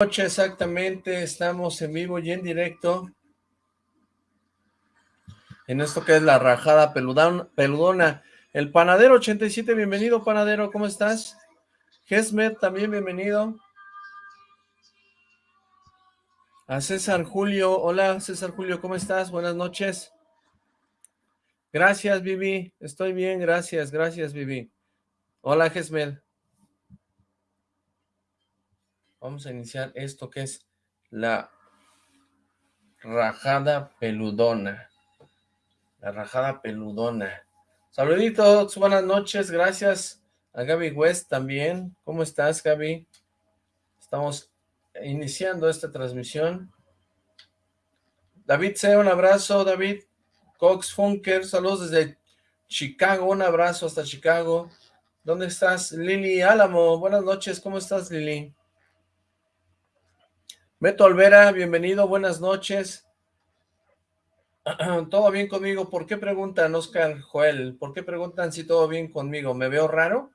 noche exactamente, estamos en vivo y en directo en esto que es la rajada peludona. El panadero 87, bienvenido panadero, ¿cómo estás? Gesmet, también bienvenido. A César Julio, hola César Julio, ¿cómo estás? Buenas noches. Gracias Vivi, estoy bien, gracias, gracias Vivi. Hola Gesmet. Vamos a iniciar esto que es la rajada peludona. La rajada peludona. Saluditos, buenas noches, gracias a Gaby West también. ¿Cómo estás, Gaby? Estamos iniciando esta transmisión. David C., un abrazo, David. Cox Funker, saludos desde Chicago, un abrazo hasta Chicago. ¿Dónde estás? Lili Álamo, buenas noches, ¿cómo estás, Lili? Beto Olvera, bienvenido, buenas noches. ¿Todo bien conmigo? ¿Por qué preguntan, Oscar Joel? ¿Por qué preguntan si todo bien conmigo? ¿Me veo raro?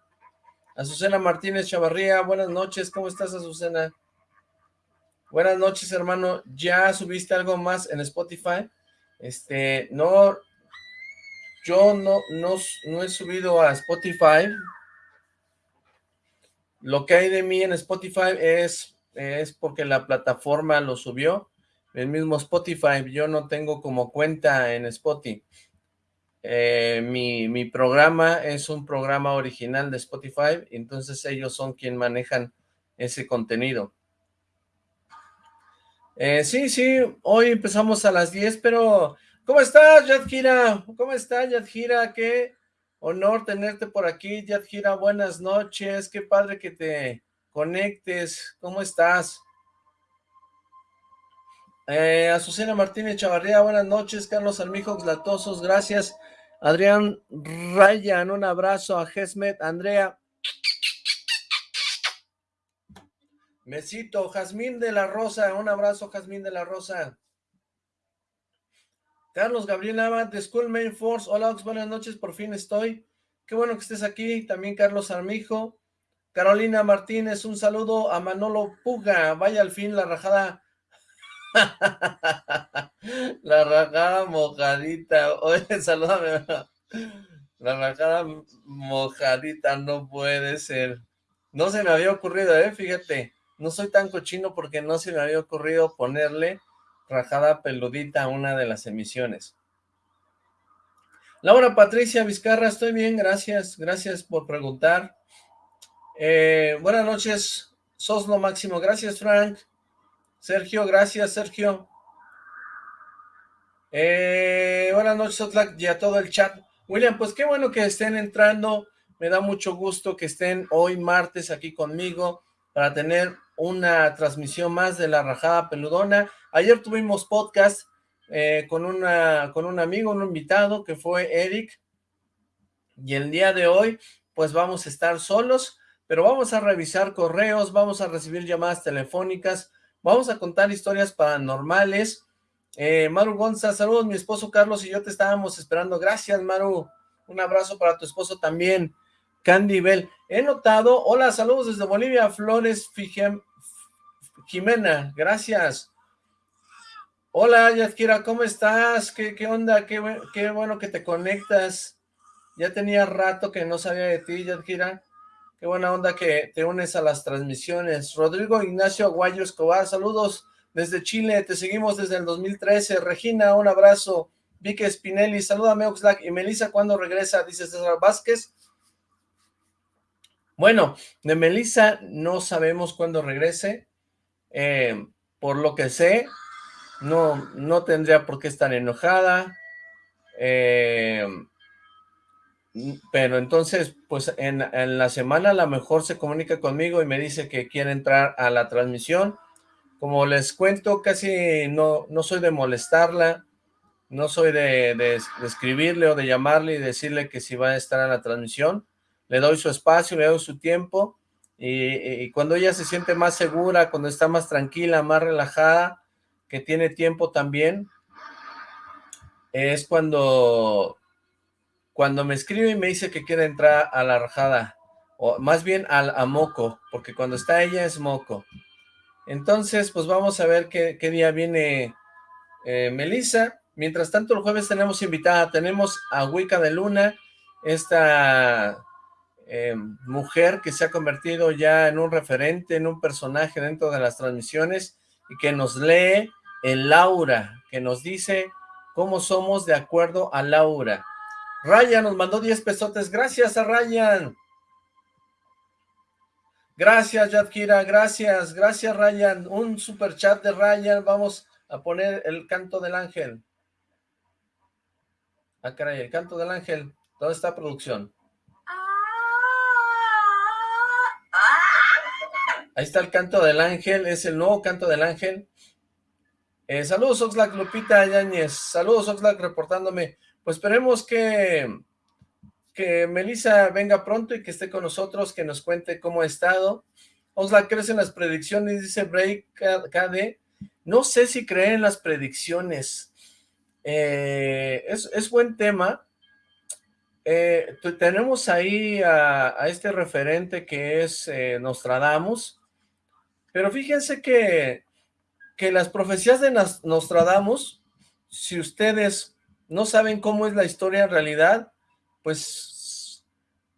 Azucena Martínez Chavarría, buenas noches. ¿Cómo estás, Azucena? Buenas noches, hermano. ¿Ya subiste algo más en Spotify? Este, no, yo no, no, no he subido a Spotify. Lo que hay de mí en Spotify es es porque la plataforma lo subió, el mismo Spotify, yo no tengo como cuenta en Spotify. Eh, mi, mi, programa es un programa original de Spotify, entonces ellos son quien manejan ese contenido. Eh, sí, sí, hoy empezamos a las 10, pero ¿cómo estás, Yadgira? ¿Cómo estás, Yadgira? Qué honor tenerte por aquí, Yadgira, buenas noches, qué padre que te conectes. ¿Cómo estás? Eh, Azucena Martínez Chavarría, buenas noches. Carlos Almijos Latosos, gracias. Adrián Ryan, un abrazo a Gesmet. Andrea. Besito. Jazmín de la Rosa, un abrazo, Jazmín de la Rosa. Carlos Gabriel Abad de School Main Force. Hola, buenas noches, por fin estoy. Qué bueno que estés aquí. También Carlos Armijo. Carolina Martínez, un saludo a Manolo Puga, vaya al fin la rajada, la rajada mojadita, oye, salúdame, la rajada mojadita no puede ser, no se me había ocurrido, eh, fíjate, no soy tan cochino porque no se me había ocurrido ponerle rajada peludita a una de las emisiones. Laura Patricia Vizcarra, estoy bien, gracias, gracias por preguntar. Eh, buenas noches, sos lo máximo. Gracias, Frank. Sergio, gracias, Sergio. Eh, buenas noches, Otlak, y a todo el chat. William, pues qué bueno que estén entrando. Me da mucho gusto que estén hoy martes aquí conmigo para tener una transmisión más de La Rajada Peludona. Ayer tuvimos podcast eh, con, una, con un amigo, un invitado que fue Eric. Y el día de hoy, pues vamos a estar solos pero vamos a revisar correos, vamos a recibir llamadas telefónicas, vamos a contar historias paranormales. Eh, Maru Gonza, saludos, mi esposo Carlos y yo te estábamos esperando. Gracias, Maru. Un abrazo para tu esposo también. Candy Bell. He notado, hola, saludos desde Bolivia, Flores Jimena, gracias. Hola, Yadkira, ¿cómo estás? ¿Qué, qué onda? Qué, qué, bueno que te conectas. Ya tenía rato que no sabía de ti, Yadkira. Qué buena onda que te unes a las transmisiones. Rodrigo Ignacio Aguayo Escobar, saludos desde Chile, te seguimos desde el 2013. Regina, un abrazo. Vicky Spinelli, salúdame Oxlack. Y Melissa, ¿cuándo regresa? Dice César Vázquez. Bueno, de Melissa no sabemos cuándo regrese. Eh, por lo que sé, no, no tendría por qué estar enojada. Eh, pero entonces, pues en, la semana a lo mejor se comunica conmigo y me dice que quiere entrar a la transmisión. Como les cuento, casi no, no soy de molestarla, no soy de, escribirle o de llamarle y decirle que si va a estar en la transmisión. Le doy su espacio, le doy su tiempo y, y cuando ella se siente más segura, cuando está más tranquila, más relajada, que tiene tiempo también, es cuando cuando me escribe y me dice que quiere entrar a la rajada, o más bien al a moco, porque cuando está ella es moco. Entonces, pues vamos a ver qué, día viene eh, Melissa. Mientras tanto, el jueves tenemos invitada, tenemos a Wicca de Luna, esta eh, mujer que se ha convertido ya en un referente, en un personaje dentro de las transmisiones y que nos lee el Laura, que nos dice cómo somos de acuerdo a Laura. Ryan nos mandó 10 pesotes, gracias a Ryan. Gracias, Yadkira, gracias, gracias, Ryan. Un super chat de Ryan, vamos a poner el canto del ángel. Ah, caray, el canto del ángel. ¿Dónde está producción? Ahí está el canto del ángel, es el nuevo canto del ángel. Eh, saludos, Oxlack, Lupita Yáñez. Saludos, Oxlack, reportándome. Pues esperemos que, que Melissa venga pronto y que esté con nosotros, que nos cuente cómo ha estado. Oxlack, ¿crees en las predicciones? Dice Break KD. No sé si cree en las predicciones. Eh, es, buen tema. Eh, tenemos ahí a, este referente que es eh, Nostradamus, pero fíjense que, que las profecías de Nostradamus, si ustedes no saben cómo es la historia en realidad, pues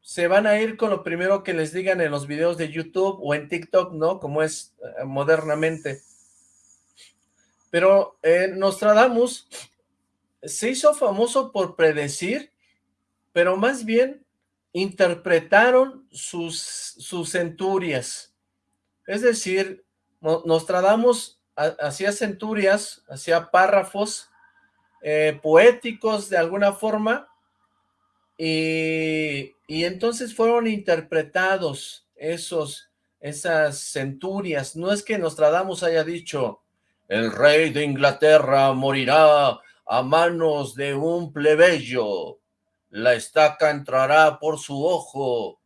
se van a ir con lo primero que les digan en los videos de YouTube o en TikTok, ¿no? Como es eh, modernamente. Pero Nostradamus se hizo famoso por predecir, pero más bien interpretaron sus, sus centurias. Es decir, Nostradamus hacía centurias, hacía párrafos eh, poéticos de alguna forma, y, entonces fueron interpretados esos, esas centurias. No es que Nostradamus haya dicho, el rey de Inglaterra morirá a manos de un plebeyo, la estaca entrará por su ojo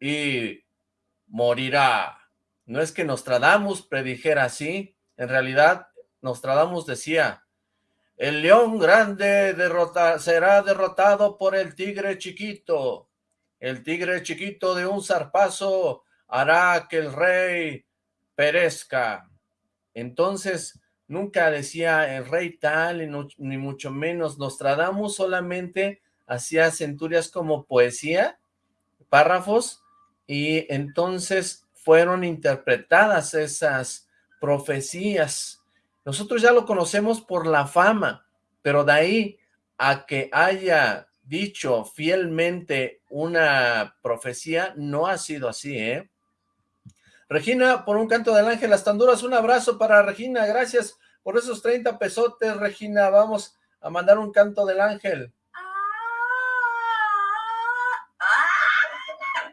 y morirá. No es que Nostradamus predijera así, en realidad Nostradamus decía, el león grande será derrotado por el tigre chiquito. El tigre chiquito de un zarpazo hará que el rey perezca. Entonces, nunca decía el rey tal, ni mucho menos. Nostradamus solamente hacía centurias como poesía, párrafos, y entonces fueron interpretadas esas profecías nosotros ya lo conocemos por la fama, pero de ahí a que haya dicho fielmente una profecía, no ha sido así, ¿eh? Regina, por un canto del ángel, hasta Honduras, un abrazo para Regina, gracias por esos 30 pesotes, Regina, vamos a mandar un canto del ángel.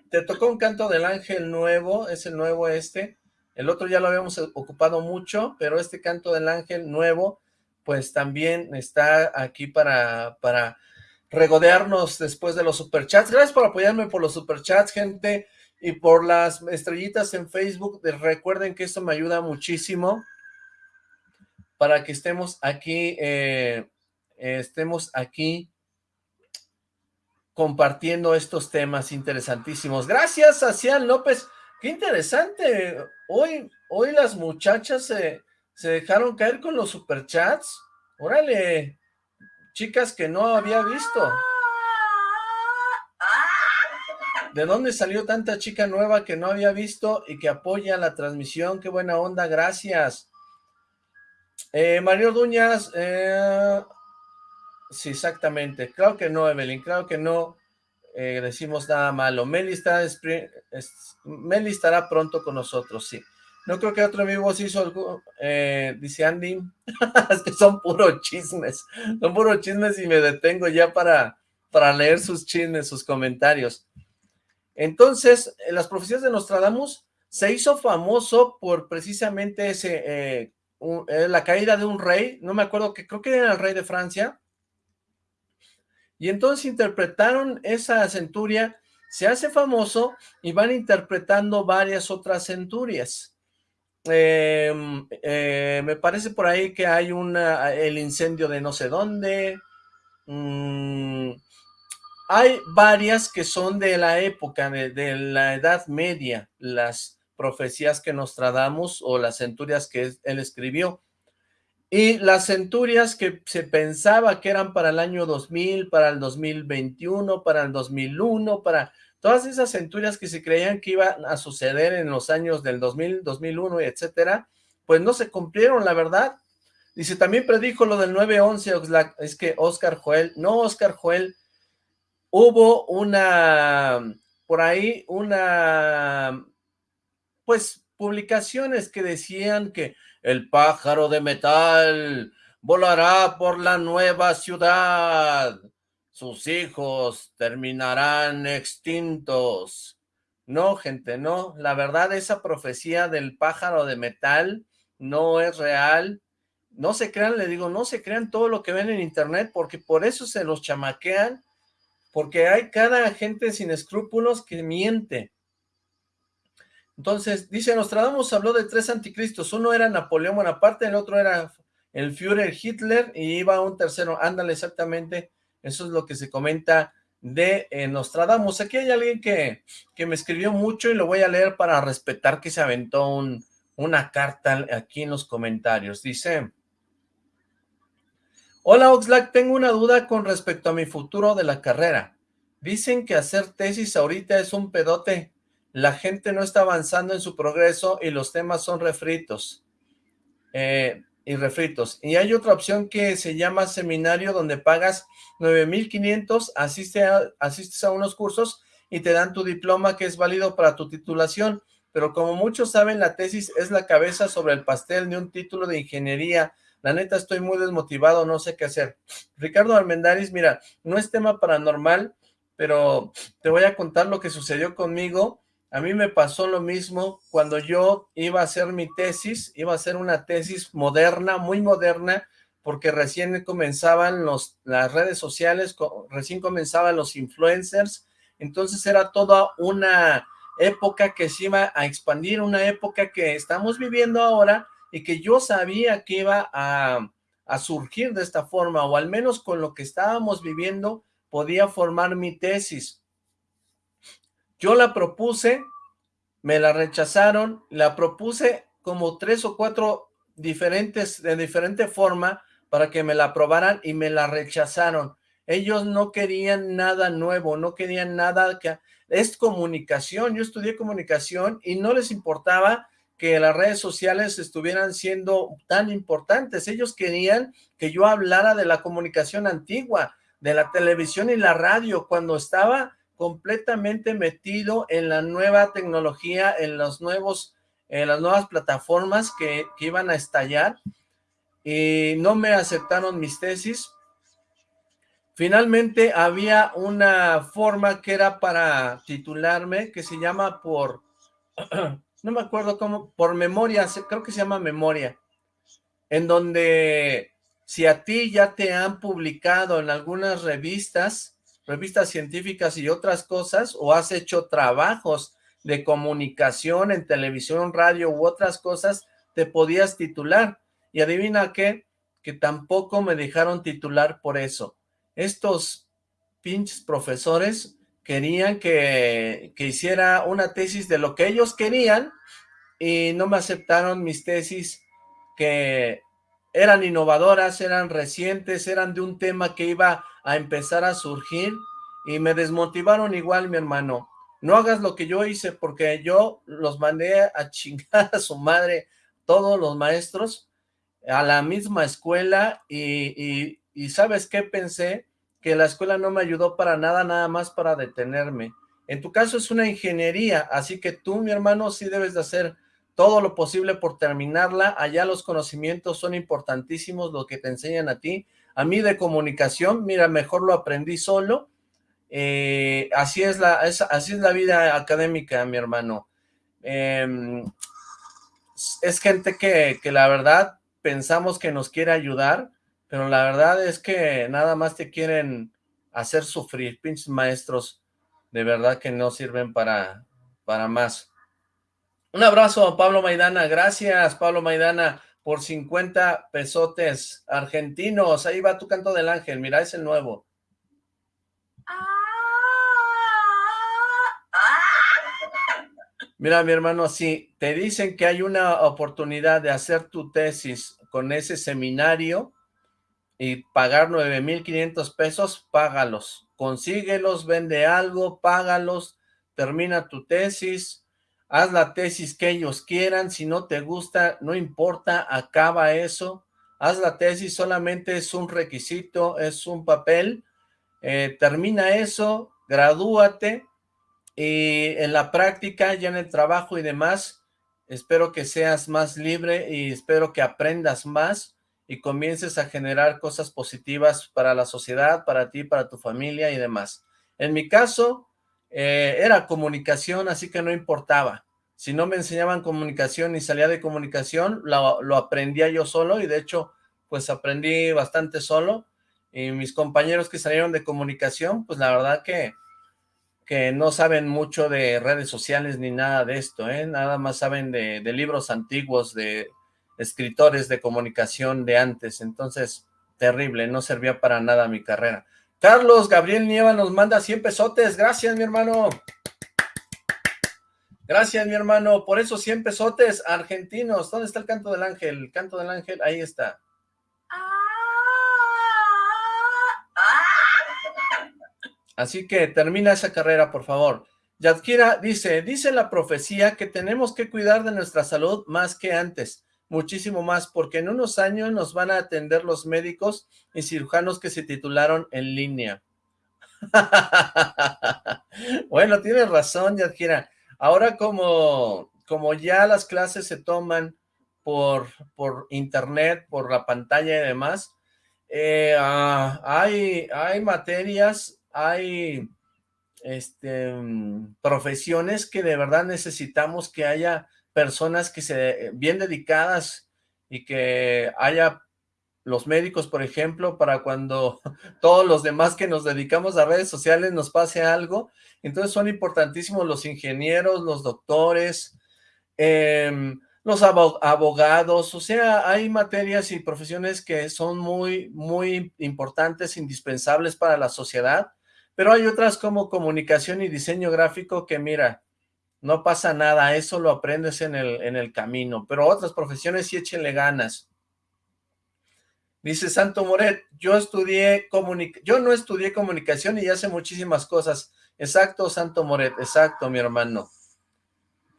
Te tocó un canto del ángel nuevo, es el nuevo este, el otro ya lo habíamos ocupado mucho, pero este canto del ángel nuevo, pues también está aquí para, para regodearnos después de los superchats. Gracias por apoyarme por los superchats, gente, y por las estrellitas en Facebook. Recuerden que esto me ayuda muchísimo para que estemos aquí, eh, estemos aquí compartiendo estos temas interesantísimos. Gracias a Cian López. Qué interesante. Hoy, hoy las muchachas se, se dejaron caer con los superchats. Órale, chicas que no había visto. ¿De dónde salió tanta chica nueva que no había visto y que apoya la transmisión? Qué buena onda, gracias. Eh, Mario Duñas, eh, sí, exactamente. Claro que no, Evelyn, claro que no. Eh, decimos nada malo. Meli, está, Meli estará pronto con nosotros, sí. No creo que otro amigo se hizo algo, eh, dice Andy, es que son puros chismes, son puros chismes y me detengo ya para, para leer sus chismes, sus comentarios. Entonces, en las profecías de Nostradamus se hizo famoso por precisamente ese, eh, la caída de un rey, no me acuerdo, que creo que era el rey de Francia, y entonces interpretaron esa centuria, se hace famoso y van interpretando varias otras centurias. Em, eh, me parece por ahí que hay una, el incendio de no sé dónde. Mm, hay varias que son de la época, de, la Edad Media, las profecías que nos tradamos o las centurias que él escribió. Y las centurias que se pensaba que eran para el año 2000, para el 2021, para el 2001, para todas esas centurias que se creían que iban a suceder en los años del 2000, 2001, etcétera, pues no se cumplieron, la verdad. Dice, también predijo lo del 9-11, es que Oscar Joel, no Oscar Joel, hubo una, por ahí, una, pues, publicaciones que decían que el pájaro de metal volará por la nueva ciudad, sus hijos terminarán extintos. No, gente, no, la verdad esa profecía del pájaro de metal no es real, no se crean, le digo, no se crean todo lo que ven en internet, porque por eso se los chamaquean, porque hay cada gente sin escrúpulos que miente. Entonces, dice, Nostradamus habló de tres anticristos, uno era Napoleón Bonaparte, el otro era el Führer Hitler, y iba un tercero, ándale exactamente, eso es lo que se comenta de eh, Nostradamus. Aquí hay alguien que, que me escribió mucho y lo voy a leer para respetar que se aventó un, una carta aquí en los comentarios. Dice, Hola Oxlack, tengo una duda con respecto a mi futuro de la carrera. Dicen que hacer tesis ahorita es un pedote. La gente no está avanzando en su progreso y los temas son refritos. Eh, y refritos. Y hay otra opción que se llama seminario donde pagas 9,500, asiste asistes a unos cursos y te dan tu diploma que es válido para tu titulación. Pero como muchos saben, la tesis es la cabeza sobre el pastel de un título de ingeniería la neta estoy muy desmotivado, no sé qué hacer. Ricardo Almendaris, mira, no es tema paranormal, pero te voy a contar lo que sucedió conmigo. A mí me pasó lo mismo cuando yo iba a hacer mi tesis, iba a hacer una tesis moderna, muy moderna, porque recién comenzaban las redes sociales, recién comenzaban los influencers, entonces era toda una época que se iba a expandir, una época que estamos viviendo ahora, y que yo sabía que iba a, surgir de esta forma, o al menos con lo que estábamos viviendo, podía formar mi tesis. Yo la propuse, me la rechazaron, la propuse como tres o cuatro diferentes, de diferente forma, para que me la aprobaran y me la rechazaron. Ellos no querían nada nuevo, no querían nada que... Es comunicación, yo estudié comunicación y no les importaba que las redes sociales estuvieran siendo tan importantes. Ellos querían que yo hablara de la comunicación antigua, de la televisión y la radio, cuando estaba completamente metido en la nueva tecnología, en los nuevos, en las nuevas plataformas que, que iban a estallar, y no me aceptaron mis tesis. Finalmente había una forma que era para titularme, que se llama por no me acuerdo cómo, por memoria, creo que se llama memoria, en donde si a ti ya te han publicado en algunas revistas, revistas científicas y otras cosas, o has hecho trabajos de comunicación en televisión, radio u otras cosas, te podías titular. Y adivina qué, que tampoco me dejaron titular por eso. Estos pinches profesores querían que, hiciera una tesis de lo que ellos querían y no me aceptaron mis tesis que eran innovadoras, eran recientes, eran de un tema que iba a empezar a surgir y me desmotivaron igual, mi hermano. No hagas lo que yo hice porque yo los mandé a chingar a su madre, todos los maestros, a la misma escuela y, y ¿sabes qué pensé? que la escuela no me ayudó para nada, nada más para detenerme. En tu caso es una ingeniería, así que tú, mi hermano, sí debes de hacer todo lo posible por terminarla. Allá los conocimientos son importantísimos, lo que te enseñan a ti. A mí de comunicación, mira, mejor lo aprendí solo. Eh, así, es la, así es la vida académica, mi hermano. Em, es gente que, que la verdad pensamos que nos quiere ayudar, pero la verdad es que nada más te quieren hacer sufrir, pinches maestros, de verdad que no sirven para, para más. Un abrazo a Pablo Maidana, gracias Pablo Maidana por 50 pesotes argentinos, ahí va tu canto del ángel, mira, es el nuevo. Mira, mi hermano, si te dicen que hay una oportunidad de hacer tu tesis con ese seminario y pagar 9,500 pesos, págalos. Consíguelos, vende algo, págalos, termina tu tesis, haz la tesis que ellos quieran, si no te gusta, no importa, acaba eso, haz la tesis, solamente es un requisito, es un papel, eh, termina eso, gradúate, y en la práctica, ya en el trabajo y demás, espero que seas más libre y espero que aprendas más y comiences a generar cosas positivas para la sociedad, para ti, para tu familia y demás. En mi caso, eh, era comunicación, así que no importaba. Si no me enseñaban comunicación y salía de comunicación, lo, aprendía yo solo y de hecho, pues aprendí bastante solo. Y mis compañeros que salieron de comunicación, pues la verdad que que no saben mucho de redes sociales ni nada de esto, ¿eh? Nada más saben de, libros antiguos, de escritores de comunicación de antes. Entonces, terrible, no servía para nada mi carrera. Carlos Gabriel Nieva nos manda 100 pesotes. Gracias, mi hermano. Gracias, mi hermano. Por esos 100 pesotes argentinos. ¿Dónde está el canto del ángel? El canto del ángel, ahí está. Así que termina esa carrera, por favor. Yadkira dice, dice la profecía que tenemos que cuidar de nuestra salud más que antes, muchísimo más, porque en unos años nos van a atender los médicos y cirujanos que se titularon en línea. bueno, tienes razón, Yadkira. Ahora como, como ya las clases se toman por, por internet, por la pantalla y demás, eh, ah, hay, hay materias hay este, mm, profesiones que de verdad necesitamos que haya personas que se bien dedicadas y que haya los médicos, por ejemplo, para cuando todos los demás que nos dedicamos a redes sociales nos pase algo. Entonces son importantísimos los ingenieros, los doctores, em, los abogados, o sea, hay materias y profesiones que son muy, muy importantes, indispensables para la sociedad, pero hay otras como comunicación y diseño gráfico que mira, no pasa nada, eso lo aprendes en el, en el camino, pero otras profesiones sí échenle ganas. Dice Santo Moret, yo estudié yo no estudié comunicación y hace muchísimas cosas. Exacto, Santo Moret, exacto, mi hermano.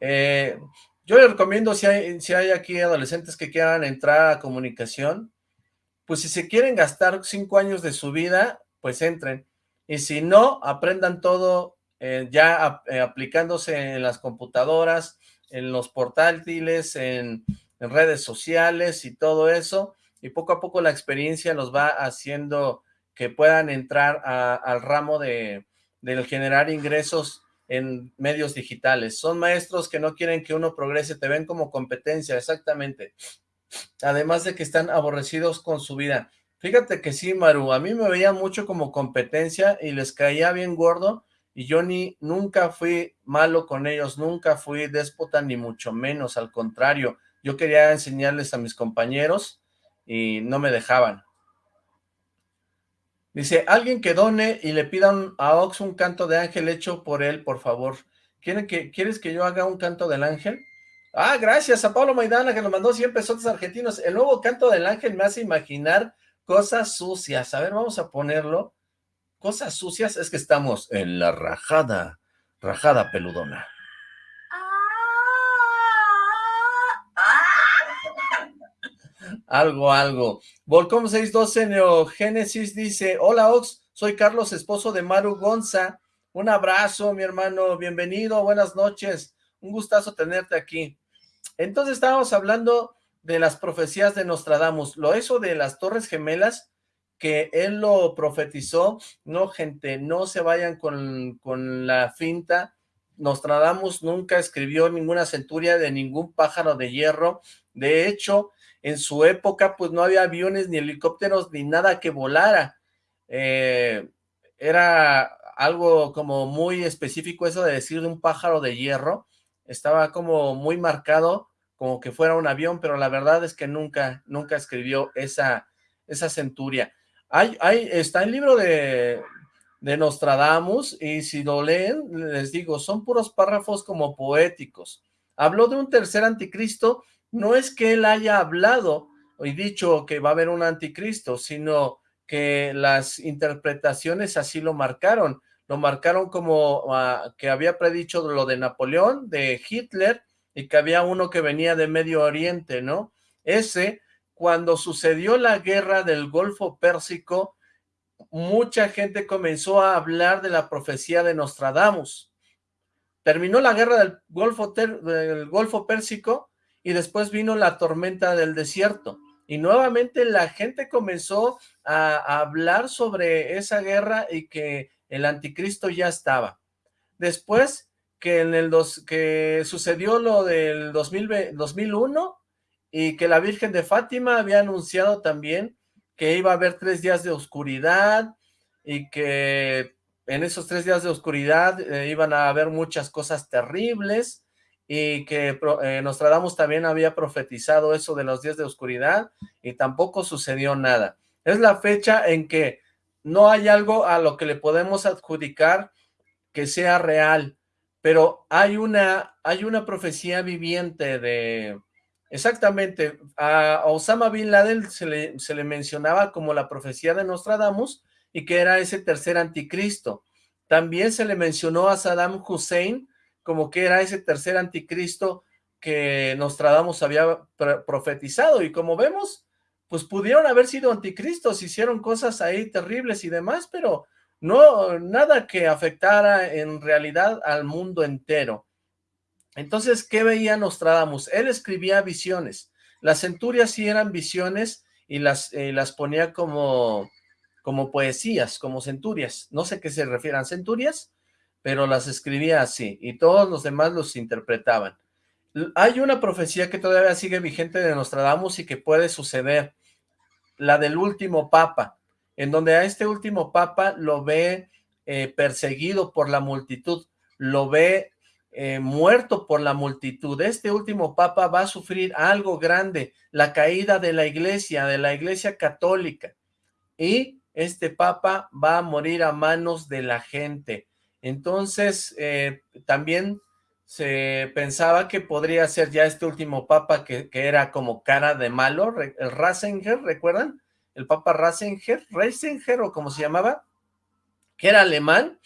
Eh, yo le recomiendo si hay, si hay aquí adolescentes que quieran entrar a comunicación, pues si se quieren gastar cinco años de su vida, pues entren y si no, aprendan todo ya eh, aplicándose en las computadoras, en los portátiles, en, redes sociales y todo eso, y poco a poco la experiencia los va haciendo que puedan entrar al ramo de, del generar ingresos en medios digitales. Son maestros que no quieren que uno progrese, te ven como competencia, exactamente. Además de que están aborrecidos con su vida. Fíjate que sí, Maru, a mí me veía mucho como competencia y les caía bien gordo y ni nunca fui malo con ellos, nunca fui déspota ni mucho menos, al contrario, yo quería enseñarles a mis compañeros y no me dejaban. Dice, alguien que done y le pidan a Ox un canto de ángel hecho por él, por favor. ¿Quieren que, ¿Quieres que yo haga un canto del ángel? Ah, gracias a Pablo Maidana que nos mandó 100 pesos argentinos. El nuevo canto del ángel me hace imaginar Cosas sucias. A ver, vamos a ponerlo. Cosas sucias es que estamos en la rajada, rajada peludona. algo, algo. Volcom 612 Neogénesis dice, hola Ox, soy Carlos, esposo de Maru Gonza. Un abrazo, mi hermano, bienvenido, buenas noches. Un gustazo tenerte aquí. Entonces estábamos hablando de las profecías de Nostradamus. Lo eso de las torres gemelas, que él lo profetizó, no gente, no se vayan con, con la finta, Nostradamus nunca escribió ninguna centuria de ningún pájaro de hierro, de hecho, en su época pues no había aviones ni helicópteros ni nada que volara, eh, era algo como muy específico eso de decir de un pájaro de hierro, estaba como muy marcado como que fuera un avión, pero la verdad es que nunca, nunca escribió esa, esa centuria. Hay, hay, está el libro de, de Nostradamus, y si lo leen, les digo, son puros párrafos como poéticos. Habló de un tercer anticristo, no es que él haya hablado y dicho que va a haber un anticristo, sino que las interpretaciones así lo marcaron. Lo marcaron como ah, que había predicho lo de Napoleón, de Hitler, y que había uno que venía de Medio Oriente, ¿no? Ese, cuando sucedió la guerra del Golfo Pérsico, mucha gente comenzó a hablar de la profecía de Nostradamus. Terminó la guerra del Golfo, del Golfo Pérsico y después vino la tormenta del desierto. Y nuevamente la gente comenzó a, hablar sobre esa guerra y que el anticristo ya estaba. Después que en el dos, que sucedió lo del 2001 y que la Virgen de Fátima había anunciado también que iba a haber tres días de oscuridad y que en esos tres días de oscuridad eh, iban a haber muchas cosas terribles y que eh, Nostradamus también había profetizado eso de los días de oscuridad y tampoco sucedió nada. Es la fecha en que no hay algo a lo que le podemos adjudicar que sea real, pero hay una, hay una profecía viviente de, exactamente, a Osama Bin Laden se le, se le mencionaba como la profecía de Nostradamus y que era ese tercer anticristo. También se le mencionó a Saddam Hussein como que era ese tercer anticristo que Nostradamus había profetizado y como vemos, pues pudieron haber sido anticristos, hicieron cosas ahí terribles y demás, pero no, nada que afectara en realidad al mundo entero. Entonces, ¿qué veía Nostradamus? Él escribía visiones. Las centurias sí eran visiones y las, eh, las ponía como, como poesías, como centurias. No sé qué se refieran centurias, pero las escribía así y todos los demás los interpretaban. Hay una profecía que todavía sigue vigente de Nostradamus y que puede suceder, la del último papa en donde a este último papa lo ve eh, perseguido por la multitud, lo ve eh, muerto por la multitud. Este último papa va a sufrir algo grande, la caída de la iglesia, de la iglesia católica. Y este papa va a morir a manos de la gente. Entonces, eh, también se pensaba que podría ser ya este último papa que, era como cara de malo, el Ratzinger, ¿recuerdan? el Papa Ratzinger, Ratzinger o como se llamaba, que era alemán,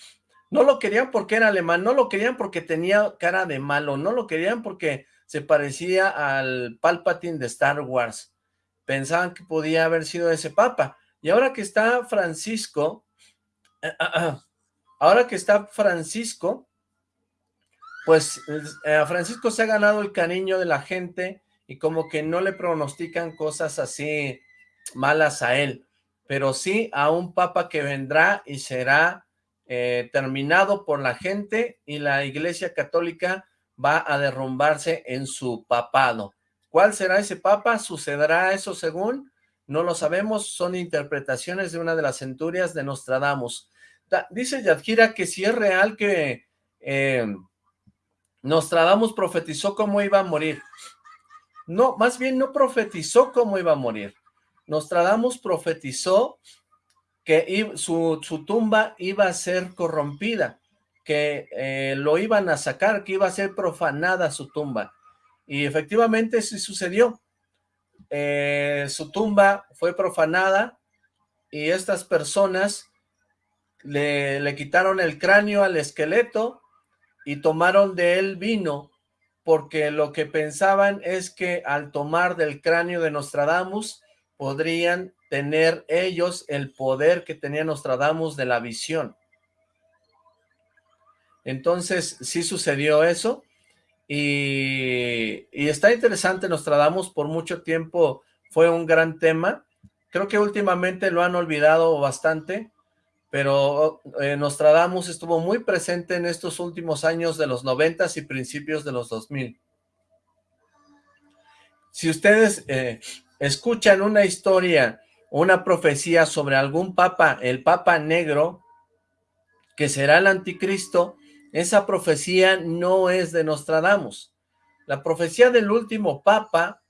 no lo querían porque era alemán, no lo querían porque tenía cara de malo, no lo querían porque se parecía al Palpatine de Star Wars. Pensaban que podía haber sido ese papa. Y ahora que está Francisco, ahora que está Francisco, pues eh, Francisco se ha ganado el cariño de la gente y como que no le pronostican cosas así malas a él, pero sí a un papa que vendrá y será eh, terminado por la gente y la iglesia católica va a derrumbarse en su papado. ¿Cuál será ese papa? ¿Sucederá eso según? No lo sabemos, son interpretaciones de una de las centurias de Nostradamus. dice Yadgira que si es real que eh, Nostradamus profetizó cómo iba a morir. No, más bien no profetizó cómo iba a morir. Nostradamus profetizó que su, tumba iba a ser corrompida, que eh, lo iban a sacar, que iba a ser profanada su tumba. Y efectivamente sí sucedió. Eh, su tumba fue profanada y estas personas le, le quitaron el cráneo al esqueleto y tomaron de él vino, porque lo que pensaban es que al tomar del cráneo de Nostradamus, podrían tener ellos el poder que tenía Nostradamus de la visión. Entonces, sí sucedió eso, y, y, está interesante Nostradamus, por mucho tiempo fue un gran tema, creo que últimamente lo han olvidado bastante, pero eh, Nostradamus estuvo muy presente en estos últimos años de los noventas y principios de los 2000. Si ustedes eh, escuchan una historia, una profecía sobre algún papa, el papa negro, que será el anticristo, esa profecía no es de Nostradamus. La profecía del último papa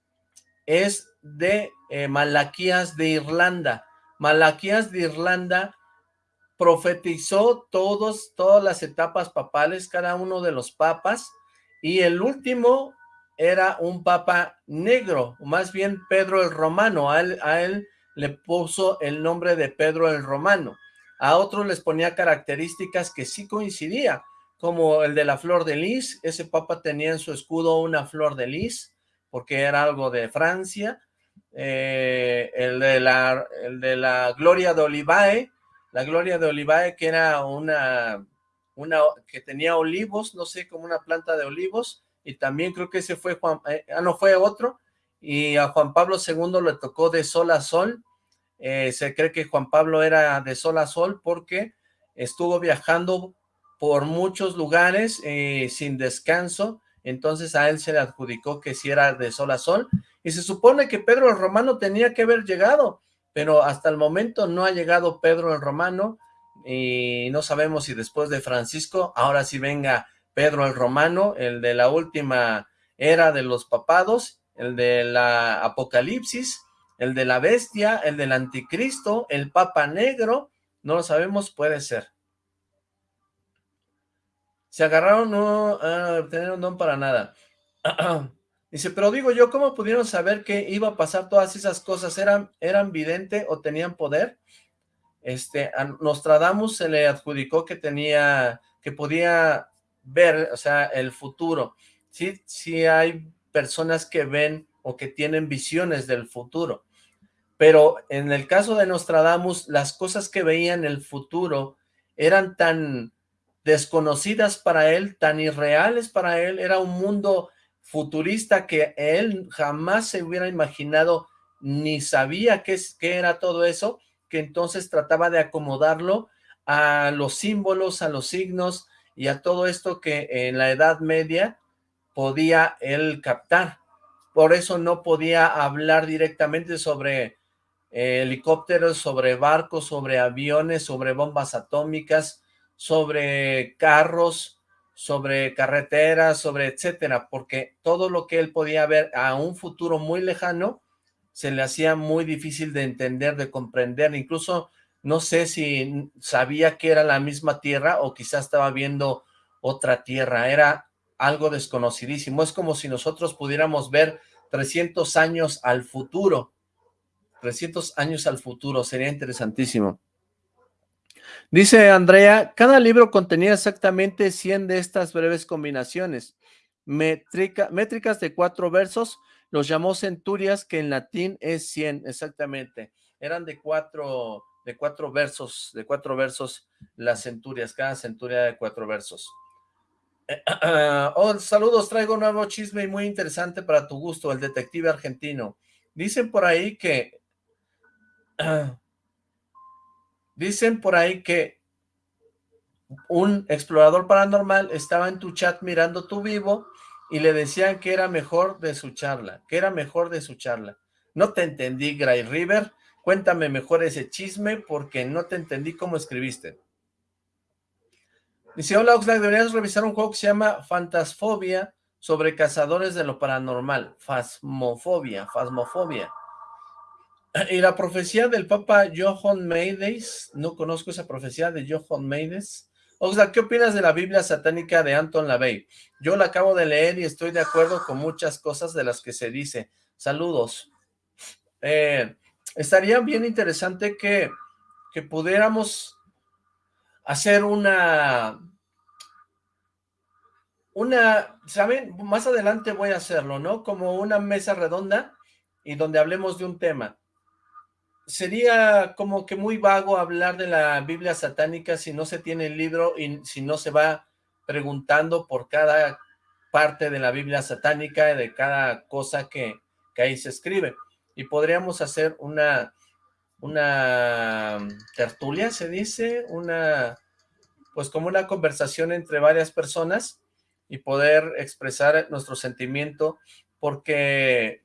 es de eh, Malaquías de Irlanda. Malaquías de Irlanda profetizó todos, todas las etapas papales, cada uno de los papas, y el último era un papa negro, más bien Pedro el Romano, a él, le puso el nombre de Pedro el Romano, a otros les ponía características que sí coincidía, como el de la flor de lis, ese papa tenía en su escudo una flor de lis, porque era algo de Francia, eh, el, de la, el de la Gloria de Olivae, la Gloria de Olivae que era una, una que tenía olivos, no sé, como una planta de olivos, y también creo que ese fue Juan, eh, ah, no, fue otro, y a Juan Pablo II le tocó de sol a sol, eh, se cree que Juan Pablo era de sol a sol porque estuvo viajando por muchos lugares eh, sin descanso, entonces a él se le adjudicó que si era de sol a sol, y se supone que Pedro el Romano tenía que haber llegado, pero hasta el momento no ha llegado Pedro el Romano, y no sabemos si después de Francisco, ahora sí venga Pedro el Romano, el de la última era de los papados, el de la Apocalipsis, el de la bestia, el del anticristo, el papa negro, no lo sabemos, puede ser. Se agarraron, no a tener un don para nada. Dice, pero digo yo, ¿cómo pudieron saber que iba a pasar todas esas cosas? ¿Eran, eran vidente o tenían poder? Este, a Nostradamus se le adjudicó que tenía, que podía ver, o sea, el futuro. Sí, sí hay personas que ven o que tienen visiones del futuro. Pero en el caso de Nostradamus, las cosas que veía en el futuro eran tan desconocidas para él, tan irreales para él, era un mundo futurista que él jamás se hubiera imaginado ni sabía qué, qué era todo eso, que entonces trataba de acomodarlo a los símbolos, a los signos y a todo esto que en la Edad Media podía él captar. Por eso no podía hablar directamente sobre helicópteros, sobre barcos, sobre aviones, sobre bombas atómicas, sobre carros, sobre carreteras, sobre etcétera, porque todo lo que él podía ver a un futuro muy lejano se le hacía muy difícil de entender, de comprender, incluso no sé si sabía que era la misma tierra o quizás estaba viendo otra tierra, era algo desconocidísimo, es como si nosotros pudiéramos ver 300 años al futuro, 300 años al futuro, sería interesantísimo. Dice Andrea, cada libro contenía exactamente 100 de estas breves combinaciones, métricas de cuatro versos, los llamó centurias, que en latín es 100, exactamente. Eran de cuatro, de cuatro versos, de cuatro versos las centurias, cada centuria de cuatro versos. oh, saludos, traigo un nuevo chisme muy interesante para tu gusto, el detective argentino. Dicen por ahí que Dicen por ahí que un explorador paranormal estaba en tu chat mirando tu vivo y le decían que era mejor de su charla, que era mejor de su charla. No te entendí, Gray River. Cuéntame mejor ese chisme porque no te entendí cómo escribiste. Dice, hola Oxlack, deberías revisar un juego que se llama Fantasfobia sobre cazadores de lo paranormal. Fasmofobia, fasmofobia. Y la profecía del Papa Johann Meides, no conozco esa profecía de Johann Meides. O sea, ¿qué opinas de la Biblia satánica de Anton LaVey? Yo la acabo de leer y estoy de acuerdo con muchas cosas de las que se dice. Saludos. Eh, estaría bien interesante que, que pudiéramos hacer una... Una, ¿saben? Más adelante voy a hacerlo, ¿no? Como una mesa redonda y donde hablemos de un tema sería como que muy vago hablar de la Biblia satánica si no se tiene el libro y si no se va preguntando por cada parte de la Biblia satánica, de cada cosa que, que ahí se escribe. Y podríamos hacer una, una tertulia, se dice, una, pues como una conversación entre varias personas y poder expresar nuestro sentimiento, porque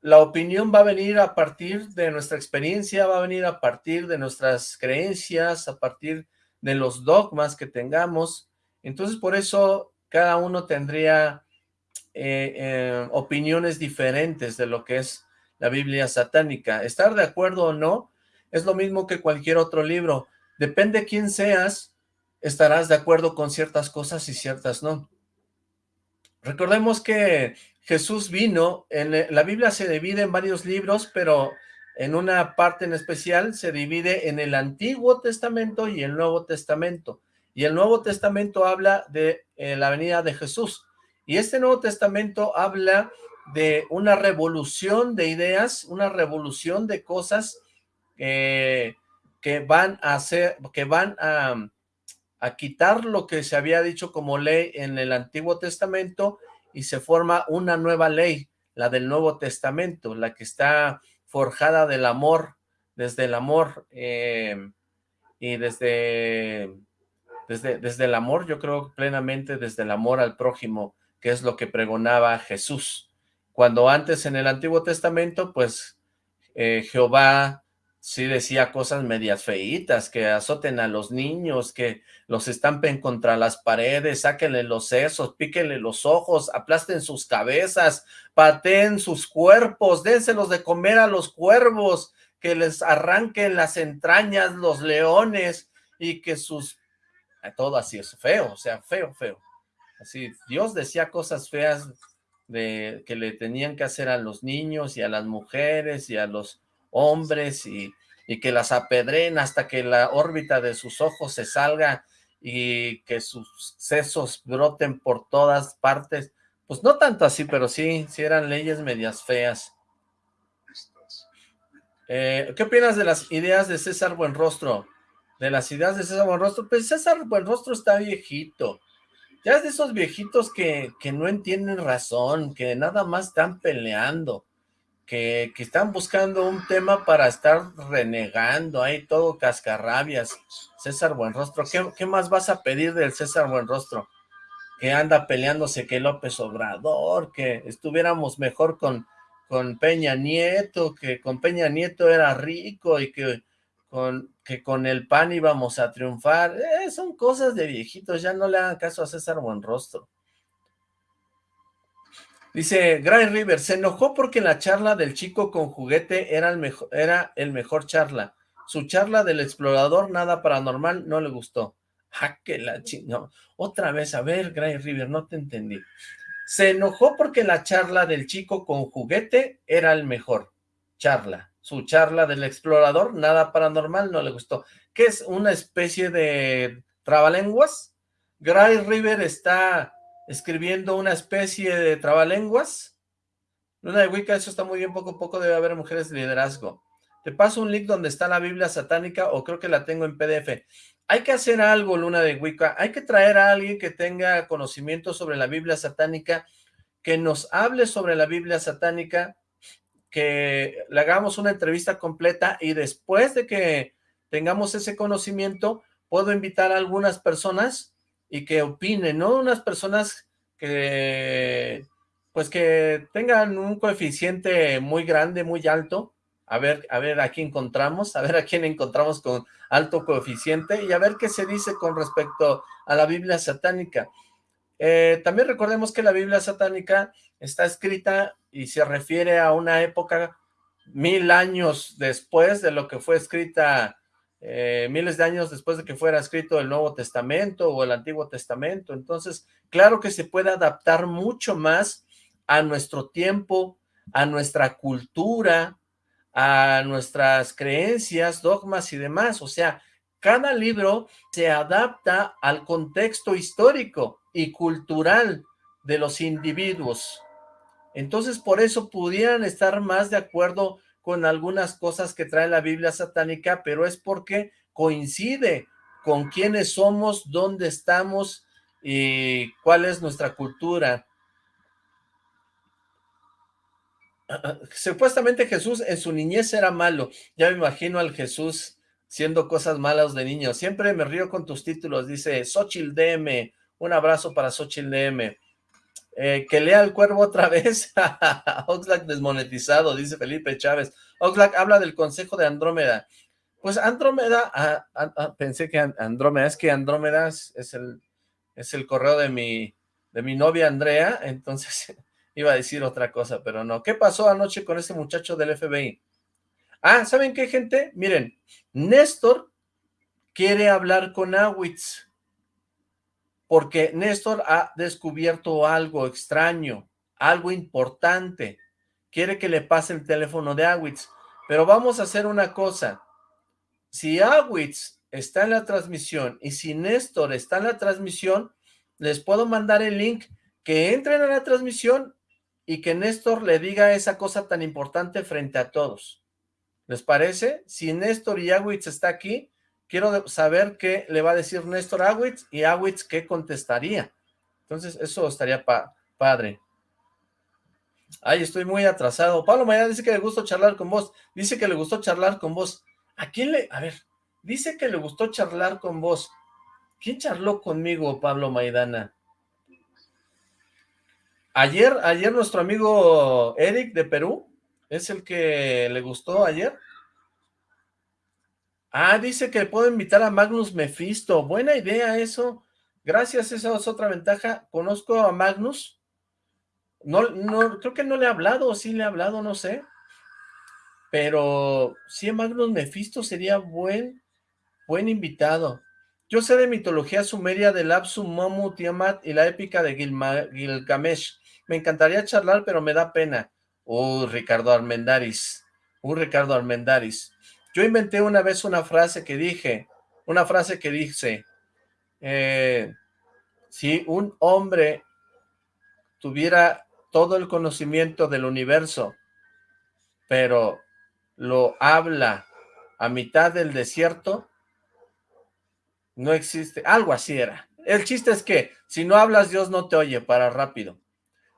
la opinión va a venir a partir de nuestra experiencia, va a venir a partir de nuestras creencias, a partir de los dogmas que tengamos. Entonces, por eso cada uno tendría eh, eh, opiniones diferentes de lo que es la Biblia satánica. Estar de acuerdo o no es lo mismo que cualquier otro libro. depende quién seas, estarás de acuerdo con ciertas cosas y ciertas no. Recordemos que Jesús vino, en la Biblia se divide en varios libros, pero en una parte en especial se divide en el Antiguo Testamento y el Nuevo Testamento. Y el Nuevo Testamento habla de eh, la venida de Jesús. Y este Nuevo Testamento habla de una revolución de ideas, una revolución de cosas que van a hacer, que van a, quitar lo que se había dicho como ley en el Antiguo Testamento y se forma una nueva ley, la del Nuevo Testamento, la que está forjada del amor, desde el amor eh, y desde, desde, desde el amor, yo creo plenamente desde el amor al prójimo, que es lo que pregonaba Jesús. Cuando antes en el Antiguo Testamento, pues eh, Jehová sí decía cosas medias feitas, que azoten a los niños, que los estampen contra las paredes, sáquenle los sesos, píquenle los ojos, aplasten sus cabezas, pateen sus cuerpos, dénselos de comer a los cuervos, que les arranquen las entrañas los leones y que sus... Todo así es feo, o sea, feo, feo. Así, Dios decía cosas feas de que le tenían que hacer a los niños y a las mujeres y a los hombres y, que las apedren hasta que la órbita de sus ojos se salga y que sus sesos broten por todas partes. Pues no tanto así, pero sí, sí eran leyes medias feas. Eh, ¿Qué opinas de las ideas de César Buenrostro? De las ideas de César Buenrostro, pues César Buenrostro está viejito. Ya es de esos viejitos que, que no entienden razón, que nada más están peleando que, están buscando un tema para estar renegando, ahí todo cascarrabias. César Buenrostro, ¿qué, ¿qué más vas a pedir del César Buenrostro? Que anda peleándose que López Obrador, que estuviéramos mejor con, con Peña Nieto, que con Peña Nieto era rico y que que con el PAN íbamos a triunfar. Eh, son cosas de viejitos, ya no le hagan caso a César Buenrostro. Dice Gray River, se enojó porque la charla del chico con juguete era el, mejor, era el mejor charla. Su charla del explorador, nada paranormal, no le gustó. Ja, que la chino. Otra vez, a ver, Gray River, no te entendí. Se enojó porque la charla del chico con juguete era el mejor. Charla. Su charla del explorador, nada paranormal, no le gustó. ¿Qué es una especie de trabalenguas? Gray River está escribiendo una especie de trabalenguas. Luna de Wicca, eso está muy bien, poco a poco debe haber mujeres de liderazgo. Te paso un link donde está la Biblia satánica o creo que la tengo en PDF. Hay que hacer algo, Luna de Wicca. Hay que traer a alguien que tenga conocimiento sobre la Biblia satánica, que nos hable sobre la Biblia satánica, que le hagamos una entrevista completa y después de que tengamos ese conocimiento, puedo invitar a algunas personas y que opinen, ¿no? Unas personas que, pues que tengan un coeficiente muy grande, muy alto, a ver, a ver a quién encontramos, a ver a quién encontramos con alto coeficiente y a ver qué se dice con respecto a la Biblia satánica. Eh, también recordemos que la Biblia satánica está escrita y se refiere a una época mil años después de lo que fue escrita eh, miles de años después de que fuera escrito el Nuevo Testamento o el Antiguo Testamento. Entonces, claro que se puede adaptar mucho más a nuestro tiempo, a nuestra cultura, a nuestras creencias, dogmas y demás. O sea, cada libro se adapta al contexto histórico y cultural de los individuos. Entonces, por eso pudieran estar más de acuerdo con algunas cosas que trae la Biblia satánica, pero es porque coincide con quiénes somos, dónde estamos y cuál es nuestra cultura. Supuestamente Jesús en su niñez era malo. Ya me imagino al Jesús siendo cosas malas de niño. Siempre me río con tus títulos. Dice Xochil DM. Un abrazo para Xochil DM. Eh, que lea el cuervo otra vez. Oxlack desmonetizado, dice Felipe Chávez. Oxlack habla del consejo de Andrómeda. Pues Andrómeda, ah, ah, ah, pensé que Andrómeda, es que Andrómeda es, el, es el correo de mi, de mi novia Andrea, entonces iba a decir otra cosa, pero no. ¿Qué pasó anoche con ese muchacho del FBI? Ah, ¿saben qué, gente? Miren, Néstor quiere hablar con Awitz, porque Néstor ha descubierto algo extraño, algo importante, quiere que le pase el teléfono de Awitz, pero vamos a hacer una cosa, si Awitz está en la transmisión y si Néstor está en la transmisión, les puedo mandar el link que entren a la transmisión y que Néstor le diga esa cosa tan importante frente a todos. ¿Les parece? Si Néstor y Awitz está aquí, quiero saber qué le va a decir Néstor Awitz y Awitz qué contestaría. Entonces, eso estaría padre. Ay, estoy muy atrasado. Pablo Mañana dice que le gustó charlar con vos. Dice que le gustó charlar con vos. ¿A quién le...? A ver, dice que le gustó charlar con vos. ¿Quién charló conmigo, Pablo Maidana? Ayer, ayer nuestro amigo Eric de Perú, ¿es el que le gustó ayer? Ah, dice que puedo invitar a Magnus Mephisto. Buena idea eso. Gracias, esa es otra ventaja. Conozco a Magnus. No, no, creo que no le he hablado, sí le he hablado, no sé. Pero sí, Magnus Mephisto sería buen, buen invitado. Yo sé de mitología sumeria de Lapsu, Momu, Tiamat y la épica de Gilgamesh. Me encantaría charlar, pero me da pena. Uh, Ricardo Armendaris. Uh, Ricardo Armendaris. Yo inventé una vez una frase que dije, una frase que dice, eh, si un hombre tuviera todo el conocimiento del universo, pero lo habla a mitad del desierto, no existe, algo así era. El chiste es que, si no hablas, Dios no te oye, para rápido.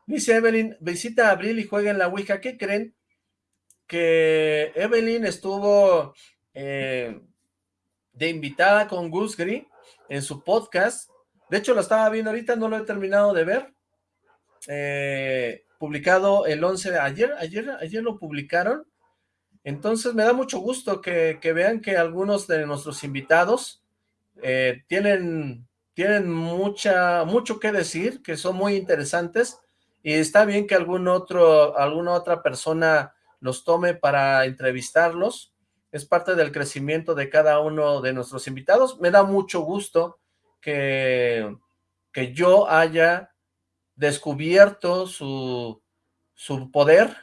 Dice Evelyn, visita a Abril y juega en la Ouija. ¿Qué creen? Que Evelyn estuvo eh, de invitada con Gus Gris en su podcast. De hecho, lo estaba viendo ahorita, no lo he terminado de ver. Eh, publicado el 11 de ayer, ayer, ayer lo publicaron. Entonces me da mucho gusto que, que vean que algunos de nuestros invitados eh, tienen, tienen mucha, mucho que decir, que son muy interesantes y está bien que algún otro, alguna otra persona los tome para entrevistarlos. Es parte del crecimiento de cada uno de nuestros invitados. Me da mucho gusto que, que yo haya descubierto su, su poder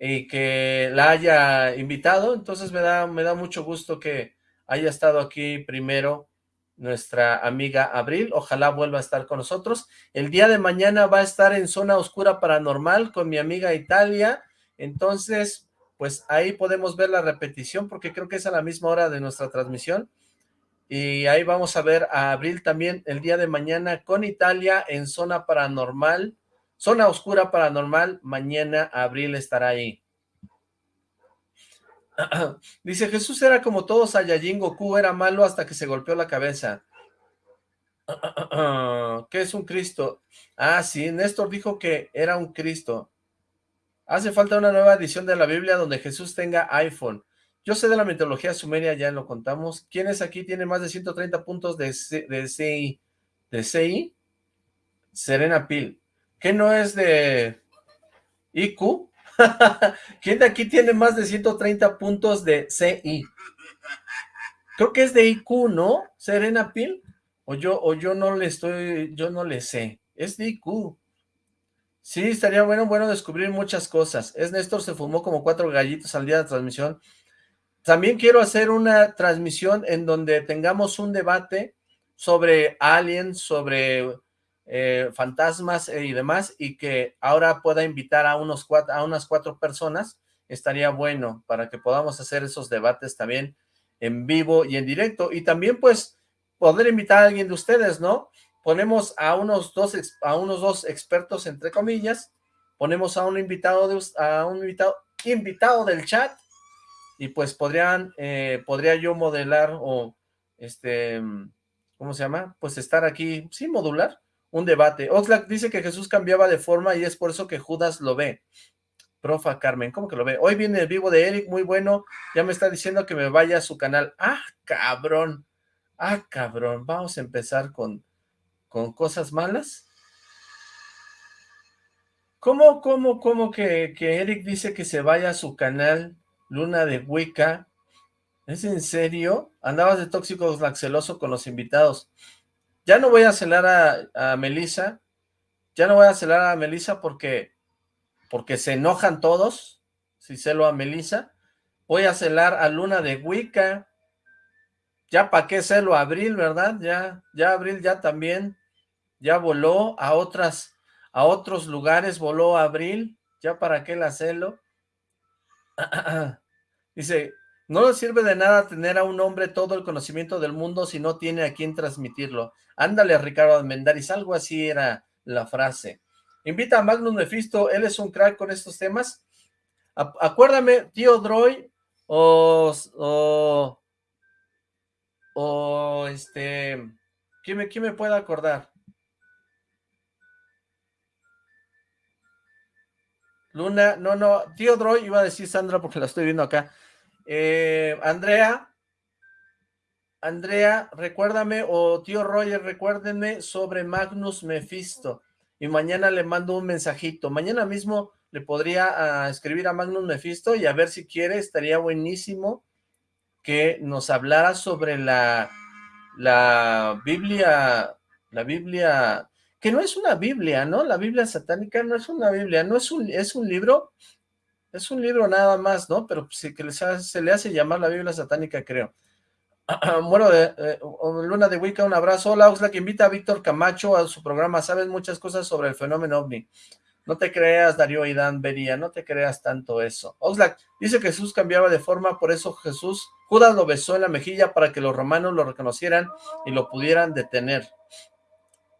y que la haya invitado. Entonces me da, me da mucho gusto que haya estado aquí primero nuestra amiga Abril, ojalá vuelva a estar con nosotros. El día de mañana va a estar en Zona Oscura Paranormal con mi amiga Italia, entonces, pues ahí podemos ver la repetición porque creo que es a la misma hora de nuestra transmisión. Y ahí vamos a ver a Abril también el día de mañana con Italia en Zona Paranormal, Zona Oscura Paranormal, mañana Abril estará ahí. Dice, Jesús era como todos Saiyajin, Goku era malo hasta que se golpeó la cabeza. ¿Qué es un Cristo? Ah, sí, Néstor dijo que era un Cristo. Hace falta una nueva edición de la Biblia donde Jesús tenga iPhone. Yo sé de la mitología sumeria, ya lo contamos. ¿Quién es aquí? Tiene más de 130 puntos de, de CI. ¿De CI? Serena Pil. ¿Qué no es de IQ? ¿Quién de aquí tiene más de 130 puntos de CI? Creo que es de IQ, ¿no? Serena Pil. O yo, o yo no le estoy, yo no le sé. Es de IQ. Sí, estaría bueno, bueno descubrir muchas cosas. Es Néstor se fumó como cuatro gallitos al día de transmisión. También quiero hacer una transmisión en donde tengamos un debate sobre aliens, sobre eh, fantasmas eh, y demás, y que ahora pueda invitar a, unos cuatro, a unas cuatro personas, estaría bueno para que podamos hacer esos debates también en vivo y en directo, y también pues poder invitar a alguien de ustedes, ¿no? Ponemos a unos dos, a unos dos expertos, entre comillas, ponemos a un invitado, de, a un invitado, invitado del chat, y pues podrían, eh, podría yo modelar o, este, ¿cómo se llama? Pues estar aquí, sí, modular, un debate. Oxlack dice que Jesús cambiaba de forma y es por eso que Judas lo ve. Profa Carmen, ¿cómo que lo ve? Hoy viene el vivo de Eric, muy bueno. Ya me está diciendo que me vaya a su canal. ¡Ah, cabrón! ¡Ah, cabrón! Vamos a empezar con, con cosas malas. ¿Cómo, cómo, cómo que, que Eric dice que se vaya a su canal Luna de Wicca ¿Es en serio? Andabas de tóxico celoso con los invitados. Ya no voy a celar a, a. Ya no voy a celar a Melissa porque, porque se enojan todos. Si celo a Melissa. Voy a celar a Luna de Wicca. Ya para qué celo Abril, ¿verdad? Ya, ya Abril ya también. Ya voló a otras, a otros lugares, voló Abril. Ya para qué la celo. Dice, no le sirve de nada tener a un hombre todo el conocimiento del mundo si no tiene a quien transmitirlo. Ándale, Ricardo Almendaris, algo así era la frase. Invita a Magnus Mephisto, él es un crack con estos temas. acuérdame, tío Droy, o, o este, ¿quién me, ¿quién me puede acordar? Luna, no, no, tío Droy, iba a decir Sandra porque la estoy viendo acá. Eh, Andrea, Andrea, recuérdame, o tío Roger, recuérdenme sobre Magnus Mephisto. Y mañana le mando un mensajito. Mañana mismo le podría ah, escribir a Magnus Mephisto y a ver si quiere, estaría buenísimo que nos hablara sobre la, la Biblia, la Biblia, que no es una Biblia, ¿no? La Biblia satánica no es una Biblia, no es un, es un libro es un libro nada más, ¿no? Pero sí que se le hace llamar la Biblia satánica, creo. bueno, de, eh, Luna de Wicca, un abrazo. Hola, Oxlack, invita a Víctor Camacho a su programa. Sabes muchas cosas sobre el fenómeno OVNI. No te creas, Darío y Dan Bería, no te creas tanto eso. Oxlack, dice que Jesús cambiaba de forma, por eso Jesús, Judas lo besó en la mejilla para que los romanos lo reconocieran y lo pudieran detener.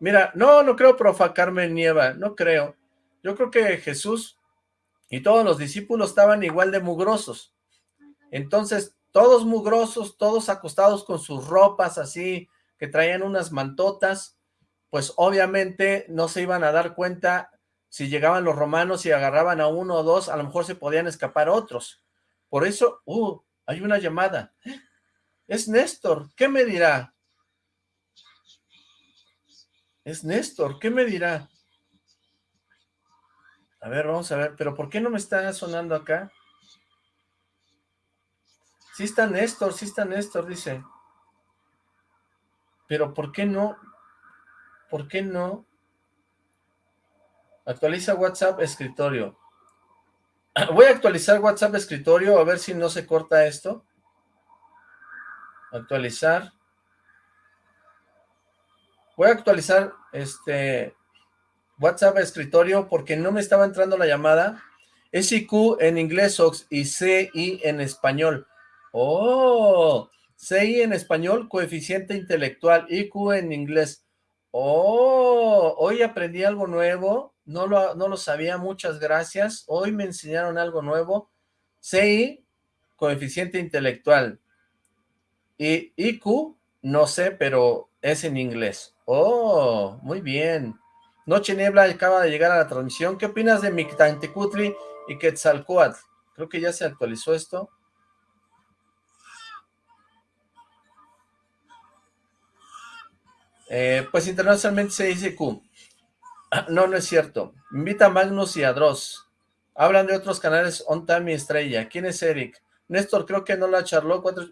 Mira, no, no creo, profa Carmen Nieva, no creo. Yo creo que Jesús y todos los discípulos estaban igual de mugrosos. Entonces, todos mugrosos, todos acostados con sus ropas así, que traían unas mantotas, pues obviamente no se iban a dar cuenta si llegaban los romanos y agarraban a uno o dos, a lo mejor se podían escapar otros. Por eso, uh, hay una llamada. Es Néstor, ¿qué me dirá? Es Néstor, ¿qué me dirá? A ver, vamos a ver, pero ¿por qué no me está sonando acá? Sí está Néstor, sí está Néstor, dice. Pero ¿por qué no? ¿Por qué no? Actualiza WhatsApp escritorio. Voy a actualizar WhatsApp escritorio a ver si no se corta esto. Actualizar. Voy a actualizar este WhatsApp escritorio porque no me estaba entrando la llamada. Es IQ en inglés y CI en español. Oh, CI en español, coeficiente intelectual, IQ en inglés. Oh, hoy aprendí algo nuevo, no lo, no lo sabía, muchas gracias. Hoy me enseñaron algo nuevo. CI, coeficiente intelectual. Y IQ, no sé, pero es en inglés. Oh, muy bien. Noche Niebla acaba de llegar a la transmisión. ¿Qué opinas de Mictantecutli y Quetzalcoatl? Creo que ya se actualizó esto. Eh, pues internacionalmente se dice Q. No, no es cierto. Invita a Magnus y a Dross. Hablan de otros canales On y Estrella. ¿Quién es Eric? Néstor, creo que no la charló. Cuatro...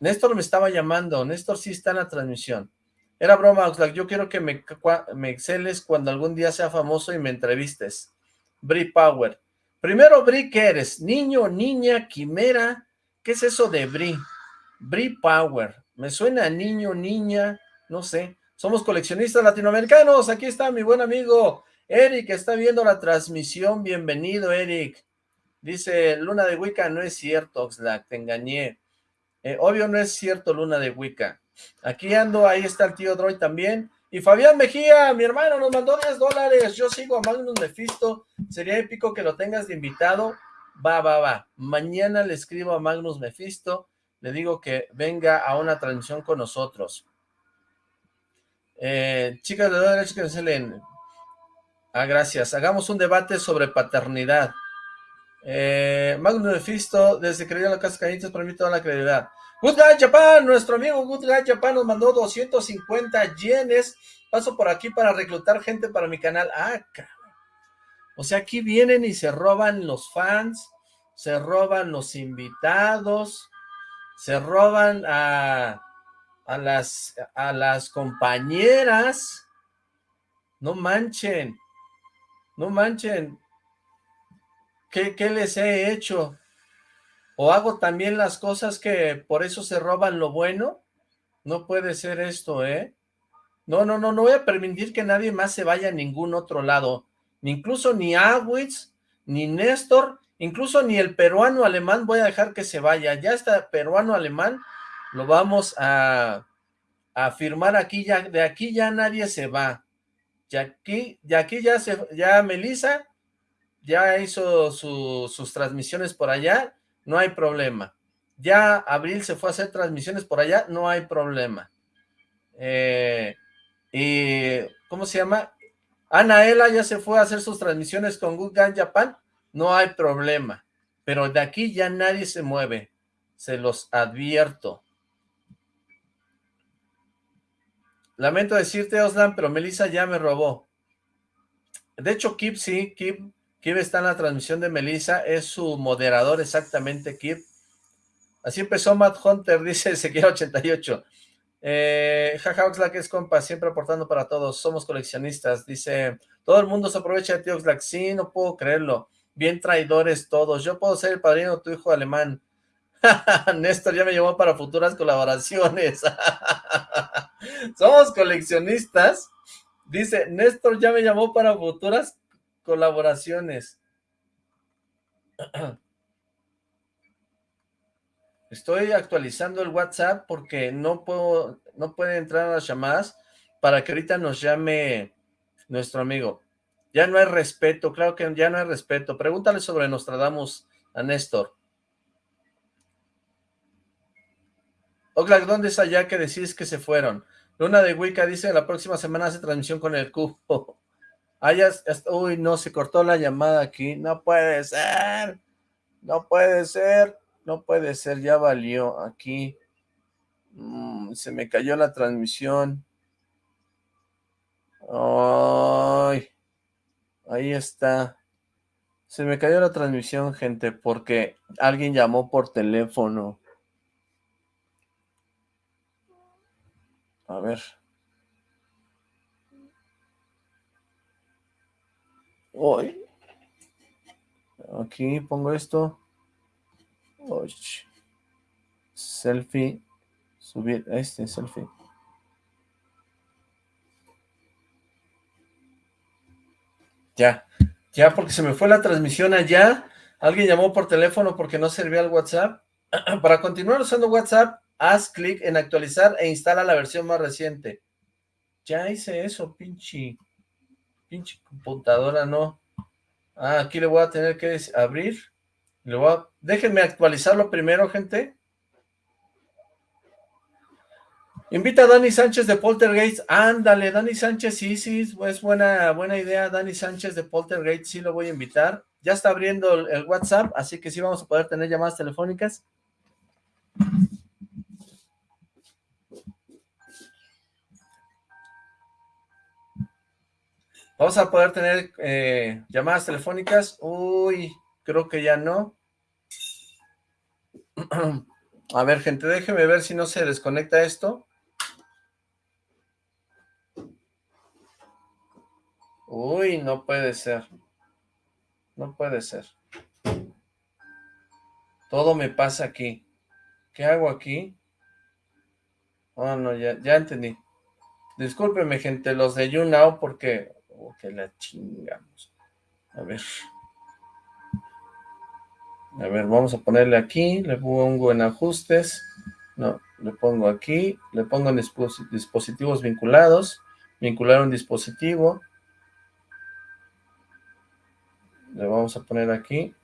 Néstor me estaba llamando. Néstor sí está en la transmisión. Era broma, Oxlack. Yo quiero que me, me exceles cuando algún día sea famoso y me entrevistes. Bri Power. Primero, Bri, ¿qué eres? ¿Niño, niña, quimera? ¿Qué es eso de Bri? Bri Power. Me suena niño, niña, no sé. Somos coleccionistas latinoamericanos. Aquí está mi buen amigo Eric, está viendo la transmisión. Bienvenido, Eric. Dice, Luna de Wicca, no es cierto, Oxlack, te engañé. Eh, obvio no es cierto, Luna de Wicca. Aquí ando, ahí está el tío Droid también. Y Fabián Mejía, mi hermano, nos mandó 10 dólares. Yo sigo a Magnus Mephisto. Sería épico que lo tengas de invitado. Va, va, va. Mañana le escribo a Magnus Mephisto. Le digo que venga a una transmisión con nosotros. Eh, chicas de que se leen. Ah, gracias. Hagamos un debate sobre paternidad. Eh, Magnus Mephisto, desde que le la casa Cañitas, para mí toda la credibilidad. Good Guy Japan, nuestro amigo Good Guy Japan nos mandó 250 yenes. Paso por aquí para reclutar gente para mi canal. Ah, O sea, aquí vienen y se roban los fans, se roban los invitados, se roban a, a, las, a las compañeras. No manchen, no manchen. ¿Qué, ¿Qué les he hecho? ¿O hago también las cosas que por eso se roban lo bueno? No puede ser esto, ¿eh? No, no, no, no voy a permitir que nadie más se vaya a ningún otro lado. Ni incluso ni Awitz, ni Néstor, incluso ni el peruano alemán voy a dejar que se vaya. Ya está peruano alemán lo vamos a, a firmar aquí, ya, de aquí ya nadie se va. De aquí, aquí ya, se, ya Melissa ya hizo sus transmisiones por allá, no hay problema. Ya Abril se fue a hacer transmisiones por allá, no hay problema. Eh, y, ¿cómo se llama? Anaela ya se fue a hacer sus transmisiones con Good Gun Japan, no hay problema. Pero de aquí ya nadie se mueve, se los advierto. Lamento decirte, Oslan, pero Melissa ya me robó. De hecho, Kip sí, Kip, Kip está en la transmisión de Melissa, es su moderador exactamente, Kip. Así empezó Matt Hunter, dice Ezequiel 88. Eh, jaja, Oxlack es compa, siempre aportando para todos, somos coleccionistas, dice, todo el mundo se aprovecha de ti Oxlack, sí, no puedo creerlo, bien traidores todos, yo puedo ser el padrino de tu hijo alemán, Néstor ya me llamó para futuras colaboraciones, somos coleccionistas, dice, Néstor ya me llamó para futuras colaboraciones, Estoy actualizando el WhatsApp porque no puedo, no puede entrar a las llamadas para que ahorita nos llame nuestro amigo. Ya no hay respeto, claro que ya no hay respeto. Pregúntale sobre Nostradamus a Néstor. Oxlack, ¿dónde es allá que decís que se fueron? Luna de Wicca dice, la próxima semana hace transmisión con el cubo. Ah, uy, no, se cortó la llamada aquí. No puede ser. No puede ser. No puede ser, ya valió aquí. Mm, se me cayó la transmisión. Ay, ahí está. Se me cayó la transmisión, gente, porque alguien llamó por teléfono. A ver. Hoy. Aquí pongo esto. Selfie. Subir este selfie. Ya, ya porque se me fue la transmisión allá. Alguien llamó por teléfono porque no servía el WhatsApp. Para continuar usando WhatsApp, haz clic en actualizar e instala la versión más reciente. Ya hice eso, pinche, computadora, no. Ah, aquí le voy a tener que abrir. Déjenme actualizarlo primero, gente. Invita a Dani Sánchez de Poltergeist. Ándale, Dani Sánchez, sí, sí, es buena, buena idea. Dani Sánchez de Poltergeist, sí lo voy a invitar. Ya está abriendo el WhatsApp, así que sí vamos a poder tener llamadas telefónicas. Vamos a poder tener eh, llamadas telefónicas. Uy, creo que ya no. A ver, gente, déjeme ver si no se desconecta esto. Uy, no puede ser. No puede ser. Todo me pasa aquí. ¿Qué hago aquí? Oh, no, ya, ya entendí. Discúlpeme, gente, los de YouNow, porque... Oh, que la chingamos. A ver. A ver, vamos a ponerle aquí, le pongo en ajustes, no, le pongo aquí, le pongo en dispositivos vinculados, vincular un dispositivo, le vamos a poner aquí,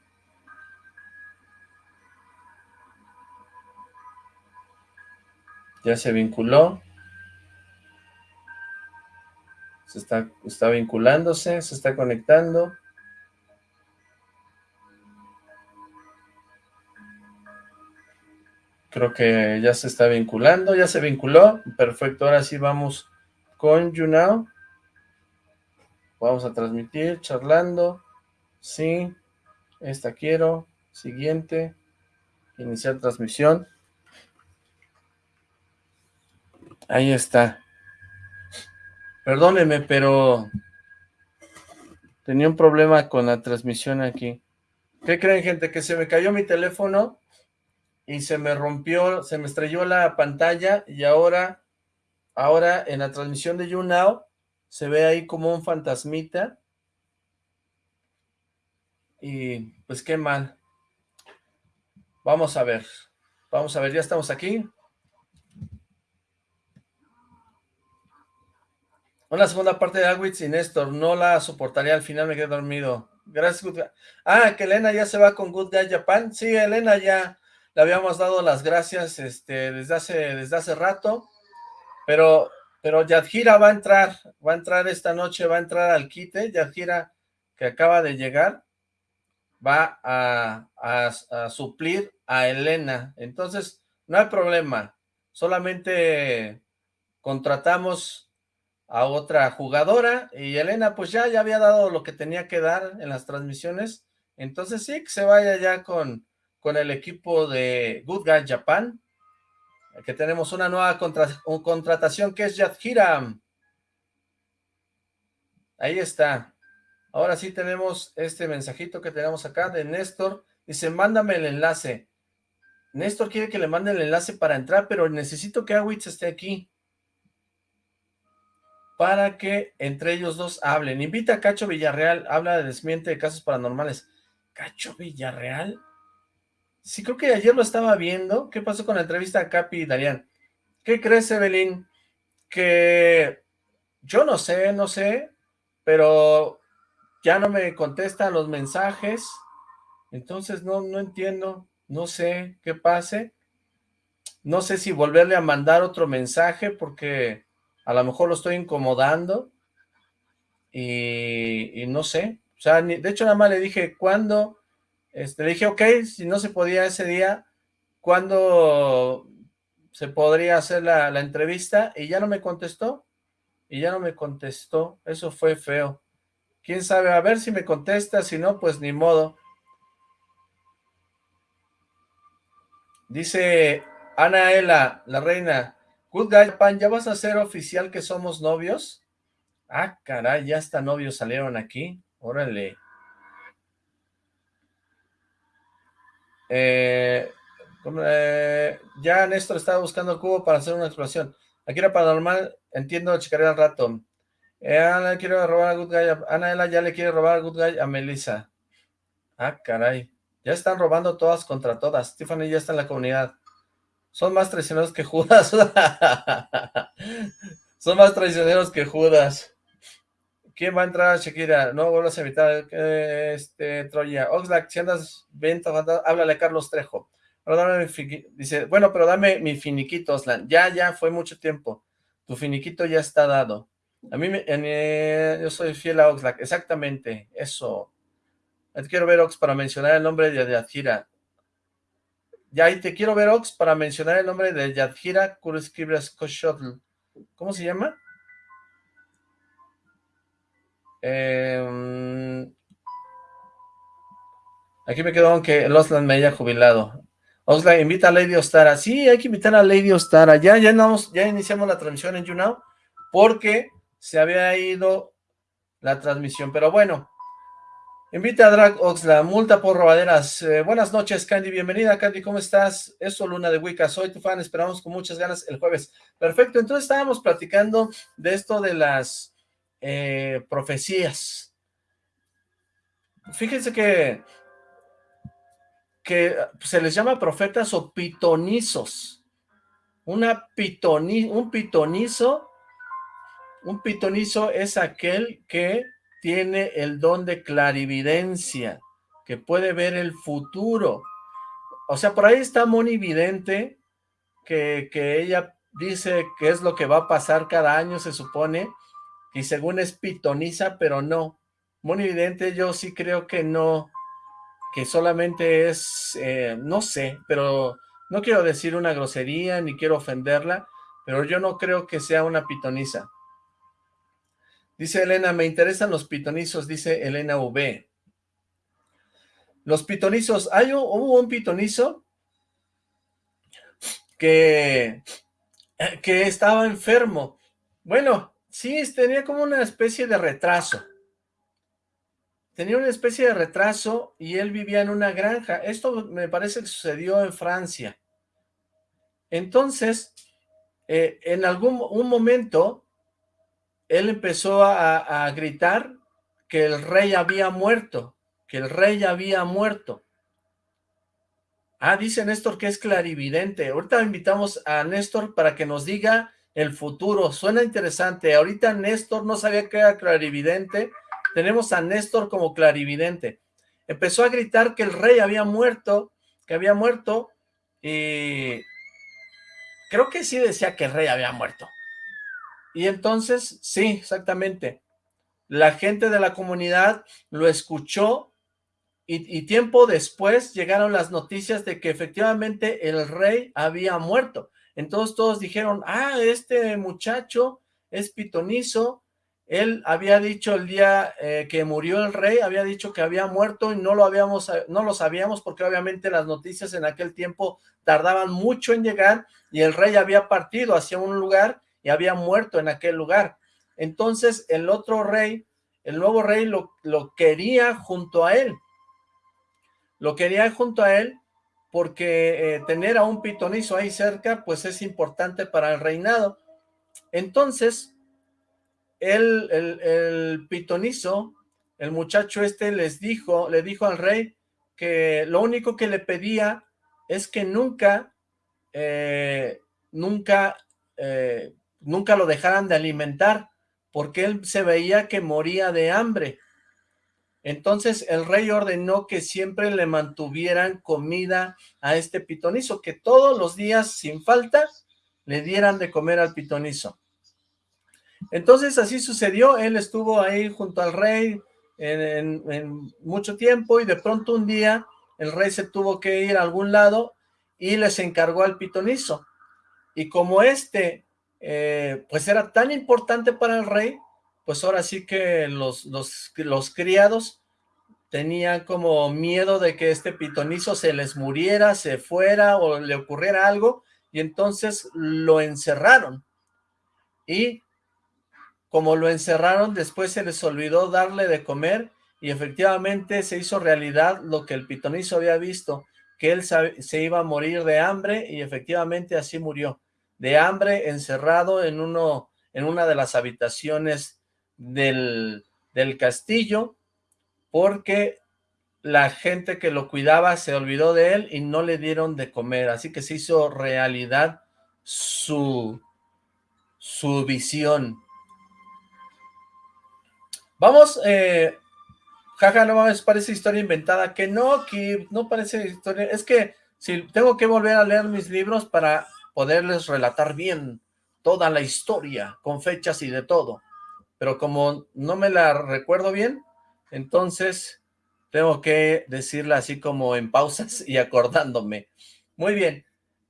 ya se vinculó, se está, está vinculándose, se está conectando, Creo que ya se está vinculando, ya se vinculó. Perfecto, ahora sí vamos con YouNow. Vamos a transmitir, charlando. Sí, esta quiero. Siguiente. Iniciar transmisión. Ahí está. Perdóneme, pero tenía un problema con la transmisión aquí. ¿Qué creen, gente? Que se me cayó mi teléfono y se me rompió, se me estrelló la pantalla y ahora, ahora en la transmisión de YouNow se ve ahí como un fantasmita y pues qué mal. Vamos a ver, vamos a ver, ya estamos aquí. Una segunda parte de Agwitz y Néstor, no la soportaría, al final me quedé dormido. Gracias, Ah, que Elena ya se va con Good Guy Japan. Sí, Elena ya le habíamos dado las gracias este, desde, hace, desde hace rato, pero, pero Yadjira va a entrar, va a entrar esta noche, va a entrar al quite, Yadjira que acaba de llegar, va a, suplir a Elena. Entonces, no hay problema. Solamente contratamos a otra jugadora y Elena pues ya, ya había dado lo que tenía que dar en las transmisiones. Entonces sí, que se vaya ya con, con el equipo de Good Guy Japan, que tenemos una nueva contratación que es Yadhira. Ahí está. Ahora sí tenemos este mensajito que tenemos acá de Néstor. Dice, mándame el enlace. Néstor quiere que le mande el enlace para entrar, pero necesito que Awitz esté aquí. Para que entre ellos dos hablen. Invita a Cacho Villarreal, habla de desmiente de casos paranormales. ¿Cacho Villarreal? Sí, creo que ayer lo estaba viendo. ¿Qué pasó con la entrevista a Capi y? ¿Qué crees, Evelyn? Que yo no sé, no sé, pero ya no me contestan los mensajes, entonces no, no entiendo, no sé qué pase, no sé si volverle a mandar otro mensaje porque a lo mejor lo estoy incomodando y, no sé, o sea, de hecho nada más le dije, ¿cuándo? Este, le dije, ok, si no se podía ese día, ¿cuándo se podría hacer la, la entrevista? Y ya no me contestó, y ya no me contestó, eso fue feo. Quién sabe, a ver si me contesta, si no, pues ni modo. Dice Anaela, la reina, Good Guy Pan, ¿ya vas a ser oficial que somos novios? Ah, caray, ya hasta novios salieron aquí. Órale. Eh, eh, ya Néstor estaba buscando cubo para hacer una exploración. Aquí era paranormal, entiendo, checaré al rato. Eh, Ana quiere robar a Good Guy. Ana ya le quiere robar a Good Guy a Melissa. Ah, caray. Ya están robando todas contra todas. Tiffany ya está en la comunidad. Son más traicioneros que Judas. Son más traicioneros que Judas. ¿Quién va a entrar, Shakira? No vuelvas a evitar este, Troya. Oxlack, si andas venta, háblale a Carlos Trejo. dice, bueno, pero dame mi finiquito, Oslan. Ya, ya, fue mucho tiempo. Tu finiquito ya está dado. A mí, me, eh, yo soy fiel a Oxlack, exactamente, eso. Quiero ver, Ox, para mencionar el nombre de Yadjira. Ya, y te quiero ver, Ox, para mencionar el nombre de Yadjira Kuruskibras ¿Cómo se llama? Em, aquí me quedó aunque Oslan me haya jubilado. Oxlack, invita a Lady Ostara. Sí, hay que invitar a Lady Ostara. Ya, ya, ya iniciamos la transmisión en YouNow, porque se había ido la transmisión, pero bueno, invita a Drag Oxla, multa por robaderas. Eh, buenas noches, Candy, bienvenida, Candy, ¿cómo estás? Eso, Luna de Wicca, soy tu fan, esperamos con muchas ganas el jueves. Perfecto, entonces estábamos platicando de esto de las eh, profecías. Fíjense que, que se les llama profetas o pitonizos. Una pitoni, un pitonizo un pitonizo es aquel que tiene el don de clarividencia, que puede ver el futuro. O sea, por ahí está Moni Vidente, que, que ella dice que es lo que va a pasar cada año, se supone, y según es pitoniza, pero no. Moni Vidente yo sí creo que no, que solamente es, eh, no sé, pero no quiero decir una grosería, ni quiero ofenderla, pero yo no creo que sea una pitoniza. Dice Elena, me interesan los pitonizos, dice Elena V. Los pitonizos, hay un, hubo un pitonizo que que estaba enfermo. Bueno, sí, tenía como una especie de retraso. Tenía una especie de retraso y él vivía en una granja. Esto me parece que sucedió en Francia. Entonces, eh, en algún un momento, él empezó a, gritar que el rey había muerto, que el rey había muerto. Ah, dice Néstor que es clarividente. Ahorita invitamos a Néstor para que nos diga el futuro. Suena interesante. Ahorita Néstor no sabía que era clarividente. Tenemos a Néstor como clarividente. Empezó a gritar que el rey había muerto, que había muerto, y creo que sí decía que el rey había muerto. Y entonces, sí, exactamente. La gente de la comunidad lo escuchó y, tiempo después llegaron las noticias de que efectivamente el rey había muerto. Entonces todos dijeron, ah, este muchacho es pitonizo, él había dicho el día eh, que murió el rey, había dicho que había muerto y no lo habíamos, no lo sabíamos porque obviamente las noticias en aquel tiempo tardaban mucho en llegar y el rey había partido hacia un lugar y había muerto en aquel lugar. Entonces el otro rey, el nuevo rey lo, lo quería junto a él lo quería junto a él porque eh, tener a un pitonizo ahí cerca, pues es importante para el reinado. Entonces, el, el, pitonizo, el muchacho este les dijo, le dijo al rey que lo único que le pedía es que nunca, eh, nunca, eh, nunca lo dejaran de alimentar, porque él se veía que moría de hambre. Entonces el rey ordenó que siempre le mantuvieran comida a este pitonizo, que todos los días sin falta le dieran de comer al pitonizo. Entonces así sucedió, él estuvo ahí junto al rey en, mucho tiempo y de pronto un día el rey se tuvo que ir a algún lado y les encargó al pitonizo. Y como este eh, pues era tan importante para el rey, pues ahora sí que los, los, los criados tenían como miedo de que este pitonizo se les muriera, se fuera o le ocurriera algo, y entonces lo encerraron. Y como lo encerraron, después se les olvidó darle de comer, y efectivamente se hizo realidad lo que el pitonizo había visto, que él se iba a morir de hambre, y efectivamente así murió, de hambre, encerrado en, uno, en una de las habitaciones del, castillo, porque la gente que lo cuidaba se olvidó de él y no le dieron de comer, así que se hizo realidad su, su visión. Vamos, eh, jaja, no mames, parece historia inventada, que no, que no parece historia, es que si tengo que volver a leer mis libros para poderles relatar bien toda la historia, con fechas y de todo, pero como no me la recuerdo bien, entonces tengo que decirla así como en pausas y acordándome. Muy bien.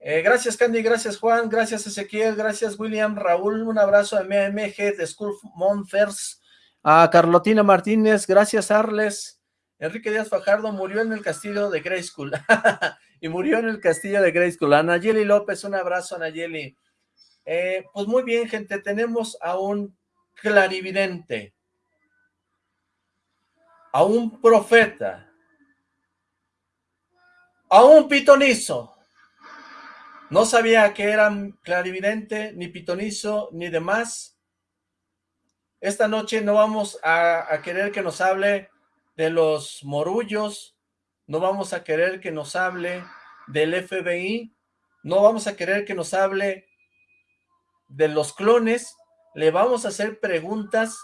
Eh, gracias Candy, gracias Juan, gracias Ezequiel, gracias William, Raúl, un abrazo a MMG de School Monfers, a Carlotina Martínez, gracias Arles, Enrique Díaz Fajardo murió en el castillo de Grey School, y murió en el castillo de Grey School, a Nayeli López, un abrazo Nayeli. Eh, pues muy bien gente, tenemos a un clarividente, a un profeta, a un pitonizo. No sabía que eran clarividente, ni pitonizo, ni demás. Esta noche no vamos a querer que nos hable de los morullos, no vamos a querer que nos hable del FBI, no vamos a querer que nos hable de los clones, le vamos a hacer preguntas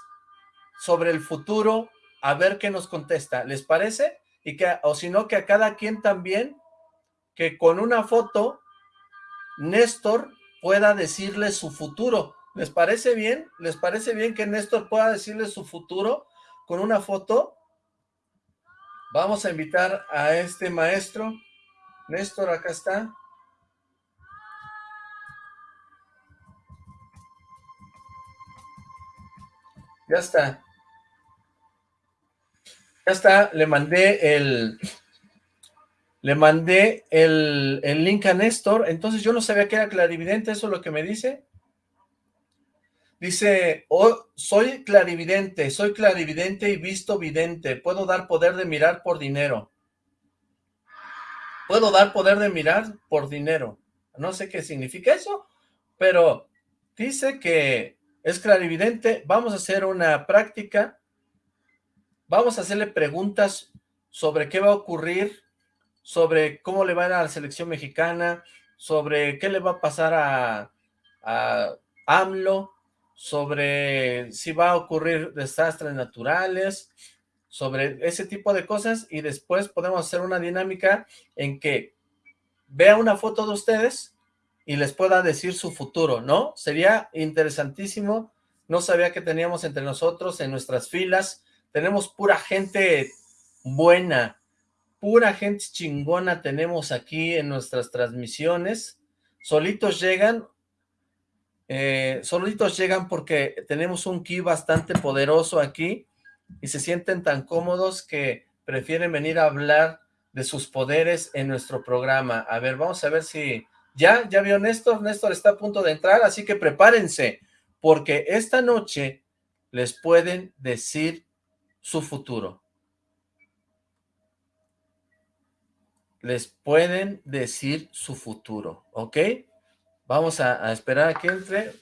sobre el futuro a ver qué nos contesta, ¿les parece? Y que, o si no, que a cada quien también, que con una foto, Néstor pueda decirle su futuro. ¿Les parece bien? ¿Les parece bien que Néstor pueda decirle su futuro con una foto? Vamos a invitar a este maestro. Néstor, acá está. Ya está. Ya está, le mandé el, le mandé el, el link a Néstor, entonces yo no sabía que era clarividente, ¿eso es lo que me dice? Dice, oh, soy clarividente, soy clarividente y visto vidente, puedo dar poder de mirar por dinero. Puedo dar poder de mirar por dinero. No sé qué significa eso, pero dice que es clarividente. Vamos a hacer una práctica. Vamos a hacerle preguntas sobre qué va a ocurrir, sobre cómo le va a ir a la selección mexicana, sobre qué le va a pasar a, a AMLO, sobre si va a ocurrir desastres naturales, sobre ese tipo de cosas y después podemos hacer una dinámica en que vea una foto de ustedes y les pueda decir su futuro, ¿no? Sería interesantísimo, no sabía que teníamos entre nosotros en nuestras filas, tenemos pura gente buena, pura gente chingona tenemos aquí en nuestras transmisiones, solitos llegan eh, solitos llegan porque tenemos un ki bastante poderoso aquí y se sienten tan cómodos que prefieren venir a hablar de sus poderes en nuestro programa. A ver, vamos a ver si... ¿Ya? ¿Ya vio Néstor? Néstor está a punto de entrar, así que prepárense, porque esta noche les pueden decir su futuro. Les pueden decir su futuro, ¿ok? Vamos a, esperar a que entre.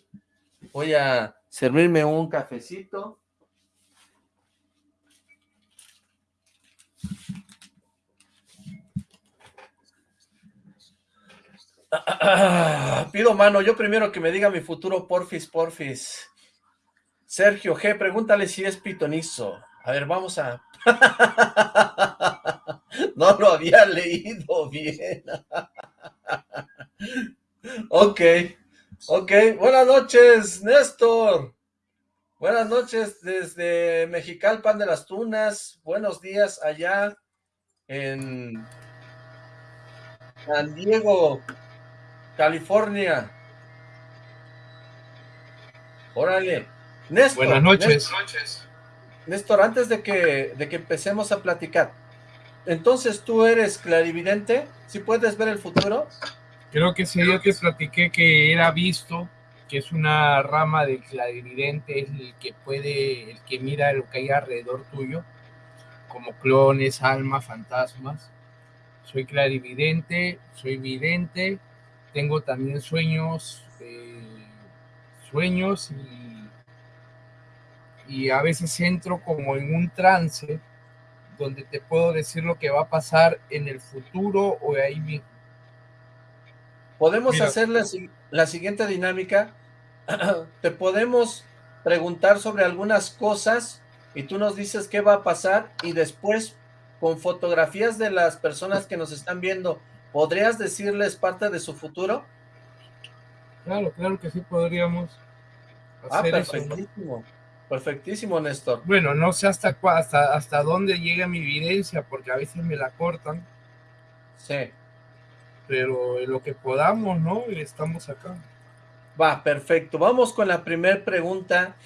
Voy a servirme un cafecito. Pido mano, yo primero que me diga mi futuro, porfis, porfis. Sergio G, pregúntale si es pitonizo. A ver, vamos a... no lo había leído bien. Ok, ok. Buenas noches, Néstor. Buenas noches desde Mexicalpan de las Tunas. Buenos días allá en San Diego, California. Órale. Néstor. Buenas noches. Néstor, antes de que, de que empecemos a platicar, entonces tú eres clarividente, ¿si puedes ver el futuro? Creo que ese día te platiqué que era visto, que es una rama del clarividente, es el que puede, el que mira lo que hay alrededor tuyo, como clones, almas, fantasmas. Soy clarividente, soy vidente, tengo también sueños, eh, sueños y, y a veces entro como en un trance donde te puedo decir lo que va a pasar en el futuro o ahí mismo Podemos hacer la, siguiente dinámica. Te podemos preguntar sobre algunas cosas y tú nos dices qué va a pasar y después con fotografías de las personas que nos están viendo, ¿podrías decirles parte de su futuro? Claro, claro que sí podríamos ah, hacer ah, perfectísimo. Perfectísimo, Néstor. Bueno, no sé hasta, hasta, hasta dónde llega mi evidencia, porque a veces me la cortan. Sí pero lo que podamos, ¿no? Estamos acá. Va, perfecto. Vamos con la primera pregunta.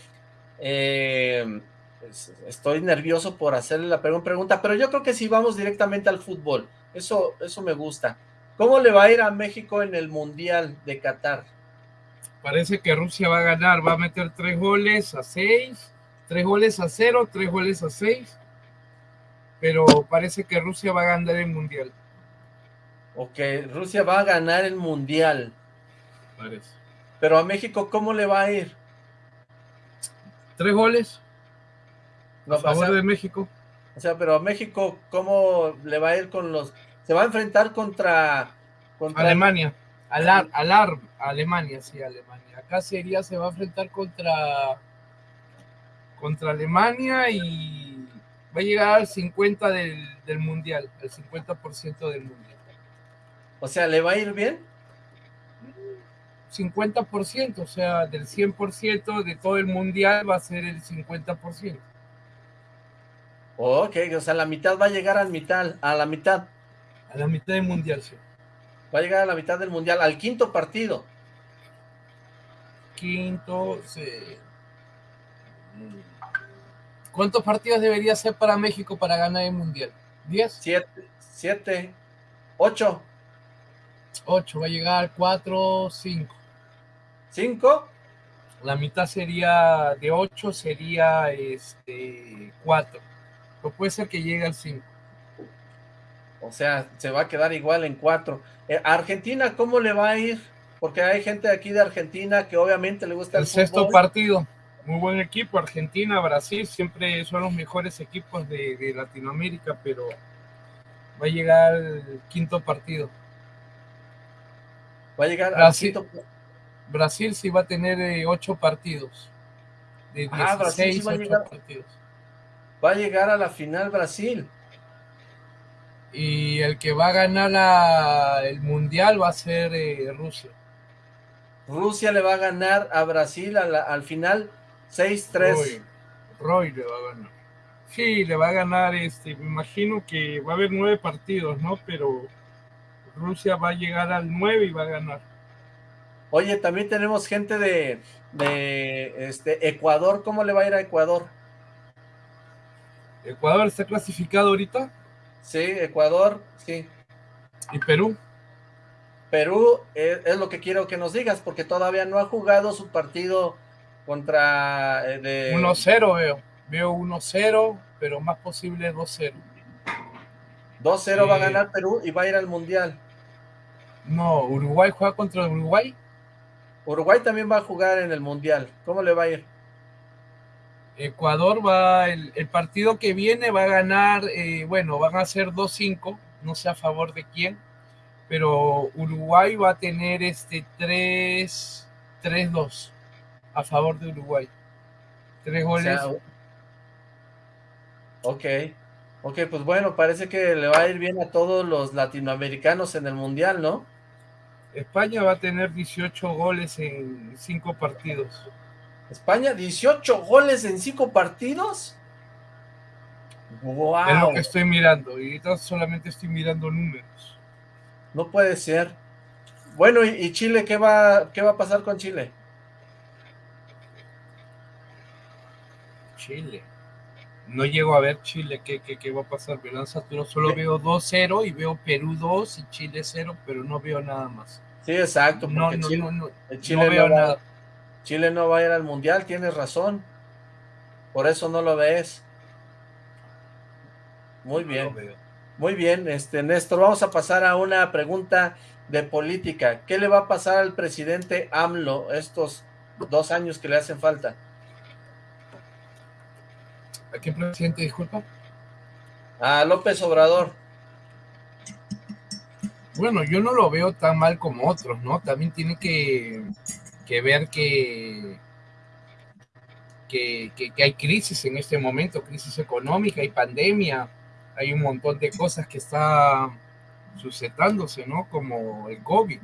Eh, pues, estoy nervioso por hacerle la primera pregunta, pero yo creo que sí vamos directamente al fútbol. Eso, eso me gusta. ¿Cómo le va a ir a México en el Mundial de Qatar? Parece que Rusia va a ganar, va a meter tres goles a seis, tres goles a cero, tres goles a seis, pero parece que Rusia va a ganar el Mundial. Ok, Rusia va a ganar el Mundial. Parece. Pero a México, ¿cómo le va a ir? Tres goles. a favor de México. O sea, pero a México, ¿cómo le va a ir con los... Se va a enfrentar contra... contra... Alemania. Alar, Alar, Alemania, sí, Alemania. Acá sería, se va a enfrentar contra... Contra Alemania y va a llegar al 50 del, del Mundial, al 50% del Mundial. O sea, ¿le va a ir bien? 50%, o sea, del 100% de todo el mundial va a ser el 50%. Ok, o sea, la mitad va a llegar a mitad, a la mitad. A la mitad del mundial, sí. Va a llegar a la mitad del mundial, al quinto partido. Quinto, sí. ¿Cuántos partidos debería ser para México para ganar el mundial? ¿Diez? Siete. Siete. Ocho. Ocho, va a llegar cuatro, cinco. ¿Cinco? La mitad sería de ocho, sería este cuatro. O puede ser que llegue al cinco. O sea, se va a quedar igual en cuatro. Eh, Argentina cómo le va a ir? Porque hay gente aquí de Argentina que obviamente le gusta el, el sexto partido. Muy buen equipo. Argentina, Brasil siempre son los mejores equipos de, de Latinoamérica, pero va a llegar el quinto partido. Va a llegar Brasil, al quinto... Brasil sí va a tener eh, ocho partidos. De 16, ah, Brasil sí va, a llegar, partidos. va a llegar a la final Brasil. Y el que va a ganar la, el mundial va a ser eh, Rusia. Rusia le va a ganar a Brasil a la, al final 6-3. Roy, Roy, le va a ganar. Sí, le va a ganar, este, me imagino que va a haber nueve partidos, ¿no? Pero Rusia va a llegar al 9 y va a ganar. Oye, también tenemos gente de, de este, Ecuador. ¿Cómo le va a ir a Ecuador? ¿Ecuador está clasificado ahorita? Sí, Ecuador, sí. ¿Y Perú? Perú es, es, lo que quiero que nos digas, porque todavía no ha jugado su partido contra... Eh, de... 1-0 veo. Veo 1-0, pero más posible 2-0. 2-0 va a ganar Perú y va a ir al Mundial. No, Uruguay juega contra Uruguay. Uruguay también va a jugar en el Mundial. ¿Cómo le va a ir? Ecuador va, el, el partido que viene va a ganar, eh, bueno, van a ser 2-5, no sé a favor de quién, pero Uruguay va a tener este 3-2 a favor de Uruguay. Tres goles. O sea, ok. Ok, pues bueno, parece que le va a ir bien a todos los latinoamericanos en el Mundial, ¿no? España va a tener 18 goles en 5 partidos. ¿España 18 goles en 5 partidos? ¡Wow! Es lo que estoy mirando, y ahorita solamente estoy mirando números. No puede ser. Bueno, ¿y, y Chile qué va, qué va a pasar con Chile? Chile no llego a ver Chile, ¿qué, qué, qué va a pasar? Verán Saturo, solo veo 2-0 y veo Perú 2 y Chile 0, pero no veo nada más. Sí, exacto. No, no, Chile, no, Chile, no veo va, nada. Chile no va a ir al Mundial, tienes razón. Por eso no lo ves. Muy bien. Muy bien, este Néstor, vamos a pasar a una pregunta de política. ¿Qué le va a pasar al presidente AMLO estos dos años que le hacen falta? ¿A qué presidente, disculpa? A López Obrador. Bueno, yo no lo veo tan mal como otros, ¿no? También tiene que, que ver que, que, que, que, hay crisis en este momento, crisis económica y pandemia. Hay un montón de cosas que están sucedándose, ¿no? Como el COVID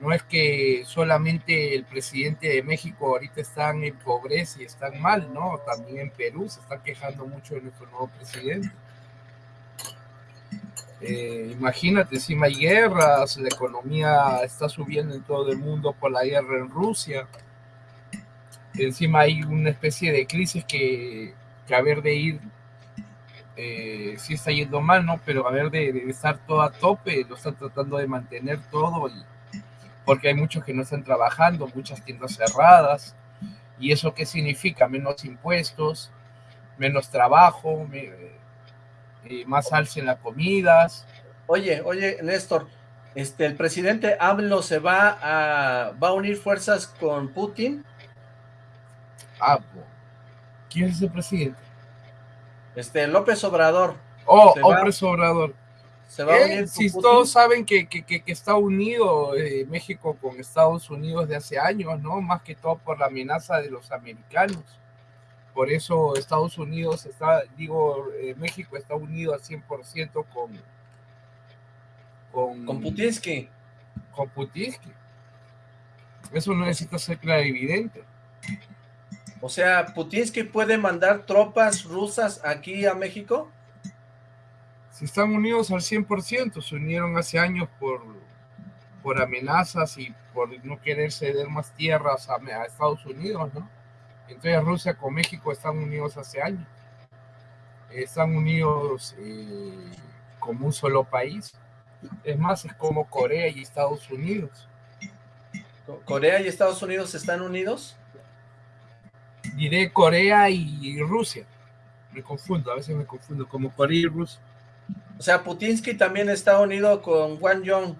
no es que solamente el presidente de México ahorita están en pobreza y están mal, ¿no? También en Perú se está quejando mucho de nuestro nuevo presidente. Eh, imagínate, encima hay guerras, la economía está subiendo en todo el mundo por la guerra en Rusia. Encima hay una especie de crisis que, que a ver de ir, eh, sí está yendo mal, ¿no? Pero a ver de, de estar todo a tope, lo están tratando de mantener todo y porque hay muchos que no están trabajando, muchas tiendas cerradas. ¿Y eso qué significa? Menos impuestos, menos trabajo, eh, más alza en las comidas. Oye, oye, Néstor, este, el presidente AMLO se va a, va a unir fuerzas con Putin. Ah, ¿quién es el presidente? Este, López Obrador. Oh, López Obrador. Se va a unir si todos saben que, que, que, que está unido eh, México con Estados Unidos de hace años, ¿no? Más que todo por la amenaza de los americanos. Por eso Estados Unidos está, digo, eh, México está unido al 100% con, con... Con Putinsky. Con Putinsky. Eso no necesita ser clarividente. O sea, ¿Putinsky puede mandar tropas rusas aquí a México? Si están unidos al 100%, se unieron hace años por, por amenazas y por no querer ceder más tierras a, a Estados Unidos, ¿no? Entonces Rusia con México están unidos hace años. Están unidos eh, como un solo país. Es más, es como Corea y Estados Unidos. ¿Corea y Estados Unidos están unidos? Diré Corea y Rusia. Me confundo, a veces me confundo, como Corea y Rusia. O sea, Putinsky también está unido con Wang Yong.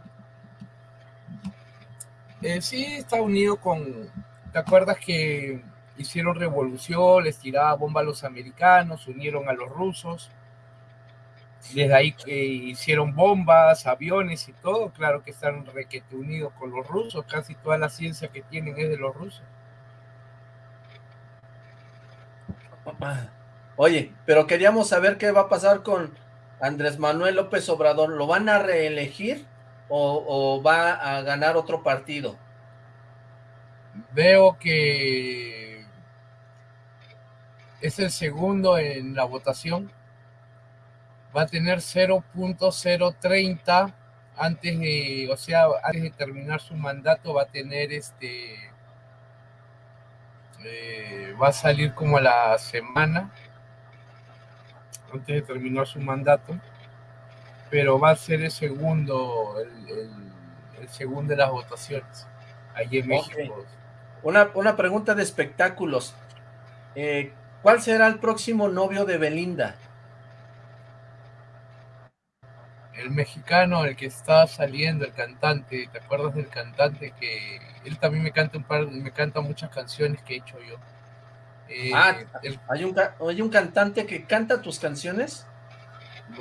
Eh, sí, está unido con... ¿Te acuerdas que hicieron revolución, les tiraba bomba a los americanos, unieron a los rusos? Desde ahí que hicieron bombas, aviones y todo, claro que están requete unidos con los rusos, casi toda la ciencia que tienen es de los rusos. Oye, pero queríamos saber qué va a pasar con Andrés Manuel López Obrador. ¿Lo van a reelegir o, va a ganar otro partido? Veo que es el segundo en la votación va a tener 0.030 antes de, o sea, antes de terminar su mandato va a tener este, eh, va a salir como a la semana, antes de terminar su mandato, pero va a ser el segundo, el, segundo de las votaciones, allí en México. Una, una pregunta de espectáculos. Eh, ¿Cuál será el próximo novio de Belinda? el mexicano, el que está saliendo, el cantante, ¿te acuerdas del cantante que él también me canta un par, me canta muchas canciones que he hecho yo? Eh, ah, ¿hay, un, ¿hay un cantante que canta tus canciones?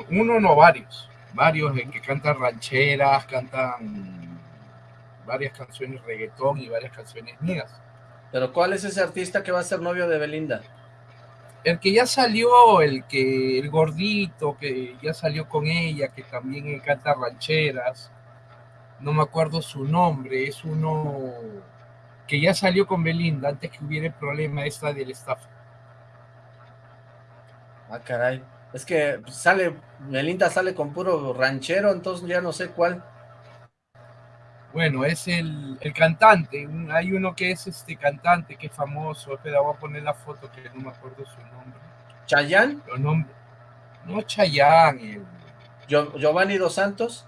Uno no, varios, varios que cantan rancheras, cantan varias canciones reggaetón y varias canciones mías. ¿Pero cuál es ese artista que va a ser novio de Belinda? el que ya salió, el que el gordito que ya salió con ella, que también canta rancheras, no me acuerdo su nombre, es uno que ya salió con Belinda antes que hubiera el problema esta del staff. Ah, caray. Es que sale, Belinda sale con puro ranchero, entonces ya no sé cuál. Bueno, es el, cantante. Hay uno que es este cantante que es famoso. Espera, voy a poner la foto que no me acuerdo su nombre. ¿Chayán? No, Chayán. ¿Giovanni Dos Santos?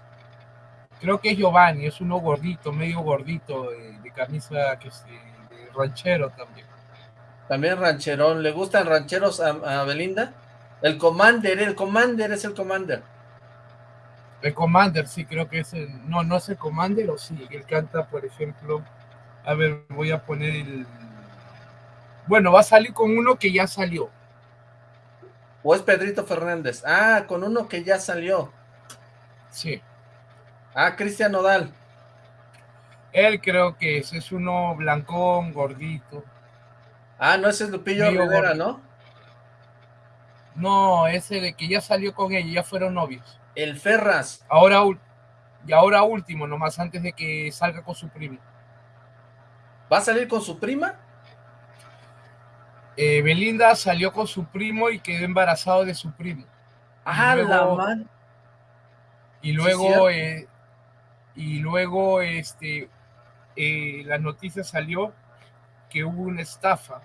Creo que es Giovanni, es uno gordito, medio gordito, de, camisa que es de, ranchero también. También rancherón. ¿Le gustan rancheros a, a Belinda? El Commander, el Commander es el Commander. El Commander, sí, creo que es el... No, no es el Commander, o sí, él canta, por ejemplo... A ver, voy a poner el... Bueno, va a salir con uno que ya salió. ¿O es Pedrito Fernández? Ah, con uno que ya salió. Sí. Ah, Cristian Nodal. Él creo que es, es uno blancón, gordito. Ah, no, ese es Lupillo Rivera, ¿no? No, ese de que ya salió con ella, ya fueron novios. El Ferras. Ahora, y ahora último, nomás antes de que salga con su primo. ¿Va a salir con su prima? Eh, Belinda salió con su primo y quedó embarazado de su primo. Ah, la man. Y luego, eh, y luego, este, eh, la noticia salió que hubo una estafa,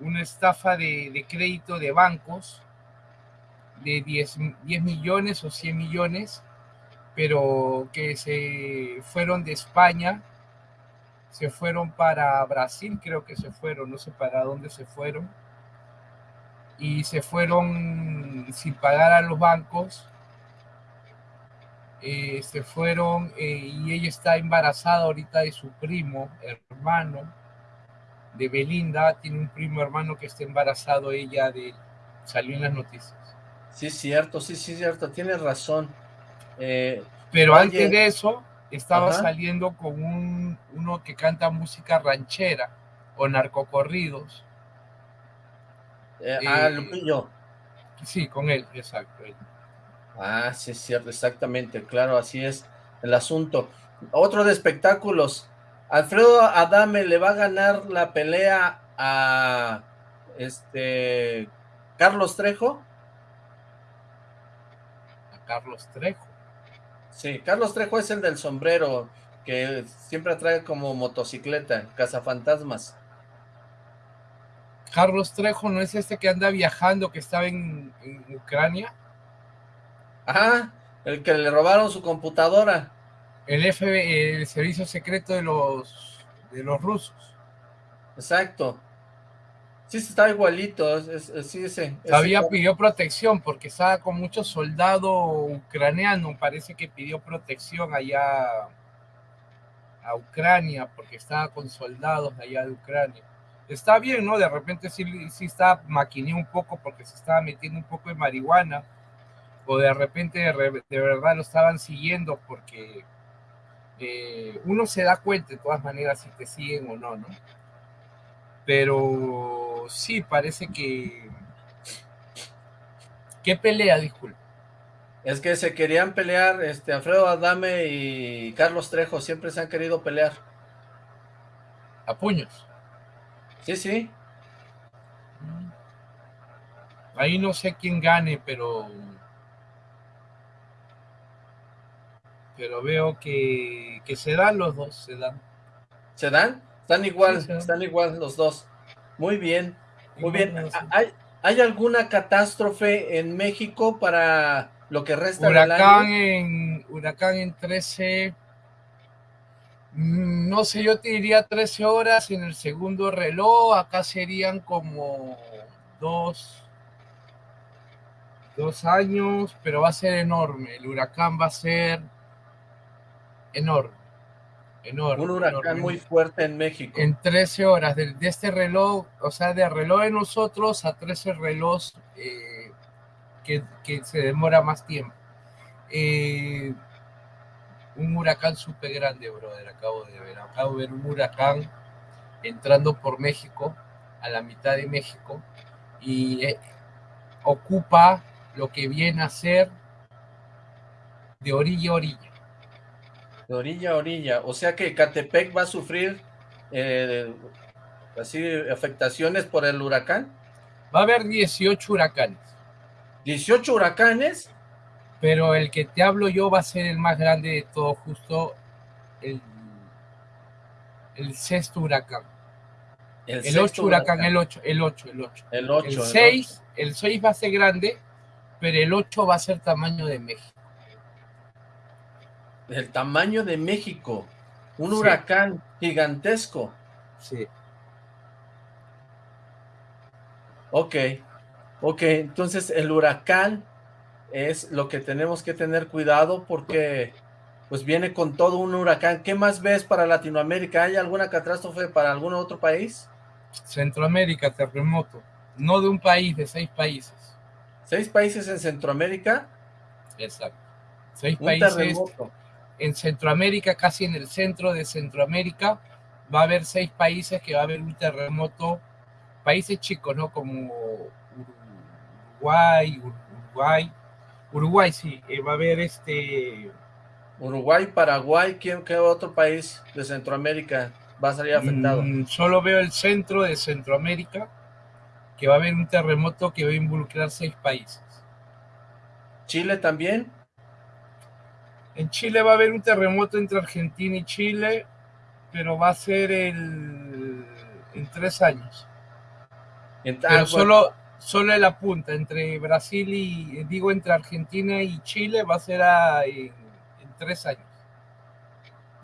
una estafa de, de crédito de bancos de 10, 10 millones o 100 millones, pero que se fueron de España, se fueron para Brasil, creo que se fueron, no sé para dónde se fueron, y se fueron sin pagar a los bancos, eh, se fueron eh, y ella está embarazada ahorita de su primo, hermano, de Belinda, tiene un primo hermano que está embarazado ella de salió en las noticias. Sí, cierto, sí, sí, cierto, tienes razón. Eh, Pero antes de eso, estaba saliendo con un, uno que canta música ranchera o narcocorridos. Eh, ah, Lupillo. Sí, con él, exacto. Ah, sí, es cierto, exactamente, claro, así es el asunto. Otro de espectáculos. Alfredo Adame le va a ganar la pelea a este Carlos Trejo. Carlos Trejo. Sí, Carlos Trejo es el del sombrero, que siempre trae como motocicleta, cazafantasmas. Carlos Trejo no es este que anda viajando, que estaba en, Ucrania. Ajá, El que le robaron su computadora. El FBI, el servicio secreto de los, de los rusos. Exacto. Sí, está igualito, sí, ese. Pidió protección porque estaba con muchos soldados ucranianos, parece que pidió protección allá a Ucrania porque estaba con soldados allá de Ucrania. Está bien, ¿no? De repente sí, sí está un poco porque se estaba metiendo un poco de marihuana o de repente de, verdad lo estaban siguiendo porque eh, uno se da cuenta de todas maneras si te siguen o no, ¿no? Pero sí, parece que... ¿Qué pelea, disculpe? Es que se querían pelear, este, Alfredo Adame y Carlos Trejo siempre se han querido pelear. ¿A puños? Sí, sí. Ahí no sé quién gane, pero... Pero veo que, que se dan los dos, se dan. ¿Se dan? Están igual, están igual los dos. Muy bien, muy bien. ¿Hay, ¿Hay alguna catástrofe en México para lo que resta huracán del año? En, huracán en 13, mm, no sé, yo te diría 13 horas en el segundo reloj, acá serían como dos, dos años, pero va a ser enorme, el huracán va a ser enorme. Un huracán muy fuerte en México. En 13 horas, de, este reloj, o sea, de reloj de nosotros a 13 reloj eh, que, se demora más tiempo. Eh, un huracán súper grande, brother, acabo de ver. Acabo de ver un huracán entrando por México, a la mitad de México, y eh, ocupa lo que viene a ser de orilla a orilla de orilla a orilla. O sea que Catepec va a sufrir eh, así afectaciones por el huracán. Va a haber 18 huracanes. ¿18 huracanes? Pero el que te hablo yo va a ser el más grande de todo, justo el, el sexto huracán. El, el 8 huracán, el 8, el 8, el 8. El 8. El 6, el 6 va a ser grande, pero el 8 va a ser tamaño de México del tamaño de México, un huracán gigantesco. Sí. Ok, ok, entonces el huracán es lo que tenemos que tener cuidado porque pues viene con todo un huracán. ¿Qué más ves para Latinoamérica? ¿Hay alguna catástrofe para algún otro país? Centroamérica, terremoto. No de un país, de seis países. ¿Seis países en Centroamérica? Exacto. Seis países en Centroamérica, casi en el centro de Centroamérica, va a haber seis países que va a haber un terremoto, países chicos, ¿no? Como Uruguay, Uruguay, Uruguay sí, eh, va a haber este... Uruguay, Paraguay, ¿quién, ¿qué otro país de Centroamérica va a salir afectado? Mm, solo veo el centro de Centroamérica, que va a haber un terremoto que va a involucrar seis países. ¿Chile también? En Chile va a haber un terremoto entre Argentina y Chile, pero va a ser en tres años. pero solo, solo en la punta, entre Brasil y, digo, entre Argentina y Chile va a ser en, tres años.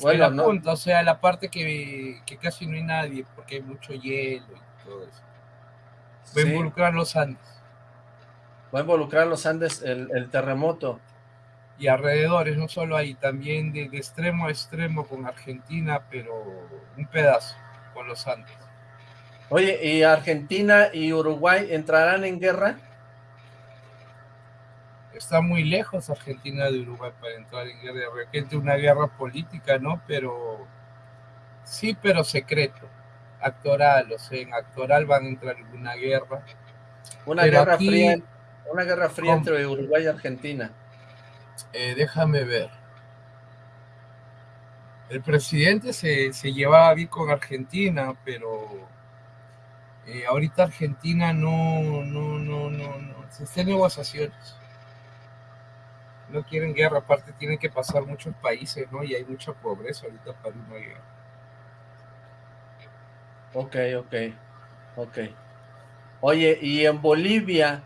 Bueno, en la punta, o sea, la parte que, casi no hay nadie, porque hay mucho hielo y todo eso. Va a involucrar los Andes. Va a involucrar los Andes el terremoto y alrededores, no solo ahí, también de, extremo a extremo con Argentina, pero un pedazo con los Andes. Oye, ¿y Argentina y Uruguay entrarán en guerra? Está muy lejos Argentina de Uruguay para entrar en guerra, de repente una guerra política, ¿no? Pero sí, pero secreto, actoral, o sea, en actoral van a entrar en una guerra. Una guerra fría, una guerra fría entre Uruguay y Argentina. Eh, déjame ver. El presidente se, se, llevaba bien con Argentina, pero eh, ahorita Argentina no, no, no, no, no, se está en negociaciones. No quieren guerra, aparte tienen que pasar muchos países, ¿no? Y hay mucha pobreza ahorita para una guerra. Ok, ok, ok. Oye, ¿y en Bolivia?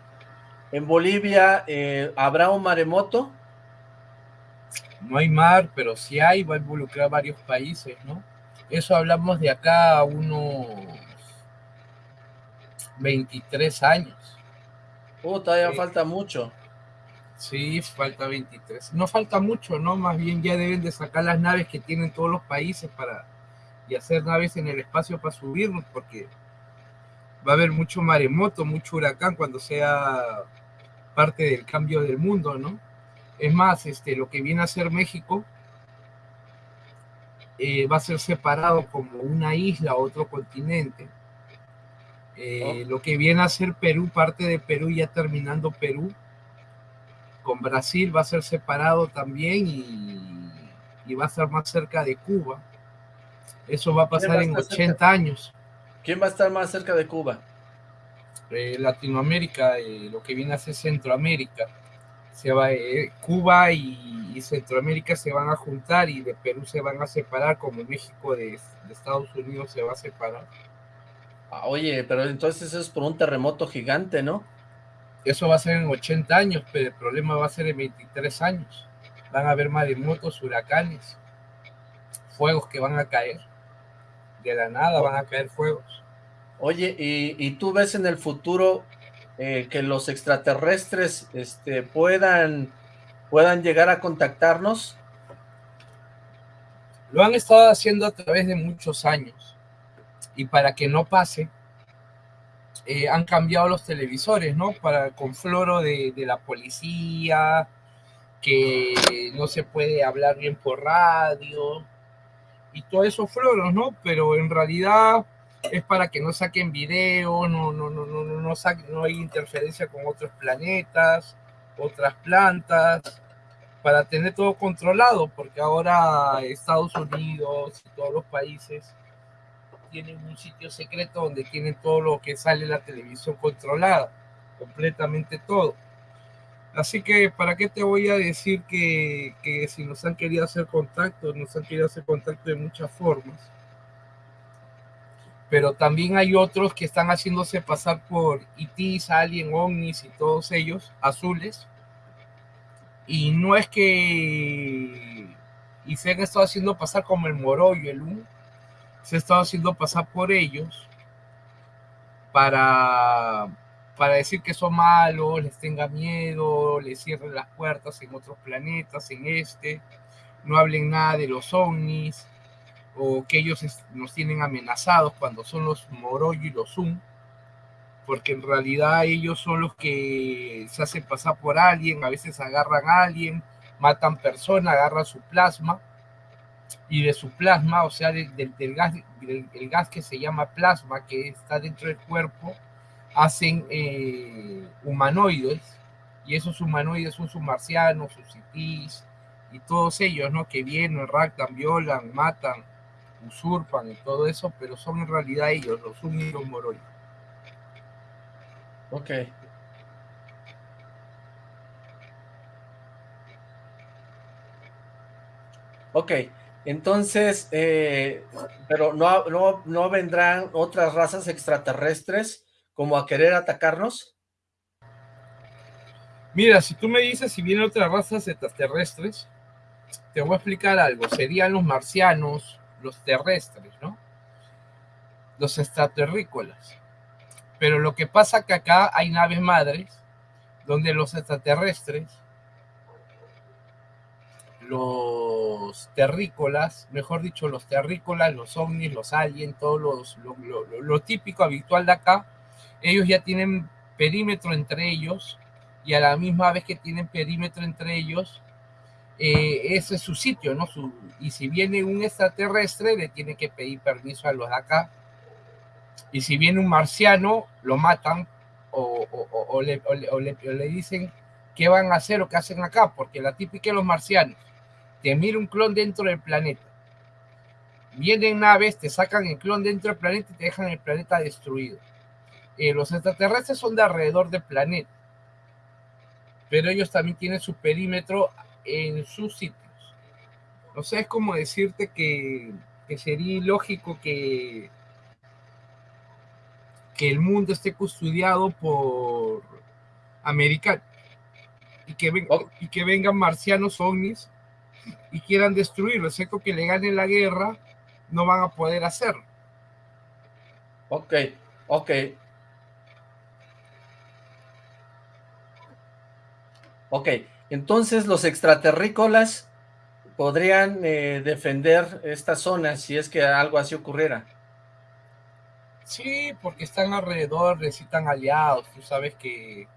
¿En Bolivia eh, habrá un maremoto? No hay mar, pero si hay, va a involucrar varios países, ¿no? Eso hablamos de acá a unos 23 años. Oh, todavía falta mucho. Sí, falta 23. No falta mucho, ¿no? Más bien ya deben de sacar las naves que tienen todos los países para y hacer naves en el espacio para subirnos, porque va a haber mucho maremoto, mucho huracán cuando sea parte del cambio del mundo, ¿no? Es más, este, lo que viene a ser México eh, va a ser separado como una isla, otro continente. Eh, oh. Lo que viene a ser Perú, parte de Perú, ya terminando Perú, con Brasil va a ser separado también y, y va a estar más cerca de Cuba. Eso va a pasar en 80 años. ¿Quién va a estar más cerca de Cuba? Eh, Latinoamérica, lo que viene a ser Centroamérica. Se va, eh, Cuba y, Centroamérica se van a juntar y de Perú se van a separar, como México de, Estados Unidos se va a separar. Ah, oye, pero entonces es por un terremoto gigante, ¿no? Eso va a ser en 80 años, pero el problema va a ser en 23 años. Van a haber maremotos, huracanes, fuegos que van a caer. De la nada van a caer fuegos. Oye, ¿y, tú ves en el futuro eh, que los extraterrestres este, puedan, puedan llegar a contactarnos? Lo han estado haciendo a través de muchos años. Y para que no pase, eh, han cambiado los televisores, ¿no? Para con floro de, de, la policía, que no se puede hablar bien por radio, y todos esos floros, ¿no? Pero en realidad es para que no saquen video, no, no, no, no, no, no hay interferencia con otros planetas, otras plantas, para tener todo controlado, porque ahora Estados Unidos y todos los países tienen un sitio secreto donde tienen todo lo que sale en la televisión controlada, completamente todo. Así que, ¿para qué te voy a decir que, que si nos han querido hacer contacto, nos han querido hacer contacto de muchas formas? Pero también hay otros que están haciéndose pasar por ITs, Alien, OVNIs y todos ellos, azules. Y no es que y se han estado haciendo pasar como el Moro y el UN, se ha estado haciendo pasar por ellos para, para decir que son malos, les tenga miedo, les cierren las puertas en otros planetas, en este, no hablen nada de los ovnis, o que ellos nos tienen amenazados cuando son los Moroyo y los Zoom, porque en realidad ellos son los que se hacen pasar por alguien, a veces agarran a alguien, matan personas, agarran su plasma, y de su plasma, o sea, del, gas, del, gas que se llama plasma, que está dentro del cuerpo, hacen eh, humanoides, y esos humanoides son sus marcianos, sus citis, y todos ellos, ¿no? Que vienen, raptan, violan, matan, usurpan y todo eso, pero son en realidad ellos, los únicos Moroi. Ok. Ok, entonces, eh, pero no, no, no vendrán otras razas extraterrestres como a querer atacarnos? Mira, si tú me dices si vienen otras razas extraterrestres, te voy a explicar algo. Serían los marcianos, los terrestres, ¿no? Los extraterrícolas. Pero lo que pasa que acá hay naves madres donde los extraterrestres, los terrícolas, mejor dicho, los terrícolas, los ovnis, los aliens, todo lo, lo típico habitual de acá, ellos ya tienen perímetro entre ellos y a la misma vez que tienen perímetro entre ellos, eh, ese es su sitio, ¿no? Su, y si viene un extraterrestre, le tiene que pedir permiso a los de acá. Y si viene un marciano, lo matan o, le, le, dicen qué van a hacer o qué hacen acá, porque la típica de los marcianos, te mira un clon dentro del planeta. Vienen naves, te sacan el clon dentro del planeta y te dejan el planeta destruido. Eh, los extraterrestres son de alrededor del planeta, pero ellos también tienen su perímetro en sus sitios. O sea, es como decirte que, sería ilógico que, que el mundo esté custodiado por americanos y que, y que vengan marcianos ovnis y quieran destruirlo, excepto que le ganen la guerra, no van a poder hacerlo. Ok, ok. Ok, entonces los extraterrícolas podrían eh, defender esta zona si es que algo así ocurriera. Sí, porque están alrededor, necesitan aliados. Tú sabes que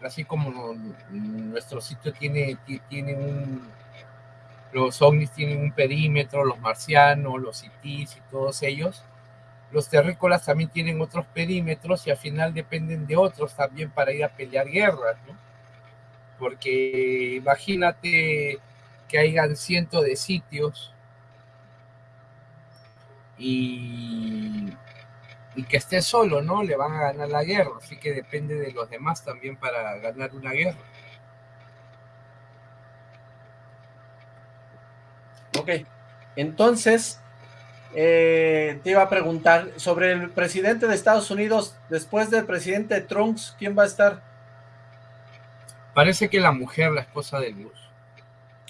así como nuestro sitio tiene, tiene un... Los ovnis tienen un perímetro, los marcianos, los citis y todos ellos. Los terrícolas también tienen otros perímetros y al final dependen de otros también para ir a pelear guerras, ¿no? Porque imagínate que hayan cientos de sitios y, que esté solo, ¿no? Le van a ganar la guerra, así que depende de los demás también para ganar una guerra. Ok, entonces eh, te iba a preguntar sobre el presidente de Estados Unidos, después del presidente Trump, ¿quién va a estar? Parece que la mujer, la esposa de Dios.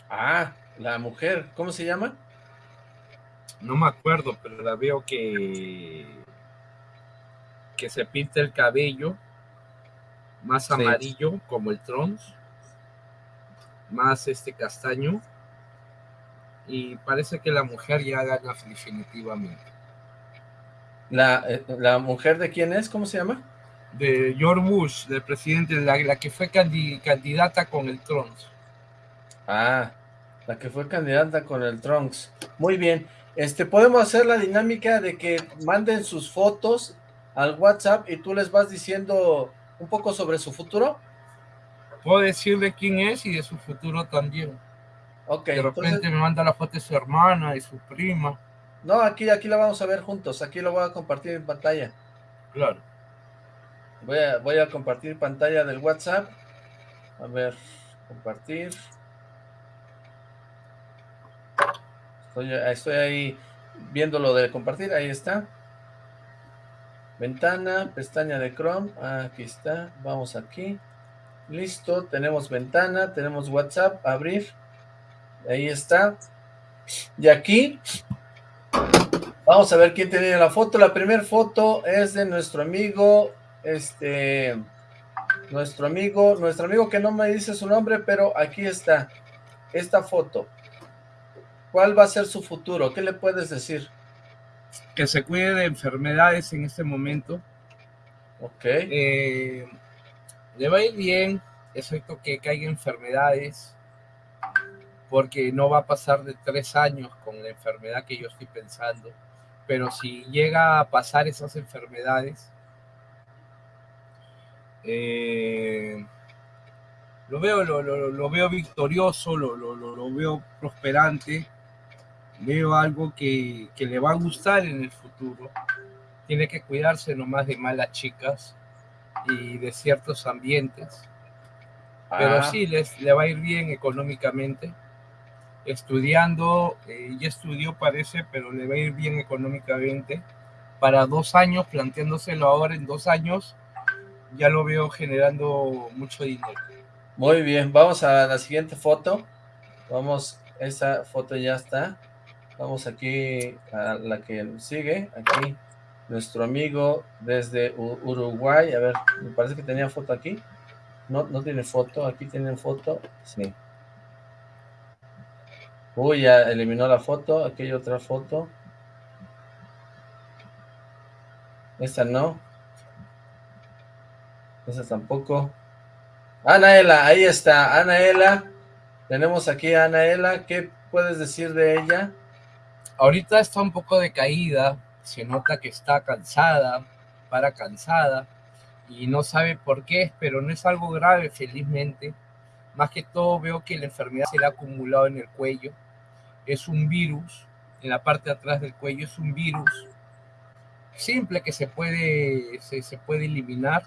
Ah, la mujer, ¿cómo se llama? No me acuerdo, pero la veo que que se pinta el cabello más amarillo como el Trons, más este castaño y parece que la mujer ya gana definitivamente. ¿La, eh, ¿La mujer de quién es? ¿Cómo se llama? De George Bush, del presidente, la, la que fue candidata con el Trons. Ah, la que fue candidata con el Trunks. Muy bien. Este, podemos hacer la dinámica de que manden sus fotos al WhatsApp y tú les vas diciendo un poco sobre su futuro. Puedo decirle quién es y de su futuro también. Ok. De repente me manda la foto de su hermana y su prima. No, aquí, aquí la vamos a ver juntos. Aquí lo voy a compartir en pantalla. Claro. Voy a, voy a compartir pantalla del WhatsApp. A ver, compartir. Estoy, ahí viendo lo de compartir, ahí está. Ventana, pestaña de Chrome, aquí está, vamos aquí. Listo, tenemos ventana, tenemos WhatsApp, abrir. Ahí está. Y aquí, vamos a ver quién tiene la foto. La primera foto es de nuestro amigo, este, nuestro amigo, nuestro amigo que no me dice su nombre, pero aquí está, esta foto. ¿Cuál va a ser su futuro? ¿Qué le puedes decir? Que se cuide de enfermedades en este momento. Ok. Eh, le va a ir bien, excepto que caiga enfermedades, porque no va a pasar de tres años con la enfermedad que yo estoy pensando. Pero si llega a pasar esas enfermedades, eh, lo veo, lo, lo, veo victorioso, lo, lo, veo prosperante veo algo que, le va a gustar en el futuro. Tiene que cuidarse nomás de malas chicas y de ciertos ambientes. Pero ah. sí, les, le va a ir bien económicamente. Estudiando, eh, ya estudió parece, pero le va a ir bien económicamente. Para dos años, planteándoselo ahora en dos años, ya lo veo generando mucho dinero. Muy bien, vamos a la siguiente foto. Vamos, esa foto ya está. Vamos aquí a la que sigue, aquí, nuestro amigo desde Uruguay, a ver, me parece que tenía foto aquí, no, no tiene foto, aquí tienen foto, sí. Uy, ya eliminó la foto, aquí hay otra foto. Esta no. Esta tampoco. Anaela, ahí está, Anaela. Tenemos aquí a Anaela, ¿qué puedes decir de ella? Ahorita está un poco decaída, se nota que está cansada, para cansada, y no sabe por qué, pero no es algo grave, felizmente. Más que todo veo que la enfermedad se le ha acumulado en el cuello. Es un virus, en la parte de atrás del cuello es un virus simple que se puede, se, se puede eliminar.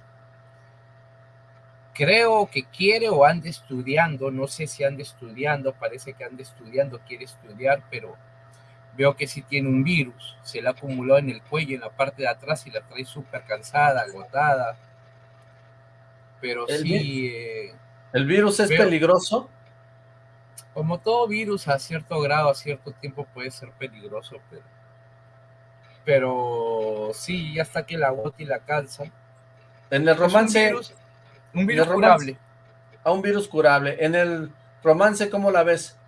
Creo que quiere o anda estudiando, no sé si anda estudiando, parece que anda estudiando, quiere estudiar, pero veo que sí tiene un virus, se le acumuló en el cuello, en la parte de atrás y la trae súper cansada, agotada. Pero sí... ¿El virus es peligroso? Como todo virus a cierto grado, a cierto tiempo puede ser peligroso, pero, pero sí, hasta que la gota y la calza. En el romance... un virus, curable. A un virus curable. En el romance, ¿cómo la ves?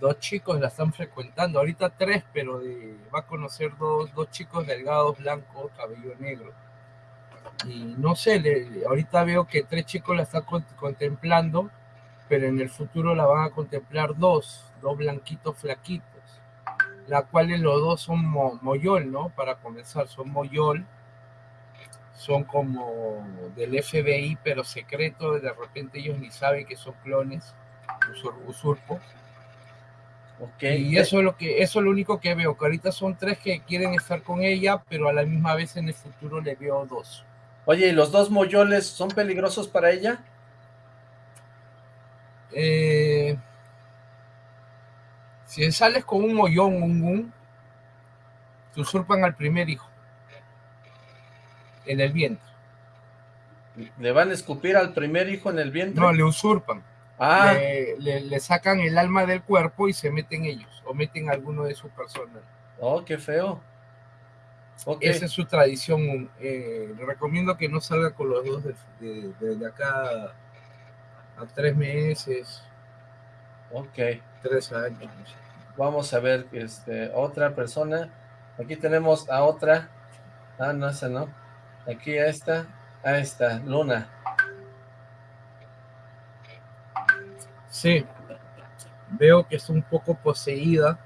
dos chicos la están frecuentando, ahorita tres, pero va a conocer dos, dos chicos delgados, blancos, cabello negro. Y no sé, ahorita veo que tres chicos la están contemplando, pero en el futuro la van a contemplar dos, dos blanquitos flaquitos, la cuales los dos son moyol, ¿no? Para comenzar, son moyol, son como del FBI, pero secreto, de repente ellos ni saben que son clones, usurpos y eso es lo que eso es lo único que veo, que ahorita son tres que quieren estar con ella, pero a la misma vez en el futuro le veo dos. Oye, ¿y los dos moyoles son peligrosos para ella? Eh, si sales con un mollón, un, un, te usurpan al primer hijo. En el vientre. ¿Le van a escupir al primer hijo en el vientre? No, le usurpan. Ah. Le, sacan el alma del cuerpo y se meten ellos, o meten alguno de su personal. Oh, qué feo. Esa es su tradición. Eh, le recomiendo que no salga con los dos de, acá a tres meses. Ok. Tres años. Vamos a ver, este, otra persona. Aquí tenemos a otra. Ah, no, esa no. Aquí a esta. A esta, Luna. Sí, veo que es un poco poseída,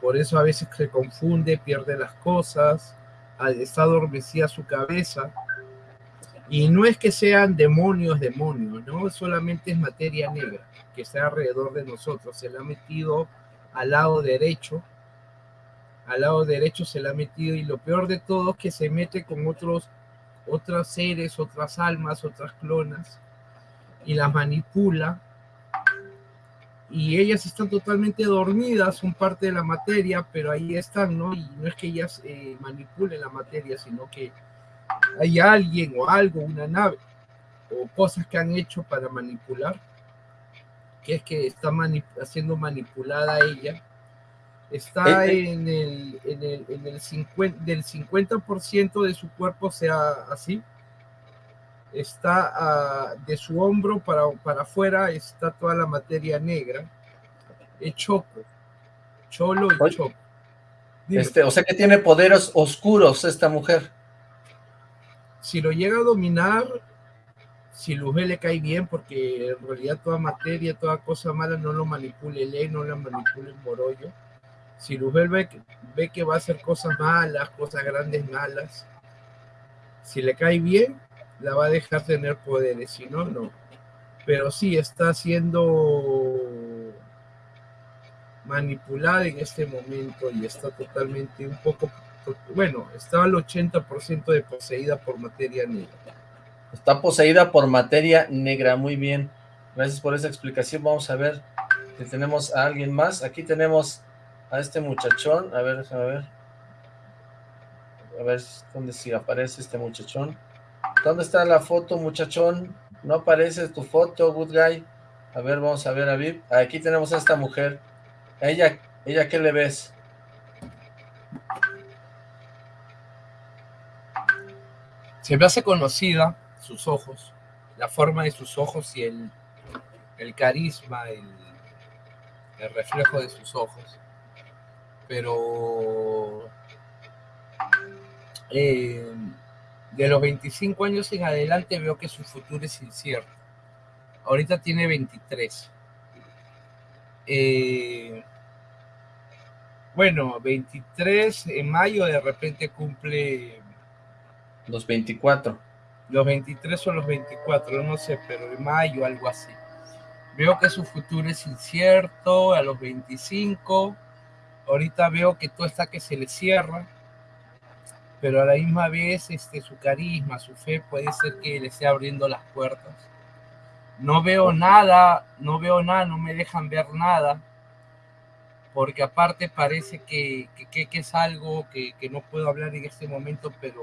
por eso a veces se confunde, pierde las cosas, está adormecida su cabeza. Y no es que sean demonios, demonios, no solamente es materia negra que está alrededor de nosotros. Se la ha metido al lado derecho, al lado derecho se la ha metido y lo peor de todo es que se mete con otros, otros seres, otras almas, otras clonas y las manipula y ellas están totalmente dormidas, son parte de la materia, pero ahí están, ¿no? Y no es que ellas eh, manipulen la materia, sino que hay alguien o algo, una nave, o cosas que han hecho para manipular, que es que está siendo manipulada ella, está eh, eh. en el, en el, en el 50, del 50% de su cuerpo sea así, está ah, de su hombro para, para afuera, está toda la materia negra, es choco, cholo y choco. Este, o sea que tiene poderes oscuros esta mujer. Si lo llega a dominar, si Luzbel le cae bien, porque en realidad toda materia, toda cosa mala no lo manipule ley, no la manipule Morollo. Si Luzbel ve, que va a hacer cosas malas, cosas grandes malas, si le cae bien, la va a dejar tener poderes, si no, no. Pero sí está siendo manipulada en este momento y está totalmente un poco, bueno, está al 80% de poseída por materia negra. Está poseída por materia negra, muy bien. Gracias por esa explicación. Vamos a ver si tenemos a alguien más. Aquí tenemos a este muchachón. A ver, a ver. A ver dónde si aparece este muchachón. ¿Dónde está la foto, muchachón? No aparece tu foto, good guy. A ver, vamos a ver a Viv. Aquí tenemos a esta mujer. ella, ella qué le ves? Se me hace conocida sus ojos, la forma de sus ojos y el, el carisma, el, el reflejo de sus ojos. Pero eh, de los 25 años en adelante veo que su futuro es incierto. Ahorita tiene 23. Eh, bueno, 23 en mayo de repente cumple... Los 24. Los 23 o los 24, no sé, pero en mayo algo así. Veo que su futuro es incierto a los 25. Ahorita veo que todo está que se le cierra pero a la misma vez este, su carisma, su fe puede ser que le esté abriendo las puertas. No veo nada, no veo nada, no me dejan ver nada, porque aparte parece que, que, es algo que, que, no puedo hablar en este momento, pero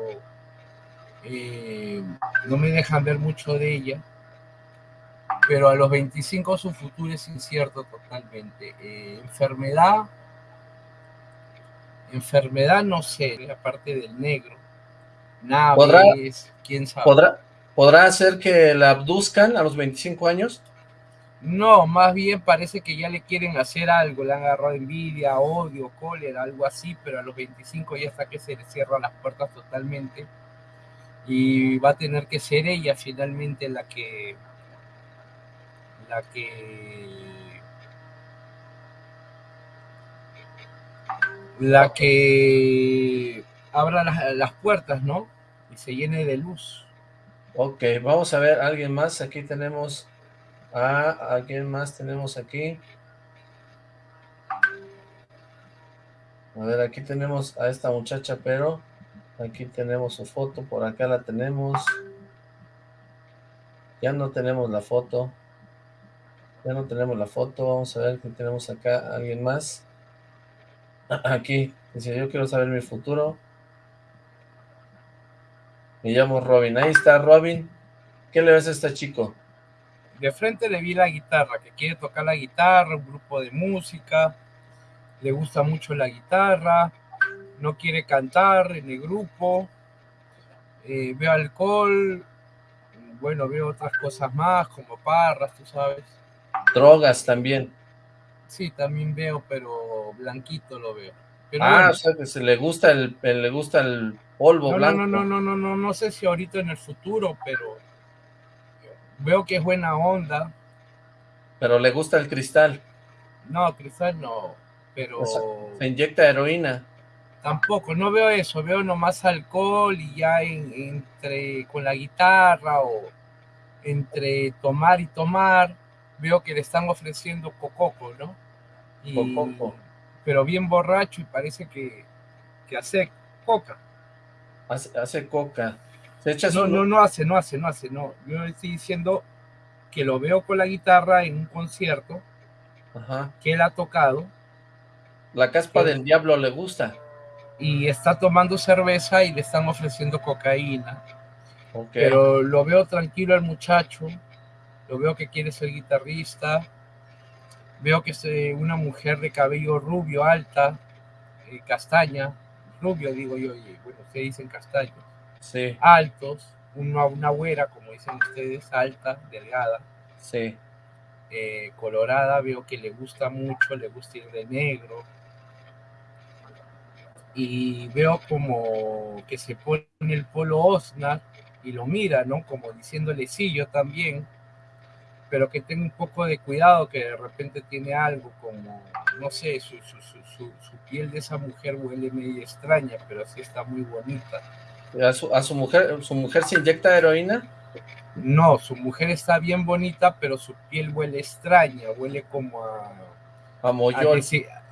eh, no me dejan ver mucho de ella. pero a los 25 su futuro es incierto totalmente. Eh, enfermedad, enfermedad no sé, aparte del negro. Naves, quién sabe. ¿podrá, ¿Podrá ser que la abduzcan a los 25 años? No, más bien parece que ya le quieren hacer algo, le han agarrado envidia, odio, cólera, algo así, pero a los 25 ya está que se le cierran las puertas totalmente y va a tener que ser ella finalmente la que la que la que abra las, puertas, ¿no? Y se llene de luz. Ok, vamos a ver, alguien más, aquí tenemos a alguien más tenemos aquí. A ver, aquí tenemos a esta muchacha, pero aquí tenemos su foto, por acá la tenemos. Ya no tenemos la foto. Ya no tenemos la foto, vamos a ver que tenemos acá alguien más. Aquí, dice, yo quiero saber mi futuro. Me llamo Robin, ahí está Robin. ¿Qué le ves a este chico? de frente le vi la guitarra, que quiere tocar la guitarra, un grupo de música, le gusta mucho la guitarra, no quiere cantar en el grupo, eh, veo alcohol, bueno, veo otras cosas más, como parras, tú sabes. Drogas también. Sí, también veo, pero blanquito lo veo. ah, o sea, que se le gusta el, le gusta el polvo blanco. No, no, no, no, no, no sé si ahorita en el futuro, pero Veo que es buena onda. Pero le gusta el cristal. No, cristal no, pero... se inyecta heroína. Tampoco, no veo eso, veo nomás alcohol y ya entre con la guitarra o entre tomar y tomar, veo que le están ofreciendo cococo, ¿no? cococo. Pero bien borracho y parece que, que hace coca. Hace, hace coca no, no, no hace, no hace, no hace, no. Yo estoy diciendo que lo veo con la guitarra en un concierto que él ha tocado. La caspa del diablo le gusta. Y está tomando cerveza y le están ofreciendo cocaína. Pero lo veo tranquilo al muchacho, lo veo que quiere ser guitarrista, veo que es eh, una mujer de cabello rubio, alta, eh, castaña, rubio digo yo, y bueno, se dicen castaño altos, una, una güera, como dicen ustedes, alta, delgada, sí. Eh, colorada, veo que le gusta mucho, le gusta ir de negro, y veo como que se pone el polo Osnar y lo mira, ¿no? Como diciéndole, sí, yo también, pero que tenga un poco de cuidado, que de repente tiene algo como, no sé, su, su, su, su piel de esa mujer huele medio extraña, pero sí está muy bonita. ¿A su, mujer, su mujer se inyecta heroína? No, su mujer está bien bonita, pero su piel huele extraña, huele como a...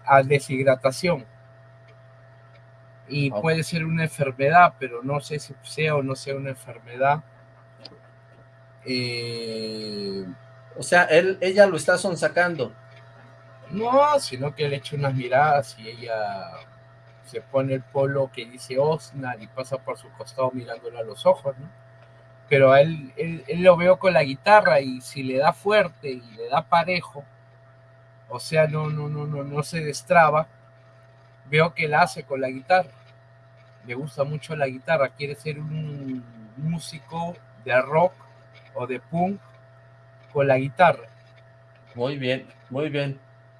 A, deshidratación. Y puede ser una enfermedad, pero no sé si sea o no sea una enfermedad. Eh, o sea, él, ella lo está sonsacando. No, sino que le echa unas miradas y ella se pone el polo que dice Osnar y pasa por su costado mirándolo a los ojos, ¿no? Pero a él, él, lo veo con la guitarra y si le da fuerte y le da parejo, o sea, no, no, no, no, no se destraba, veo que la hace con la guitarra. Le gusta mucho la guitarra, quiere ser un músico de rock o de punk con la guitarra. Muy bien, muy bien,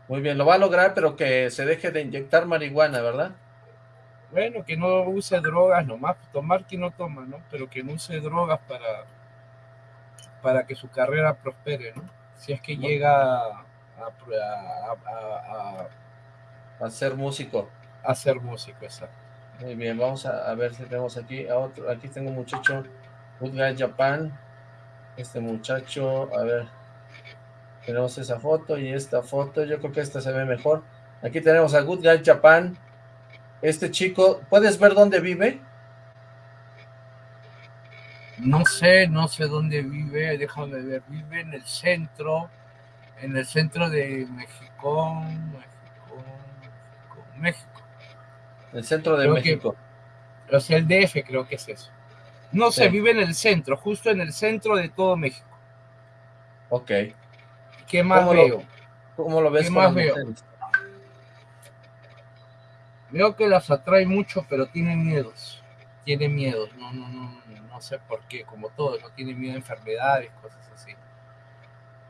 muy bien. Lo va a lograr, pero que se deje de inyectar marihuana, ¿verdad? Bueno, que no use drogas nomás, tomar que no toma, ¿no? Pero que no use drogas para, para que su carrera prospere, ¿no? Si es que llega a, a, ser músico. A ser músico, exacto. Muy bien, vamos a, ver si tenemos aquí a otro. Aquí tengo un muchacho, Good Guy Japan. Este muchacho, a ver, tenemos esa foto y esta foto. Yo creo que esta se ve mejor. Aquí tenemos a Good Guy Japan este chico, ¿puedes ver dónde vive? No sé, no sé dónde vive, déjame ver, vive en el centro, en el centro de México, México, México. El centro de México. o sea, el DF creo que es eso. No sé, vive en el centro, justo en el centro de todo México. Ok. ¿Qué más veo? ¿Cómo lo ves? ¿Qué más veo? Veo que las atrae mucho, pero tienen miedos. Tiene miedos. No, no, no, no sé por qué. Como todos, no tiene miedo a enfermedades, cosas así.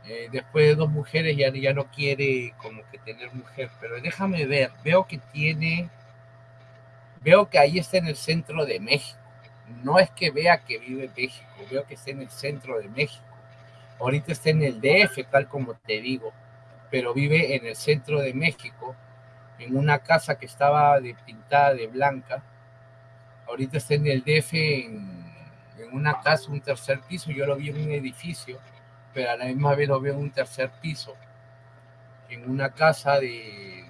Eh, después de dos mujeres ya, ya no quiere como que tener mujer, pero déjame ver, veo que tiene, veo que ahí está en el centro de México. No es que vea que vive en México, veo que está en el centro de México. Ahorita está en el DF, tal como te digo, pero vive en el centro de México, en una casa que estaba pintada de blanca. Ahorita está en el DF, en, en una casa, un tercer piso, yo lo vi en un edificio pero a la misma vez lo veo en un tercer piso, en una casa de,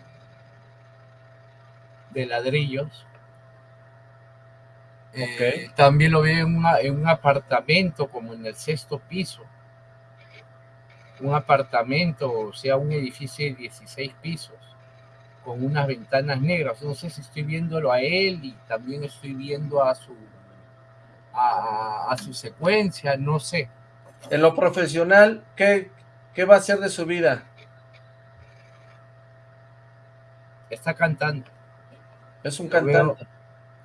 de ladrillos. Eh, también lo veo en, en un apartamento como en el sexto piso. Un apartamento, o sea, un edificio de 16 pisos, con unas ventanas negras. No sé si estoy viéndolo a él y también estoy viendo a su, a, a su secuencia, no sé en lo profesional, ¿qué, ¿qué va a hacer de su vida? Está cantando. Es un cantante.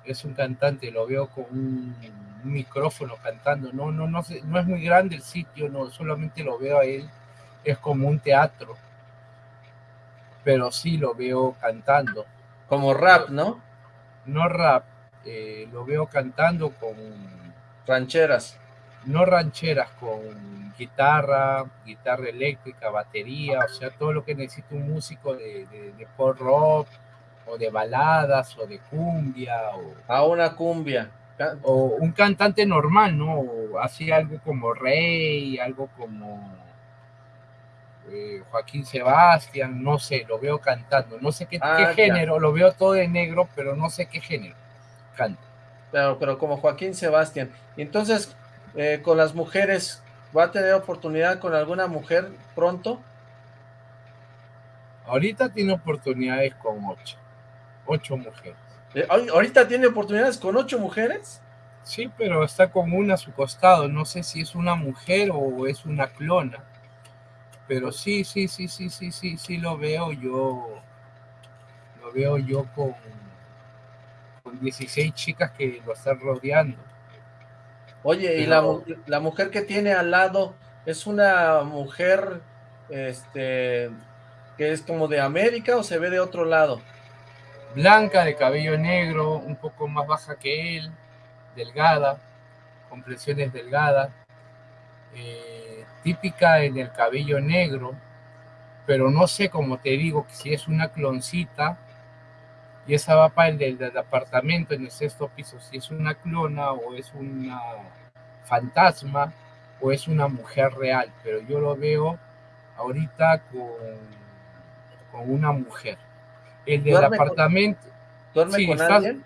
Es un cantante, lo veo con un, micrófono cantando. No, no, no, no es muy grande el sitio, no, solamente lo veo a él. Es como un teatro. Pero sí lo veo cantando. Como rap, ¿no? No rap, eh, lo veo cantando con... Rancheras no rancheras con guitarra, guitarra eléctrica, batería, o sea, todo lo que necesita un músico de, de, pop rock, o de baladas, o de cumbia, o... A una cumbia. O un cantante normal, ¿no? así algo como Rey, algo como eh, Joaquín Sebastián, no sé, lo veo cantando, no sé qué, ah, género, lo veo todo de negro, pero no sé qué género canta. Pero, pero como Joaquín Sebastián. Entonces, eh, con las mujeres, ¿va a tener oportunidad con alguna mujer pronto? Ahorita tiene oportunidades con ocho, ocho mujeres. Eh, ¿Ahorita tiene oportunidades con ocho mujeres? Sí, pero está con una a su costado, no sé si es una mujer o es una clona, pero sí, sí, sí, sí, sí, sí, sí lo veo yo, lo veo yo con, con 16 chicas que lo están rodeando. Oye, ¿y la, la, mujer que tiene al lado es una mujer este que es como de América o se ve de otro lado? Blanca, de cabello negro, un poco más baja que él, delgada, complexión delgadas, eh, típica en el cabello negro, pero no sé, como te digo, si es una cloncita, y esa va para el del, apartamento en el sexto piso, si es una clona o es una fantasma o es una mujer real, pero yo lo veo ahorita con, con una mujer. El del apartamento... ¿Duerme con alguien?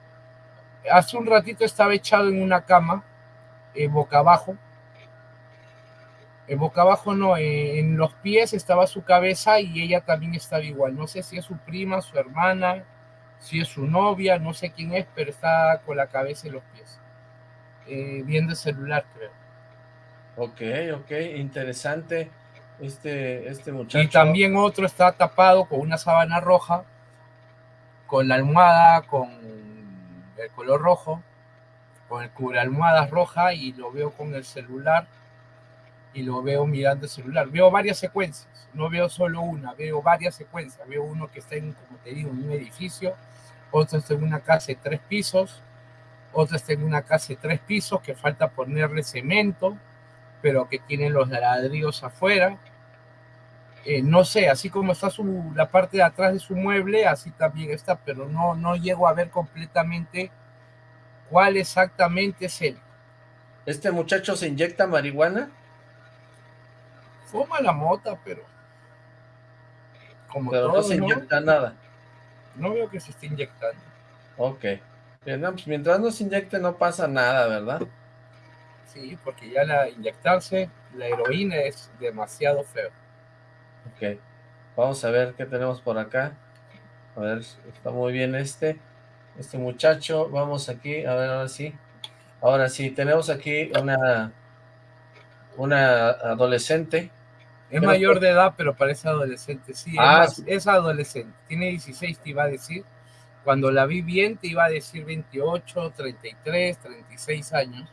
Hace un ratito estaba echado en una cama, eh, boca abajo, en boca abajo no, eh, en los pies estaba su cabeza y ella también estaba igual. No sé si es su prima, su hermana, si es su novia, no sé quién es, pero está con la cabeza y los pies. Eh, viendo el celular, creo. Ok, ok, interesante este, este muchacho. Y también otro está tapado con una sábana roja, con la almohada, con el color rojo, con el cubre almohadas roja y lo veo con el celular y lo veo mirando el celular. Veo varias secuencias, no veo solo una, veo varias secuencias. Veo uno que está en, como te digo, en un edificio, otro está en una casa de tres pisos, otro está en una casa de tres pisos que falta ponerle cemento, pero que tiene los ladrillos afuera. Eh, no sé, así como está su, la parte de atrás de su mueble, así también está, pero no, no llego a ver completamente cuál exactamente es él. ¿Este muchacho se inyecta marihuana? fuma la mota, pero como no se inyecta nada. No veo que se esté inyectando. Ok. Pues mientras no se inyecte no pasa nada, ¿verdad? Sí, porque ya la inyectarse, la heroína es demasiado feo. Ok. Vamos a ver qué tenemos por acá. A ver, está muy bien este. Este muchacho. Vamos aquí, a ver, ahora sí. Ahora sí, tenemos aquí una una adolescente Es mayor de edad, pero parece adolescente, sí, ah, es, adolescente, tiene 16, te iba a decir. Cuando la vi bien, te iba a decir 28, 33, 36 años.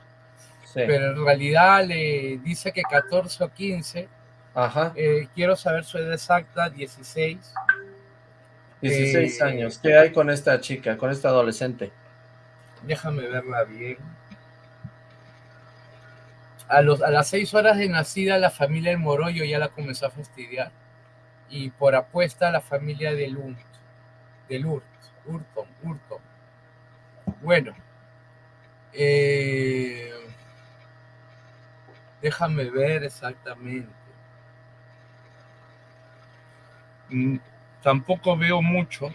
Pero en realidad le dice que 14 o 15. Ajá. Eh, quiero saber su edad exacta, 16. 16 eh, años. ¿Qué hay con esta chica, con esta adolescente? Déjame verla bien. A, los, a las seis horas de nacida, la familia del Morollo ya la comenzó a fastidiar. Y por apuesta, la familia del Urt, del Urt, Urton, Urton. Bueno, eh, déjame ver exactamente. Mm, tampoco veo mucho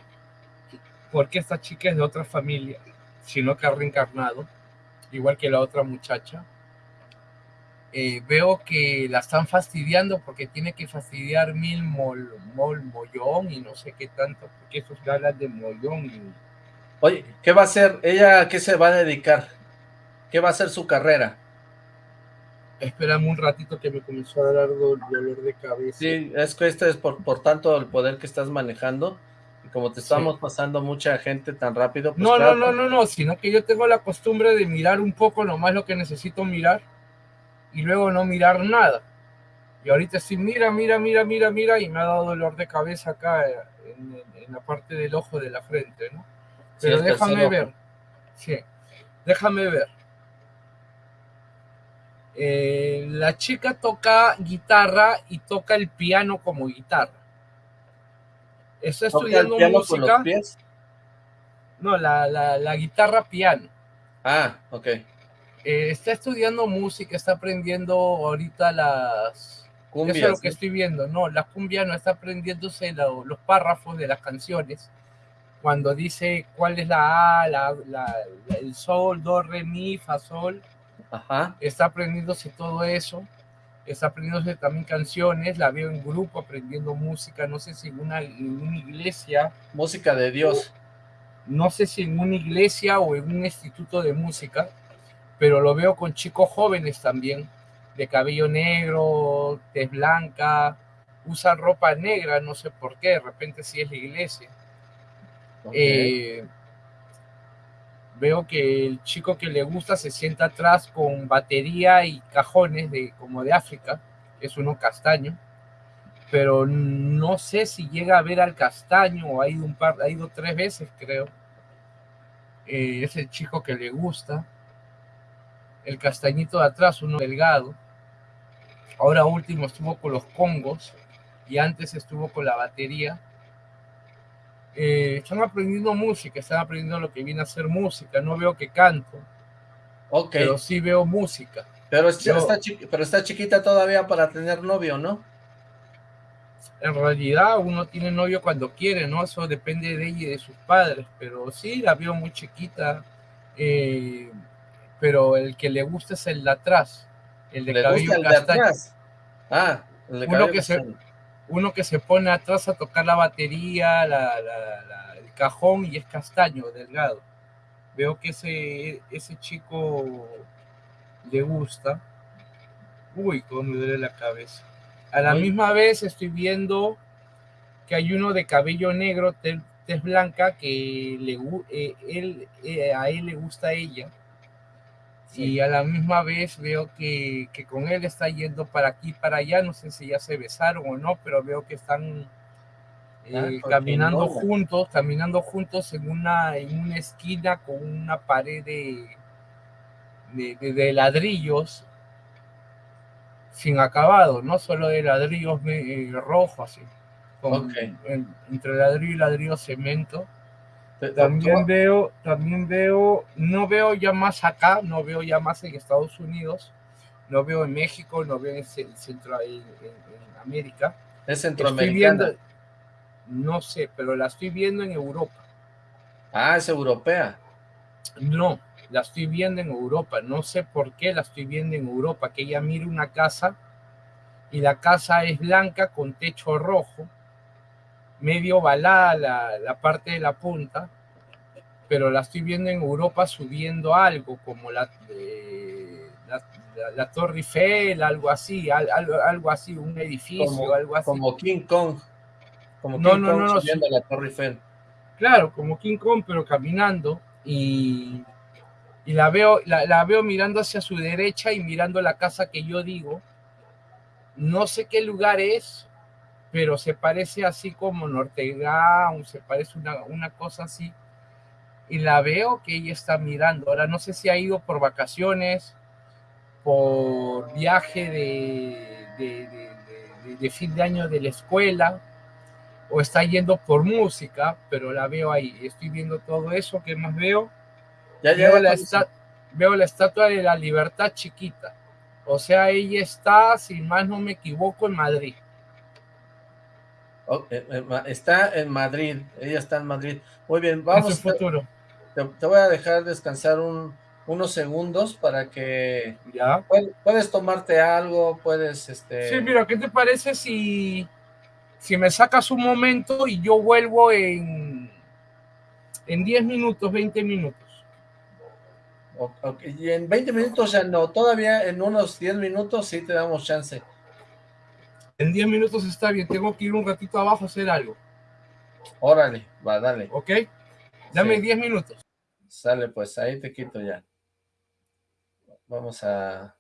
porque esta chica es de otra familia, sino que ha reencarnado, igual que la otra muchacha. Eh, veo que la están fastidiando porque tiene que fastidiar mil mol, mol, mollón y no sé qué tanto, porque esos hablan de mollón. Oye, ¿qué va a hacer? ¿Ella a qué se va a dedicar? ¿Qué va a ser su carrera? Espérame un ratito que me comenzó a dar dolor de cabeza. Sí, es que este es por, por tanto el poder que estás manejando. Y como te estamos pasando mucha gente tan rápido. Pues no, no, no, no, no, sino que yo tengo la costumbre de mirar un poco nomás lo que necesito mirar y luego no mirar nada. Y ahorita sí, mira, mira, mira, mira, mira, y me ha dado dolor de cabeza acá en, la parte del ojo de la frente, ¿no? Pero déjame ver. Sí, déjame ver. Eh, la chica toca guitarra y toca el piano como guitarra. Está estudiando música. No, la, la, guitarra piano. Ah, ok. Eh, está estudiando música, está aprendiendo ahorita las... Cumbias, Eso es lo que estoy viendo. No, la cumbia no está aprendiéndose los párrafos de las canciones. Cuando dice cuál es la A, la, el sol, do, re, mi, fa, sol Está aprendiéndose todo eso. Está aprendiéndose también canciones. La veo en grupo aprendiendo música. No sé si en una, iglesia. Música de Dios. No sé si en una iglesia o en un instituto de música. Pero lo veo con chicos jóvenes también. De cabello negro, tez blanca. Usan ropa negra, no sé por qué. De repente sí es la iglesia. Eh, veo que el chico que le gusta se sienta atrás con batería y cajones de como de África, es uno castaño, pero no sé si llega a ver al castaño o ha ido un par, ha ido tres veces creo. Eh, es el chico que le gusta. El castañito de atrás, uno delgado. Ahora último estuvo con los congos y antes estuvo con la batería eh, están aprendiendo música, están aprendiendo lo que viene a ser música. No veo que canto, okay. pero sí veo música. Pero, está pero está chiquita todavía para tener novio, ¿no? En realidad uno tiene novio cuando quiere, ¿no? Eso depende de ella y de sus padres, pero sí, la veo muy chiquita, eh, pero el que le gusta es el de atrás, el de cabello el De atrás? Ah, el de uno que se, uno que se pone atrás a tocar la batería, el cajón y es castaño, delgado. Veo que ese, ese chico le gusta. Uy, cómo me duele la cabeza. A la misma vez estoy viendo que hay uno de cabello negro, tez, blanca, que le, eh, él, eh, a él le gusta a ella y a la misma vez veo que, con él está yendo para aquí, para allá, no sé si ya se besaron o no, pero veo que están ah, eh, caminando juntos, caminando juntos en una, en una esquina con una pared de, de, ladrillos sin acabado, no solo de ladrillos eh, rojos, así, entre ladrillo y ladrillo cemento también veo, también veo, no veo ya más acá, no veo ya más en Estados Unidos, no veo en México, no veo en, Centro, en, América. Es centroamericana. no sé, pero la estoy viendo en Europa. Ah, es europea. No, la estoy viendo en Europa. No sé por qué la estoy viendo en Europa. Que ella mire una casa y la casa es blanca con techo rojo medio balada la, la, parte de la punta, pero la estoy viendo en Europa subiendo algo, como la, la, Torre Eiffel, algo así, algo, algo así, un edificio, algo así. Como King Kong, como King no, no, Kong no, subiendo la Torre Eiffel. Claro, como King Kong, pero caminando y, y la, veo, la, veo mirando hacia su derecha y mirando la casa que yo digo. No sé qué lugar es, pero se parece así como Norteground, se parece una, una cosa así. Y la veo que ella está mirando. Ahora no sé si ha ido por vacaciones, por viaje de, de, de, fin de año de la escuela o está yendo por música, pero la veo ahí. Estoy viendo todo eso. ¿Qué más veo? Ya, veo, la veo la estatua de la libertad chiquita. O sea, ella está, si más no me equivoco, en Madrid. Eh, eh, está en Madrid, ella está en Madrid. Muy bien, vamos. futuro. te, voy a dejar descansar un, unos segundos para que... Ya. Puedes, tomarte algo, puedes... este Sí, mira, ¿qué te parece si, si me sacas un momento y yo vuelvo en, en 10 minutos, 20 minutos? Y en 20 minutos ya no, todavía en unos 10 minutos sí te damos chance. En 10 minutos está bien, tengo que ir un ratito abajo a hacer algo. Órale, va, dale. ¿Ok? Dame 10 minutos. Sale, pues ahí te quito ya. Vamos a,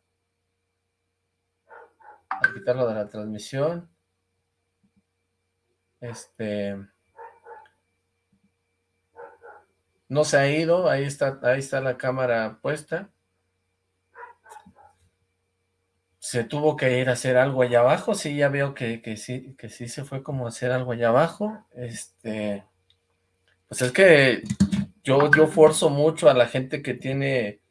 a quitarlo de la transmisión. Este... No se ha ido, ahí está, ahí está la cámara puesta. Se tuvo que ir a hacer algo allá abajo, sí, ya veo que, que sí, que sí se fue como a hacer algo allá abajo. Este, pues es que yo, yo forzo mucho a la gente que tiene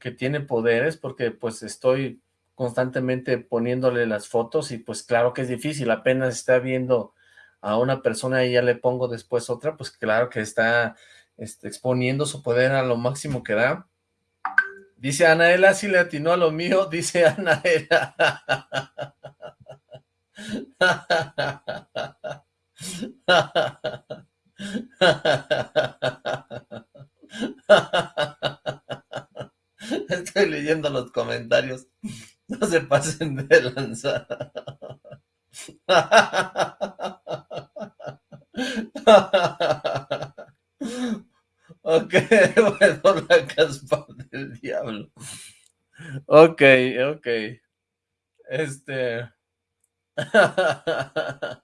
que tiene poderes porque pues estoy constantemente poniéndole las fotos y pues claro que es difícil, apenas está viendo a una persona y ya le pongo después otra, pues claro que está este, exponiendo su poder a lo Dice Anaela, si le atinó a lo mío, dice Anaela. Estoy leyendo los comentarios. No se pasen de lanza. Ok, bueno, la caspa del diablo. Ok, ok. Este...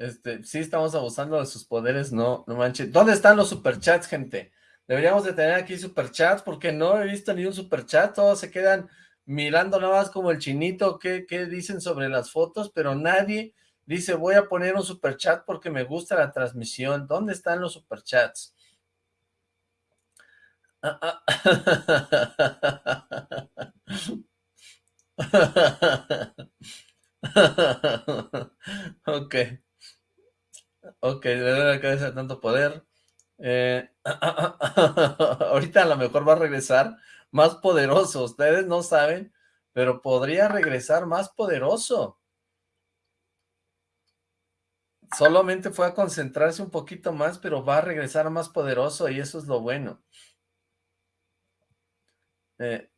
Este, sí estamos abusando de sus poderes, no, no manches. ¿Dónde están los superchats, gente? Deberíamos de tener aquí superchats, porque no he visto ni un superchat, todos se quedan mirando nada más como el chinito, qué, qué dicen sobre las fotos, pero nadie dice, voy a poner un superchat porque me gusta la transmisión. ¿Dónde están los superchats? Ok. Ok, le doy la cabeza de tanto poder. Eh, ahorita a lo mejor va a regresar más poderoso. Ustedes no saben, pero podría regresar más poderoso. Solamente fue a concentrarse un poquito más, pero va a regresar más poderoso y eso es lo bueno. Eh.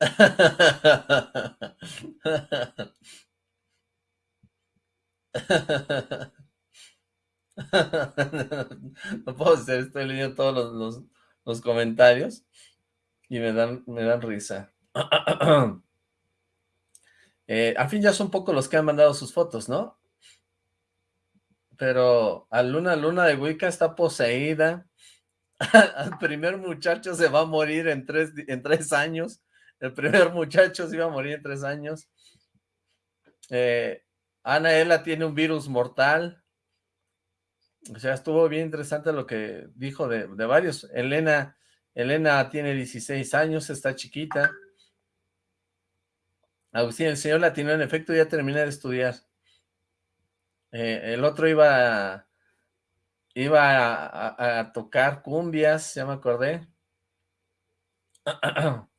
no puedo ser, estoy leyendo todos los, comentarios y me dan, me dan risa. eh, al fin ya son pocos los que han mandado sus fotos, ¿no? Pero a Luna Luna de Wicca está poseída. Al primer muchacho se va a morir en tres, en tres años. El primer muchacho se iba a morir en tres años. Eh, Anaela tiene un virus mortal. O sea, estuvo bien interesante lo que dijo de, varios. Elena, Elena tiene 16 años, está chiquita. Agustín, el señor latino, en efecto, ya terminé de estudiar. Eh, el otro iba, iba a, tocar cumbias, ya me acordé.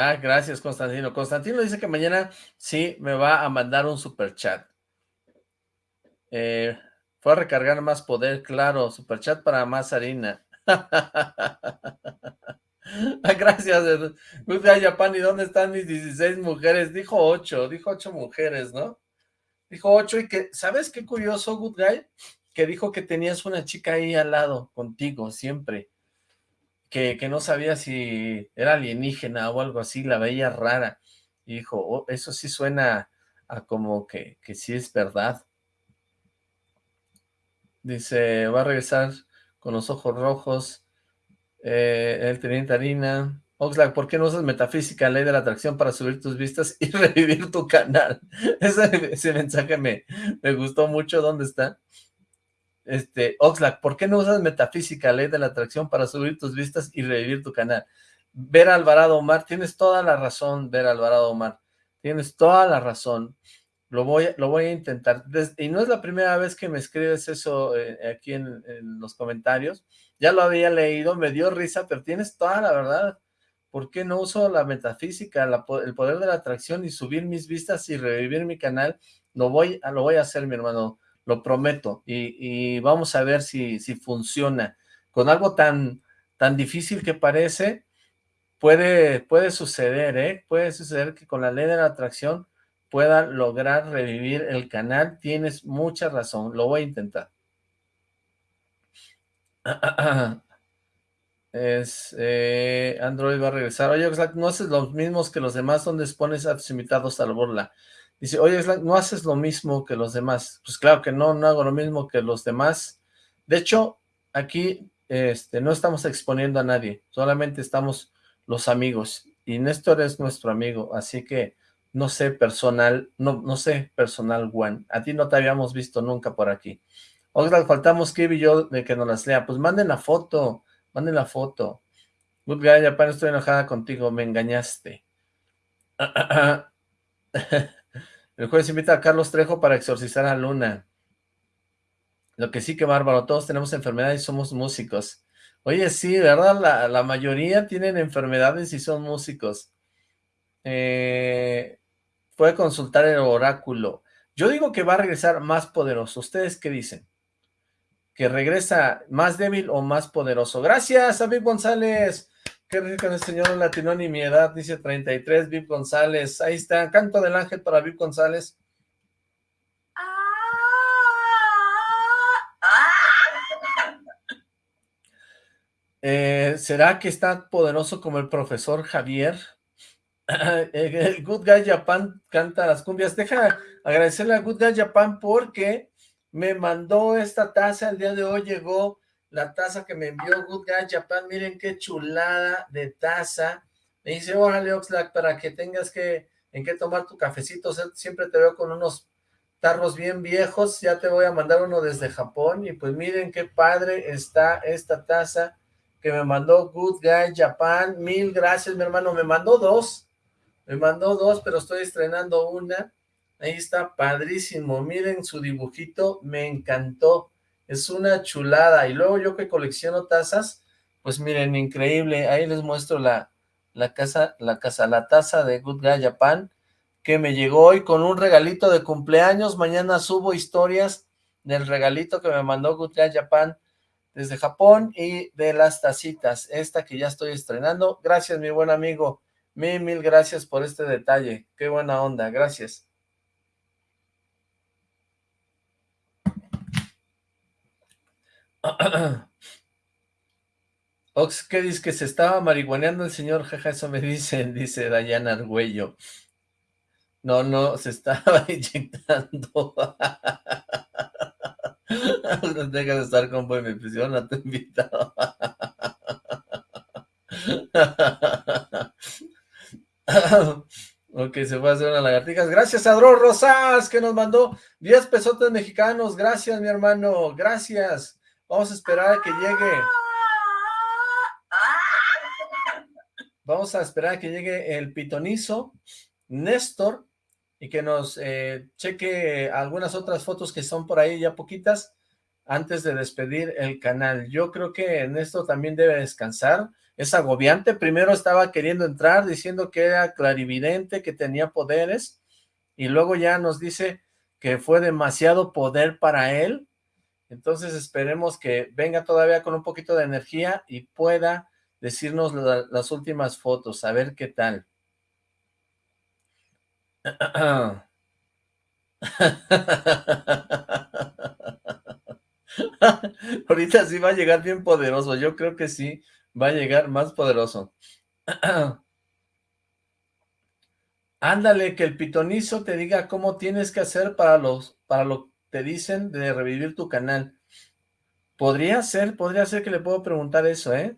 Ah, gracias, Constantino. Constantino dice que mañana sí me va a mandar un super chat. Eh, fue a recargar más poder, claro, superchat para más harina. Gracias, Good Guy Japan. ¿Y dónde están mis 16 mujeres? Dijo 8, dijo 8 mujeres, ¿no? Dijo 8 y que, ¿sabes qué curioso, Good Guy? Que dijo que tenías una chica ahí al lado, contigo, siempre. Que, que no sabía si era alienígena o algo así, la veía rara. Y dijo, oh, eso sí suena a como que, que sí es verdad. Dice, va a regresar con los ojos rojos. Eh, el teniente Harina. Oxlack, ¿por qué no usas metafísica, ley de la atracción para subir tus vistas y revivir tu canal? Ese, mensaje me, me gustó mucho. ¿Dónde está? Este, Oxlack, ¿por qué no usas metafísica, ley de la atracción para subir tus vistas y revivir tu canal? Ver Alvarado Omar, tienes toda la razón, Ver Alvarado Omar. Tienes toda la razón. Lo voy, lo voy a intentar. y no es la primera vez que me escribes eso eh, aquí en, los comentarios. Ya lo había leído, me dio risa, pero tienes toda la verdad. ¿Por qué no uso la metafísica, el poder de la atracción y subir mis vistas y revivir mi canal? Lo voy, lo voy a hacer, mi hermano, lo prometo. Y, vamos a ver si, si funciona. Con algo tan, tan difícil que parece, puede, puede suceder, ¿eh? Puede suceder que con la ley de la atracción pueda lograr revivir el canal. Tienes mucha razón, lo voy a intentar. Eh, Android va a regresar. Oye, Oxlack, no haces los mismos que los demás donde pones a tus invitados a la burla. Dice, oye, Oxlack, no haces lo mismo que los demás. Pues claro que no, no hago lo mismo que los demás. De hecho, aquí este, no estamos exponiendo a nadie, solamente estamos los amigos. Y Néstor es nuestro amigo, así que no sé, personal, no, no sé, personal one. A ti no te habíamos visto nunca por aquí. Oxlack, faltamos Kib y yo de que nos las lea. Pues manden la foto, manden la foto. Good guy, Japan, estoy enojada contigo, me engañaste. El jueves invita a Carlos Trejo para exorcizar a Luna. Lo que sí que bárbaro, todos tenemos enfermedades y somos músicos. Oye, sí, ¿verdad? La, mayoría tienen enfermedades y son músicos. Eh, puede consultar el oráculo. Yo digo que va a regresar más poderoso. ¿Ustedes qué dicen? ¿Que regresa más débil o más poderoso? Gracias a Viv González. Qué rico el señor latino ni mi edad, dice 33, Viv González. Ahí está, canto del ángel para Viv González. Eh, ¿Será que está poderoso como el profesor Javier? el Good Guy Japan canta las cumbias. Deja agradecerle a Good Guy Japan porque me mandó esta taza. El día de hoy llegó la taza que me envió Good Guy Japan. Miren qué chulada de taza. Me dice, órale Oxlack, para que tengas que en qué tomar tu cafecito. siempre te veo con unos tarros bien viejos. Ya te voy a mandar uno desde Japón. Y pues miren qué padre está esta taza que me mandó Good Guy Japan. Mil gracias, mi hermano. Me mandó dos me mandó dos, pero estoy estrenando una. Ahí está, padrísimo. Miren su dibujito, me encantó. Es una chulada. Y luego yo que colecciono tazas, pues miren, increíble. Ahí les muestro la, casa, la casa, la taza de Good Guy Japan, que me llegó hoy con un regalito de cumpleaños. Mañana subo historias del regalito que me mandó Good Guy Japan desde Japón y de las tacitas. Esta que ya estoy estrenando. Gracias, mi buen amigo. Mil, mil gracias por este detalle. Qué buena onda, gracias. Ox, ¿qué dice? Que se estaba marihuaneando el señor, jaja, eso me dicen, dice Dayana Argüello. No, no, se estaba inyectando. no dejas de estar con buen prisión, te he invitado. ok, se fue a hacer unas lagartijas. Gracias a Dro Rosas, que nos mandó 10 pesotes mexicanos. Gracias, mi hermano. Gracias. Vamos a esperar a que llegue. Vamos a esperar a que llegue el pitonizo, Néstor, y que nos eh, cheque algunas otras fotos que son por ahí ya poquitas, antes de despedir el canal. Yo creo que Néstor también debe descansar es agobiante. Primero estaba queriendo entrar diciendo que era clarividente, que tenía poderes, y luego ya nos dice que fue demasiado poder para él, Entonces esperemos que venga todavía con un poquito de energía y pueda decirnos las últimas fotos, a ver qué tal. Ahorita sí va a llegar bien poderoso, yo creo que sí, va a llegar más poderoso. Ándale, que el pitonizo te diga cómo tienes que hacer para los, para lo te dicen de revivir tu canal. Podría ser, podría ser que le puedo preguntar eso, ¿eh?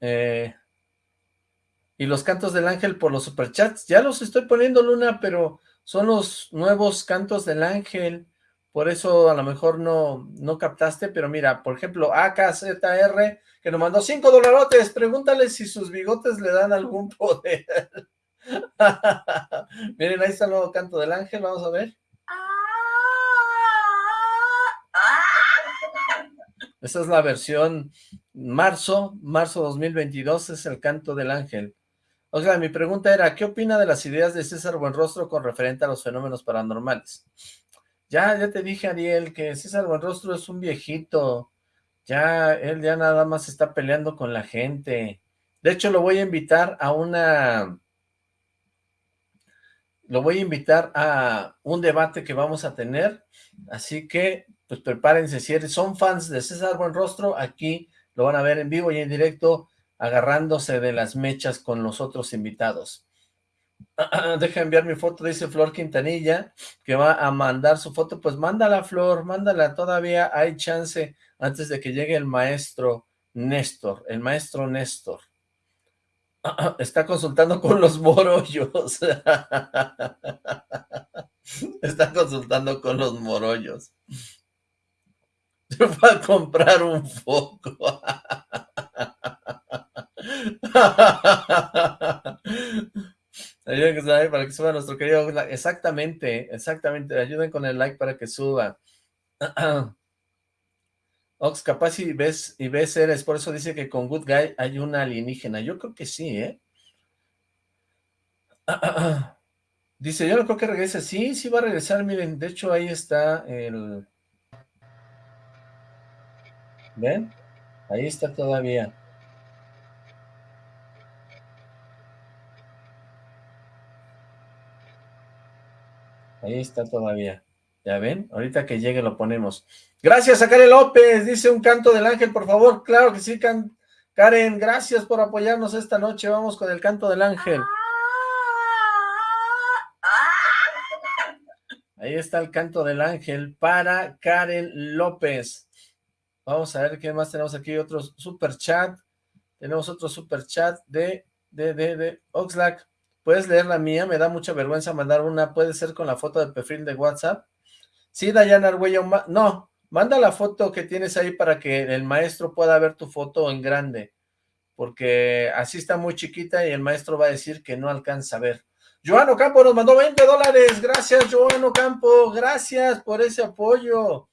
Eh, y los cantos del ángel por los superchats, ya los estoy poniendo, Luna, pero son los nuevos cantos del ángel, por eso a lo mejor no, no captaste, pero mira, por ejemplo, AKZR, que nos mandó 5 dolarotes, pregúntale si sus bigotes le dan algún poder. Miren, ahí está el nuevo canto del ángel, vamos a ver. Esa es la versión marzo, marzo 2022, es el canto del ángel. O sea, mi pregunta era, ¿qué opina de las ideas de César Buenrostro con referente a los fenómenos paranormales? Ya, ya te dije, Ariel, que César Buenrostro es un viejito. Ya, él ya nada más está peleando con la gente. De hecho, lo voy a invitar a una... Lo voy a invitar a un debate que vamos a tener. Así que, pues prepárense. Si son fans de César Buenrostro, aquí lo van a ver en vivo y en directo agarrándose de las mechas con los otros invitados. Deja enviar mi foto, dice Flor Quintanilla, que va a mandar su foto. Pues mándala, Flor, mándala, todavía hay chance antes de que llegue el maestro Néstor, el maestro Néstor. Está consultando con los morollos. Está consultando con los morollos. Va a comprar un foco. Ayuden con like para que suba nuestro querido Exactamente, exactamente. Ayuden con el like para que suba. Ox, capaz si ves y ves eres, por eso dice que con Good Guy hay una alienígena. Yo creo que sí, ¿eh? Dice, yo no creo que regrese. Sí, sí va a regresar, miren, de hecho ahí está el... ¿Ven? Ahí está todavía. Ahí está todavía. ¿Ya ven? Ahorita que llegue lo ponemos. Gracias a Karen López, dice un canto del ángel, por favor. Claro que sí, Karen, gracias por apoyarnos esta noche. Vamos con el canto del ángel. Ahí está el canto del ángel para Karen López. Vamos a ver qué más tenemos aquí. Otro super chat. Tenemos otro super chat de, de, de, de Oxlack. ¿Puedes leer la mía? Me da mucha vergüenza mandar una. ¿Puede ser con la foto de perfil de WhatsApp? Sí, Dayana Arguello. No, manda la foto que tienes ahí para que el maestro pueda ver tu foto en grande. Porque así está muy chiquita y el maestro va a decir que no alcanza a ver. Joano Campo nos mandó 20 dólares. Gracias, Joano Campo. Gracias por ese apoyo.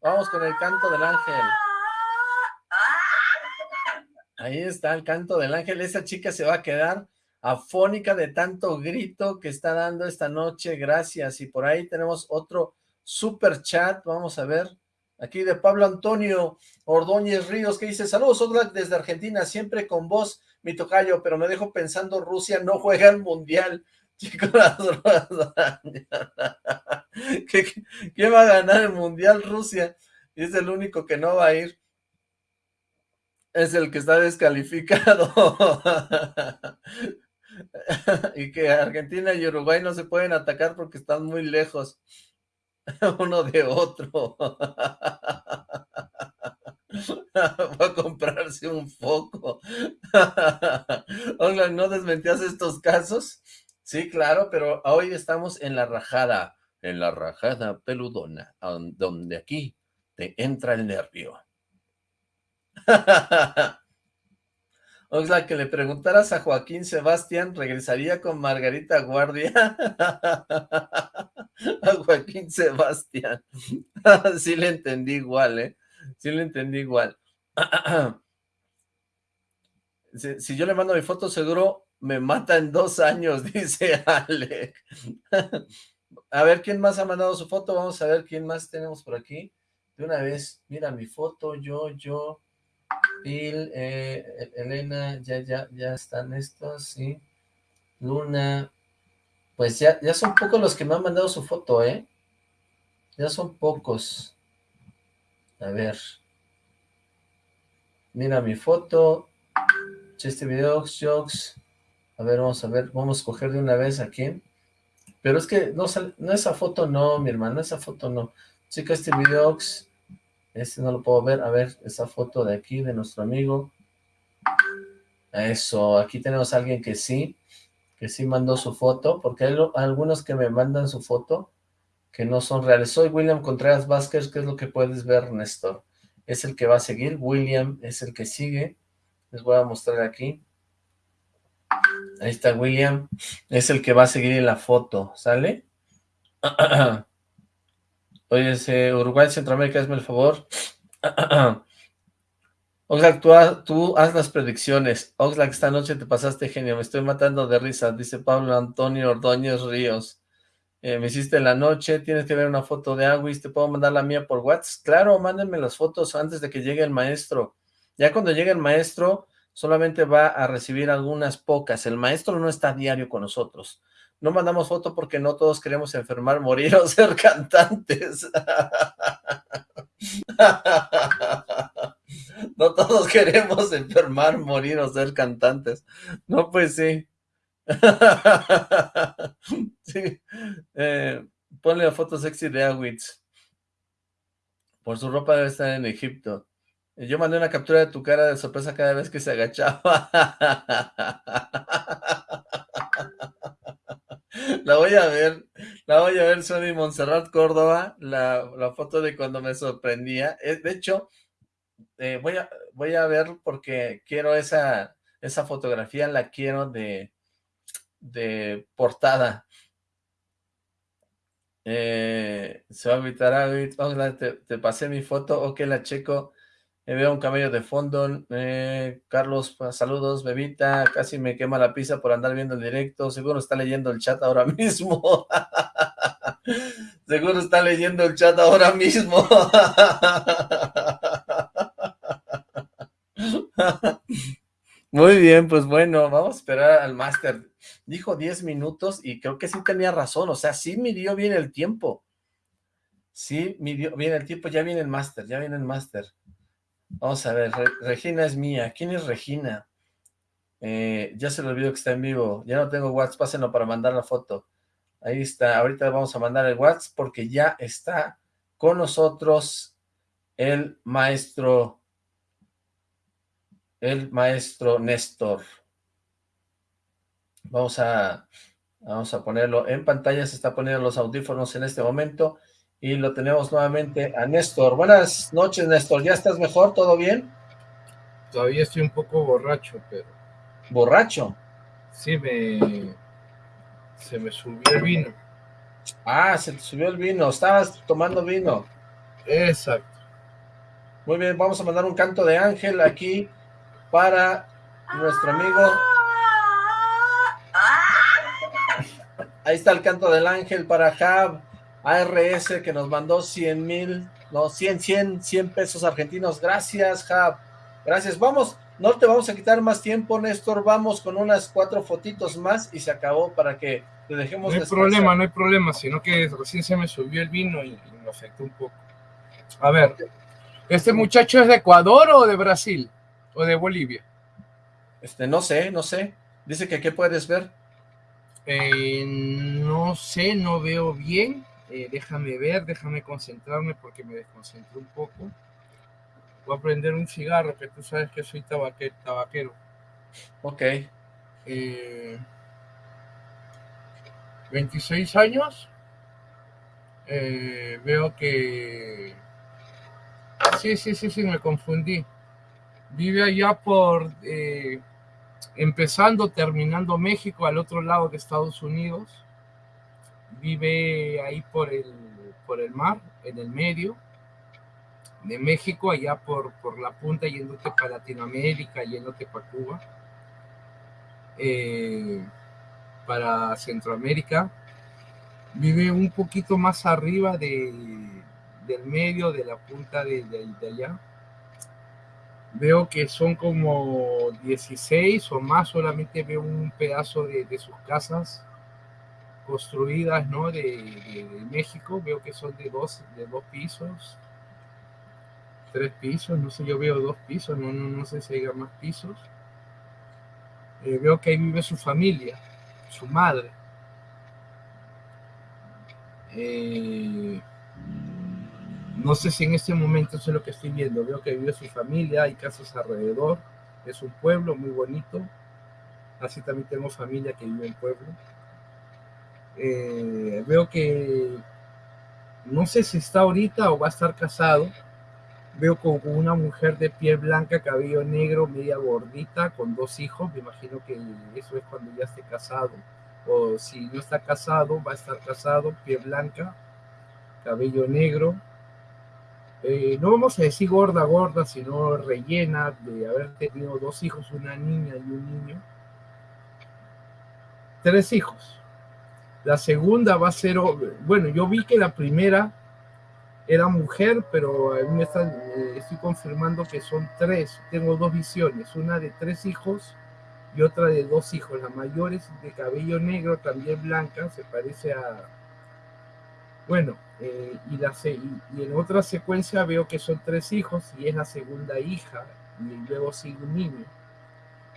Vamos con el canto del ángel. Ahí está el canto del ángel. Esa chica se va a quedar afónica de tanto grito que está dando esta noche, gracias. Y por ahí tenemos otro super chat, vamos a ver, aquí de Pablo Antonio Ordóñez Ríos, que dice, saludos desde Argentina, siempre con vos, mi tocayo, pero me dejo pensando, Rusia no juega el Mundial. Chicos, ¿Quién va a ganar el Mundial? Rusia. Y es el único que no va a ir. Es el que está descalificado. y que Argentina y Uruguay no se pueden atacar porque están muy lejos uno de otro. Va a comprarse un foco. Hola, ¿no desmentías estos casos? Sí, claro, pero hoy estamos en la rajada, en la rajada peludona, donde aquí te entra el nervio. Oxla, que le preguntaras a Joaquín Sebastián, ¿regresaría con Margarita Guardia? a Joaquín Sebastián. sí le entendí igual, ¿eh? Sí le entendí igual. si, yo le mando mi foto, seguro me mata en dos años, dice Ale. a ver, ¿quién más ha mandado su foto? Vamos a ver quién más tenemos por aquí. de una vez, mira mi foto, yo, yo, Bill, eh, Elena, ya, ya, ya están estos, sí, Luna, pues ya, ya son pocos los que me han mandado su foto, ¿eh? Ya son pocos. A ver. Mira mi foto. Chiste videos, jokes. A ver, vamos a ver, vamos a coger de una vez aquí. Pero es que no, no esa foto no, mi hermano, esa foto no. Chica, este videox, este no lo puedo ver. A ver, esa foto de aquí, de nuestro amigo. Eso, aquí tenemos a alguien que sí, que sí mandó su foto, porque hay algunos que me mandan su foto que no son reales. Soy William Contreras Vázquez, ¿qué es lo que puedes ver, Néstor? Es el que va a seguir, William es el que sigue. Les voy a mostrar aquí. Ahí está William, es el que va a seguir en la foto, ¿sale? Oye, Uruguay, Centroamérica, hazme el favor. Oxlack, tú, tú, haz las predicciones. Oxlack, esta noche te pasaste genio, me estoy matando de risa, dice Pablo Antonio Ordóñez Ríos. Eh, me hiciste la noche, tienes que ver una foto de Aguis, ¿te puedo mandar la mía por WhatsApp? Claro, mándenme las fotos antes de que llegue el maestro. Ya cuando llegue el maestro, solamente va a recibir algunas pocas. El maestro no está diario con nosotros. No mandamos foto porque no todos queremos enfermar, morir o ser cantantes. No todos queremos enfermar, morir o ser cantantes. No, pues sí. sí. Eh, ponle la foto sexy de Awitz. Por su ropa debe estar en Egipto. Yo mandé una captura de tu cara de sorpresa cada vez que se agachaba. La voy a ver, la voy a ver, Sony Montserrat Córdoba, la, foto de cuando me sorprendía. Eh, de hecho, eh, voy, a, voy a ver porque quiero esa, esa fotografía, la quiero de, de portada. Eh, se va a evitar, ah, te, te pasé mi foto, ok, la checo. Me veo un camello de fondo. Eh, Carlos, saludos, bebita. Casi me quema la pizza por andar viendo el directo. Seguro está leyendo el chat ahora mismo. Seguro está leyendo el chat ahora mismo. Muy bien, pues bueno, vamos a esperar al máster. Dijo 10 minutos y creo que sí tenía razón. O sea, sí midió bien el tiempo. Sí midió bien el tiempo. Ya viene el máster, ya viene el máster. Vamos a ver, Regina es mía. ¿Quién es Regina? Eh, ya se lo olvidó que está en vivo. Ya no tengo WhatsApp, pásenlo para mandar la foto. Ahí está, ahorita vamos a mandar el WhatsApp porque ya está con nosotros el maestro, el maestro Néstor. Vamos a, vamos a ponerlo en pantalla, se está poniendo los audífonos en este momento y lo tenemos nuevamente a Néstor. Buenas noches, Néstor. ¿Ya estás mejor? ¿Todo bien? Todavía estoy un poco borracho, pero... ¿Borracho? Sí, me... Se me subió el vino. Ah, se te subió el vino. Estabas tomando vino. Exacto. Muy bien, vamos a mandar un canto de ángel aquí para nuestro amigo. Ahí está el canto del ángel para Jab. ARS que nos mandó 100 mil, no, 100, 100, 100 pesos argentinos. Gracias, Jab. Gracias. Vamos, no te vamos a quitar más tiempo, Néstor. Vamos con unas cuatro fotitos más y se acabó para que te dejemos No hay problema, no hay problema, sino que recién se me subió el vino y, me afectó un poco. A ver, ¿este muchacho es de Ecuador o de Brasil? ¿O de Bolivia? Este, no sé, no sé. Dice que ¿qué puedes ver? Eh, no sé, no veo bien. Eh, déjame ver, déjame concentrarme porque me desconcentré un poco. Voy a prender un cigarro, que tú sabes que soy tabaquero. Ok. 26 eh, años. Eh, veo que... Sí, sí, sí, sí, me confundí. Vive allá por... empezando, terminando México, al otro lado de Estados Unidos vive ahí por el, por el mar, en el medio de México, allá por, por la punta, yéndote para Latinoamérica, yéndote para Cuba, eh, para Centroamérica. Vive un poquito más arriba de, del medio, de la punta de, de, allá. Veo que son como 16 o más, solamente veo un pedazo de, de sus casas construidas, ¿no? De, México, veo que son de dos, de dos pisos, tres pisos, no sé, yo veo dos pisos, no, no, no sé si hay más pisos. Eh, veo que ahí vive su familia, su madre. Eh, no sé si en este momento eso es lo que estoy viendo. Veo que vive su familia, hay casas alrededor. Es un pueblo muy bonito. Así también tengo familia que vive en pueblo. Eh, veo que no sé si está ahorita o va a estar casado Veo con una mujer de piel blanca, cabello negro, media gordita, con dos hijos. Me imagino que eso es cuando ya esté casado. O si no está casado, va a estar casado, piel blanca, cabello negro. Eh, no vamos a decir gorda, gorda, sino rellena de haber tenido dos hijos, una niña y un niño. Tres hijos. La segunda va a ser, bueno, yo vi que la primera era mujer, pero a me eh, estoy confirmando que son tres. Tengo dos visiones, una de tres hijos y otra de dos hijos. La mayor es de cabello negro, también blanca, se parece a... Bueno, eh, y, la, en otra secuencia veo que son tres hijos y es la segunda hija, y luego sigue un niño.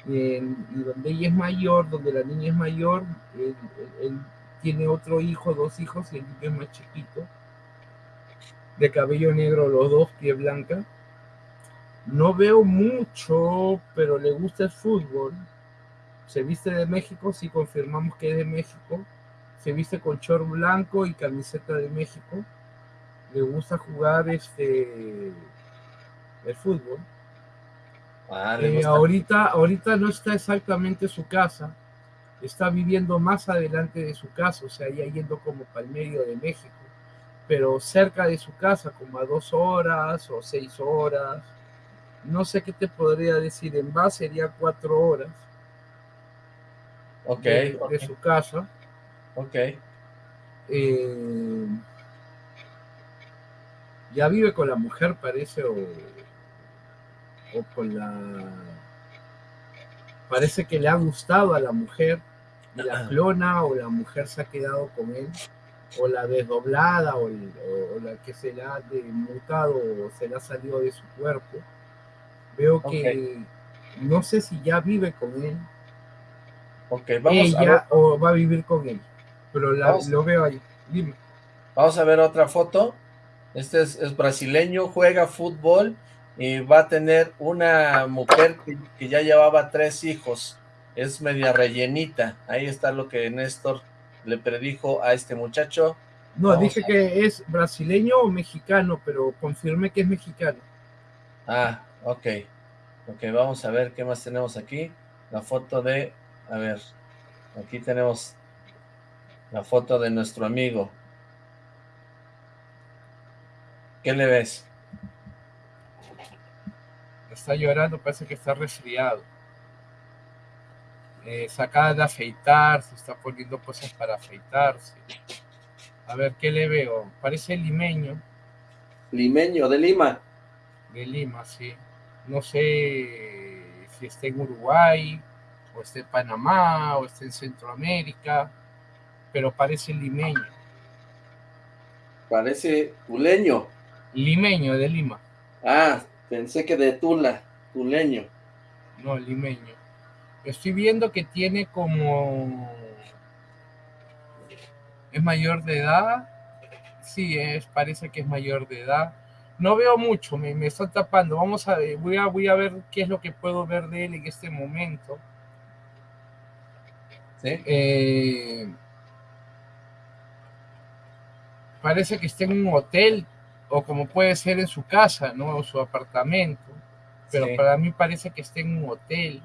y donde ella es mayor, donde la niña es mayor, él tiene otro hijo, dos hijos, y el niño es más chiquito de cabello negro los dos, pie blanca. No veo mucho, pero le gusta el fútbol. Se viste de México, si confirmamos que es de México. Se viste con short blanco y camiseta de México. Le gusta jugar este el fútbol. Ah, eh, ahorita, ahorita no está exactamente su casa, está viviendo más adelante de su casa, o sea, ya yendo como para el medio de México pero cerca de su casa, como a dos horas o seis horas. No sé qué te podría decir, en base sería cuatro horas. Ok. De, su casa. Ok. Eh, ya vive con la mujer, parece, o, o con la... Parece que le ha gustado a la mujer la clona o la mujer se ha quedado con él o la desdoblada o, la que se la ha mutado o se le ha salido de su cuerpo. Ver que no sé si ya vive con él. Ok, vamos a ver. o va a vivir con él. Pero lo veo ahí. Dime. Vamos a ver otra foto. Este es, brasileño, juega fútbol y va a tener una mujer que, que ya llevaba tres hijos. Es media rellenita. Ahí está lo que Néstor le predijo a este muchacho. No, dije que es brasileño o mexicano, pero confirme que es mexicano. Ah, ok. Ok, vamos a ver qué más tenemos aquí. La foto de... A ver, aquí tenemos la foto de nuestro amigo. ¿Qué le ves? Está llorando, parece que está resfriado eh, sacada de afeitar, se está poniendo cosas para afeitarse. A ver, ¿qué le veo? Parece limeño. Limeño, de Lima. De Lima, sí. No sé si está en Uruguay, o está en Panamá, o está en Centroamérica, pero parece limeño. Parece tuleño. Limeño, de Lima. Ah, pensé que de Tula, tuleño. No, limeño. Estoy viendo que tiene como... ¿Es mayor de edad? Sí, es, parece que es mayor de edad. No veo mucho, me, me está tapando. Vamos a ver, voy a, voy a ver qué es lo que puedo ver de él en este momento. ¿Sí? Eh, parece que está en un hotel o como puede ser en su casa, ¿no? O su apartamento. Pero para mí parece que está en un hotel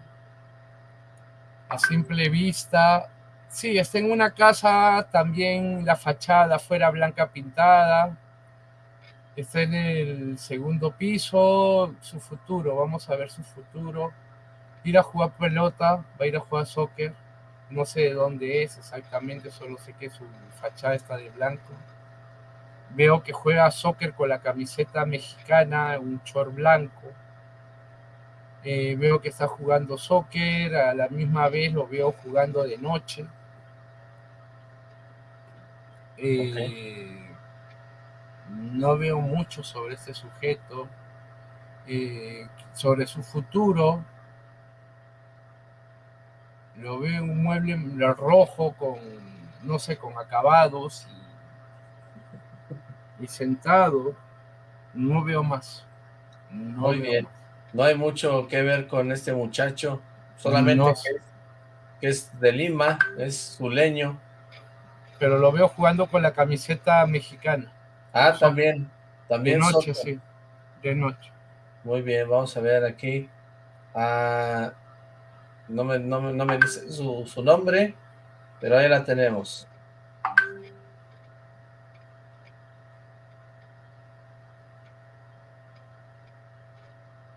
a simple vista. Sí, está en una casa, también la fachada fuera blanca pintada. Está en el segundo piso, su futuro, vamos a ver su futuro. Ir a jugar pelota, va a ir a jugar soccer. No sé de dónde es exactamente, solo sé que su fachada está de blanco. Veo que juega soccer con la camiseta mexicana, un short blanco. Eh, veo que está jugando soccer, a la misma vez lo veo jugando de noche. Eh, no veo mucho sobre este sujeto, eh, sobre su futuro. Lo veo un mueble rojo con, no sé, con acabados y, sentado. No veo más. Muy bien. No hay mucho que ver con este muchacho, solamente que, es, de Lima, es su leño. Pero lo veo jugando con la camiseta mexicana. Ah, también. También de noche, sí. De noche. Muy bien, vamos a ver aquí. Ah, no, me, no, me dice su, su nombre, pero ahí la tenemos.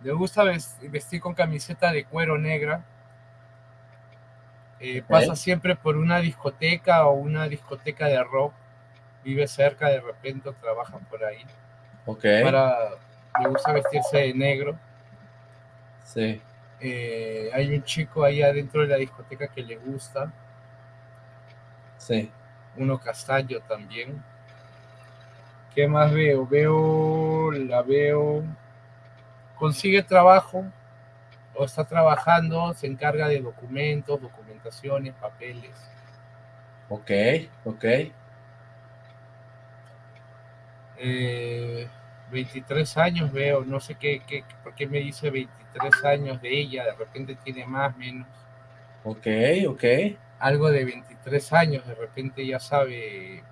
Le gusta vestir con camiseta de cuero negra. Eh, pasa siempre por una discoteca o una discoteca de rock. Vive cerca, de repente trabaja por ahí. Ok. Para, le gusta vestirse de negro. Sí. Eh, hay un chico ahí adentro de la discoteca que le gusta. Sí. Uno castaño también. ¿Qué más veo? Veo, la veo consigue trabajo o está trabajando, se encarga de documentos, documentaciones, papeles. Ok, ok. 23 eh, años veo, no sé qué, qué, por qué me dice 23 años de ella, de repente tiene más, menos. Ok, ok. Algo de 23 años, de repente ya sabe,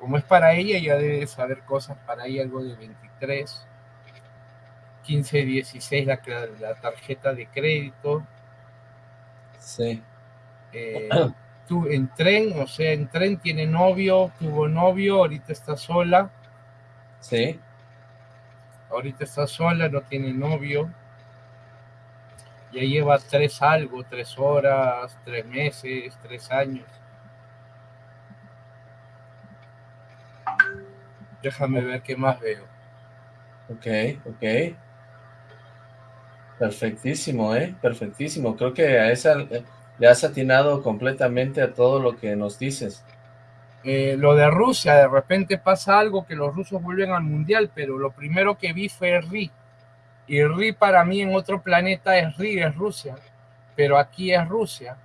como es para ella, ya debe saber cosas para ella, algo de 23. 1516 la, la tarjeta de crédito. Sí. Eh, tú, en tren, o sea, en tren tiene novio, tuvo novio, ahorita está sola. Sí. Ahorita está sola, no tiene novio. Ya lleva tres algo, tres horas, tres meses, tres años. Déjame ver qué más veo. Ok, ok. Perfectísimo, ¿eh? Perfectísimo. Creo que a esa le has atinado completamente a todo lo que nos dices. Eh, lo de Rusia, de repente pasa algo que los rusos vuelven al mundial, pero lo primero que vi fue RI. Y RI para mí en otro planeta es RI, es Rusia, pero aquí es Rusia.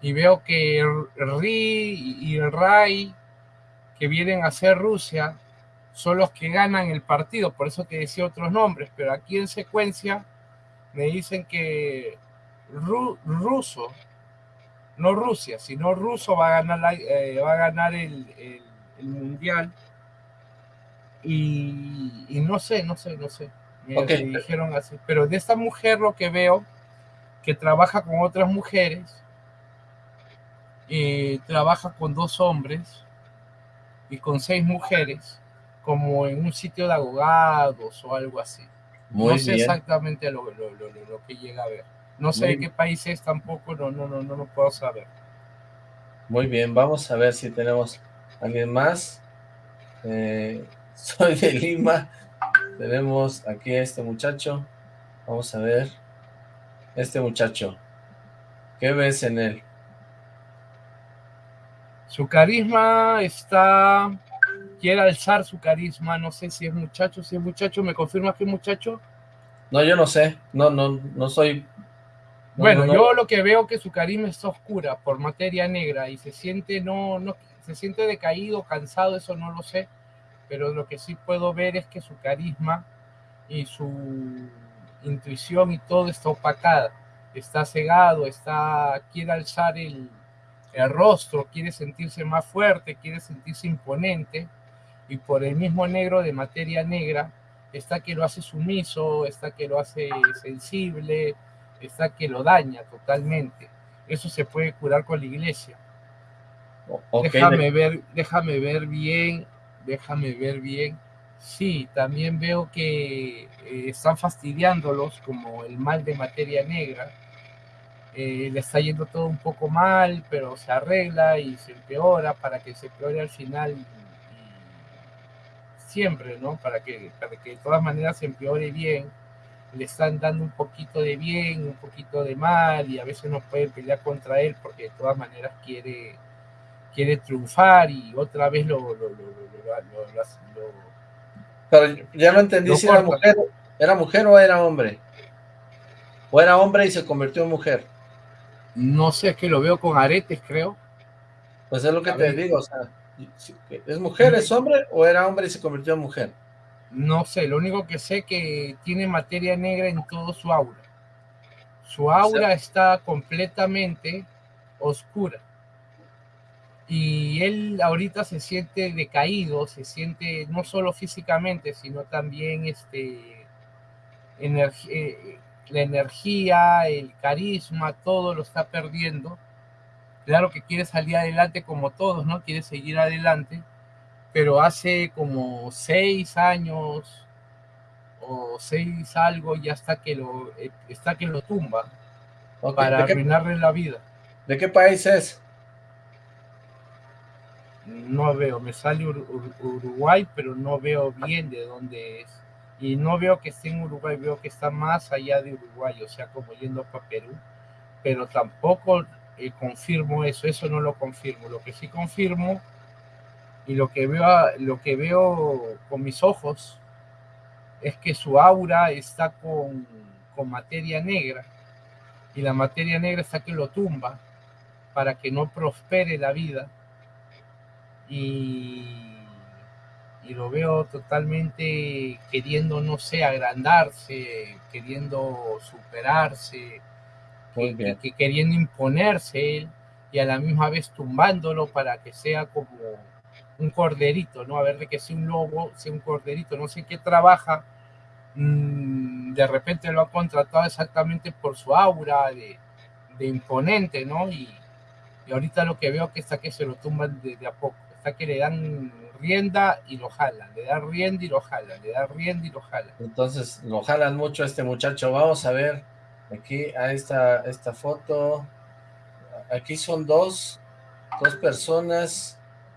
Y veo que RI y RAI, que vienen a ser Rusia, son los que ganan el partido, por eso te decía otros nombres, pero aquí en secuencia me dicen que ruso, no Rusia, sino ruso va a ganar, eh, va a ganar el, mundial. Y, no sé, no sé, no sé. Me, dijeron así. Pero de esta mujer lo que veo, que trabaja con otras mujeres, y trabaja con dos hombres y con seis mujeres, como en un sitio de abogados o algo así no sé exactamente lo, que llega a ver. No sé de qué país es tampoco, no, no, no, no lo puedo saber. Muy bien, vamos a ver si tenemos alguien más. Eh, soy de Lima. Tenemos aquí a este muchacho. Vamos a ver. Este muchacho. ¿Qué ves en él? Su carisma está quiere alzar su carisma, no sé si es muchacho, si es muchacho, ¿me confirma que es muchacho? No, yo no sé, no, no, no soy... bueno, yo lo que veo que su carisma está oscura por materia negra y se siente, no, no, se siente decaído, cansado, eso no lo sé, pero lo que sí puedo ver es que su carisma y su intuición y todo está opacada, está cegado, está, quiere alzar el, el rostro, quiere sentirse más fuerte, quiere sentirse imponente, y por el mismo negro de materia negra está que lo hace sumiso, está que lo hace sensible, está que lo daña totalmente. Eso se puede curar con la iglesia. Déjame ver, déjame ver bien, déjame ver bien. Sí, también veo que eh, están fastidiándolos como el mal de materia negra. Eh, le está yendo todo un poco mal, pero se arregla y se empeora para que se empeore al final siempre, ¿no? Para que, para que de todas maneras se empeore bien, le están dando un poquito de bien, un poquito de mal, y a veces no pueden pelear contra él porque de todas maneras quiere, quiere triunfar y otra vez lo... lo, Pero ya no entendí si era mujer, era mujer o era hombre. O era hombre y se convirtió en mujer. No sé, es que lo veo con aretes, creo. Pues es lo que te digo, o sea, ¿es mujer, es hombre o era hombre y se convirtió en mujer? No sé, lo único que sé que tiene materia negra en todo su aura. Su aura está completamente oscura. Y él ahorita se siente decaído, se siente no solo físicamente, sino también este, eh, la energía, el carisma, todo lo está perdiendo. Claro que quiere salir adelante como todos, ¿no? Quiere seguir adelante, pero hace como seis años o seis algo ya está que lo, eh, está que lo tumba para arruinarle la vida. ¿De qué país es? No veo, me sale Uruguay, pero no veo bien de dónde es. Y no veo que esté en Uruguay, veo que está más allá de Uruguay, o sea, como yendo para Perú. Pero tampoco eh, confirmo eso, eso no lo confirmo. Lo que sí confirmo y lo que veo, lo que veo con mis ojos es que su aura está con, con materia negra y la materia negra está que lo tumba para que no prospere la vida y, y lo veo totalmente queriendo, no sé, agrandarse, queriendo superarse, que, queriendo imponerse y a la misma vez tumbándolo para que sea como un corderito, ¿no? A ver de que sea un lobo, sea un corderito, no sé qué trabaja, mm, de repente lo ha contratado exactamente por su aura de, imponente, ¿no? Y, y, ahorita lo que veo que está que se lo tumban de, a poco, está que le dan rienda y lo jalan, le dan rienda y lo jalan, le dan rienda y lo jalan. Entonces lo jalan mucho a este muchacho, vamos a ver aquí a esta, esta foto, aquí son dos, dos personas,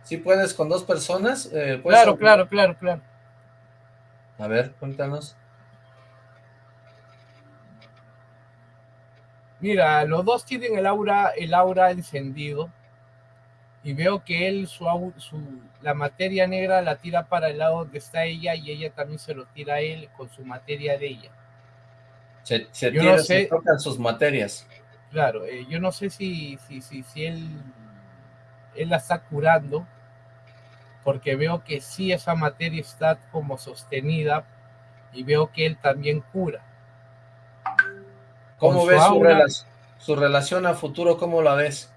¿Sí puedes con dos personas? Eh, claro, claro, claro, claro. A ver, cuéntanos. Mira, los dos tienen el aura, el aura encendido. Y veo que él, su, su, la materia negra la tira para el lado donde está ella y ella también se lo tira a él con su materia de ella. Se, se, tira, se tocan sus materias. Claro, eh, yo no sé si, si, si, si él, él la está curando porque veo que sí esa materia está como sostenida y veo que él también cura. ¿Cómo ves su, relación a futuro? ¿Cómo la ves?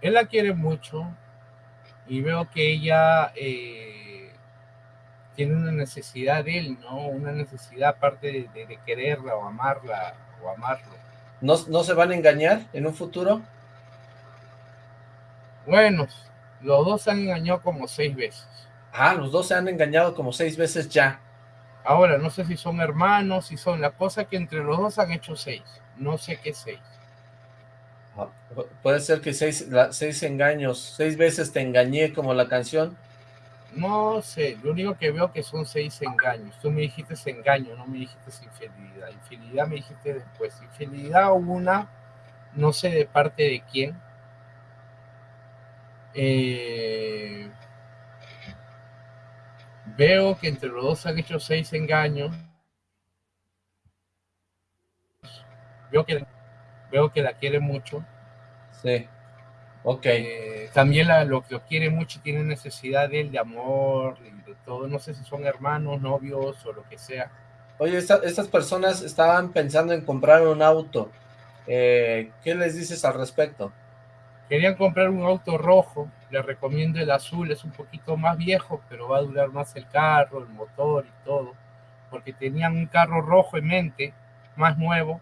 Él la quiere mucho y veo que ella eh, tiene una necesidad de él, ¿no? Una necesidad aparte de, quererla o amarla o amarlo. ¿No, ¿No se van a engañar en un futuro? Bueno, los dos se han engañado como seis veces. Ah, los dos se han engañado como seis veces ya. Ahora, no sé si son hermanos, si son... La cosa que entre los dos han hecho seis. No sé qué seis. Ah, puede ser que seis, seis engaños, seis veces te engañé como la canción. No sé, lo único que veo que son seis engaños. Tú me dijiste engaño, no me dijiste infidelidad. Infidelidad me dijiste después. Infidelidad una, no sé de parte de quién, eh, veo que entre los dos han hecho seis engaños. Veo que, veo que la quiere mucho. Sí. Ok. Eh, también la, lo, lo quiere mucho tiene necesidad de él, de amor y de todo. No sé si son hermanos, novios o lo que sea. Oye, estas personas estaban pensando en comprar un auto. Eh, ¿Qué les dices al respecto? Querían comprar un auto rojo, les recomiendo el azul, es un poquito más viejo, pero va a durar más el carro, el motor y todo, porque tenían un carro rojo en mente, más nuevo,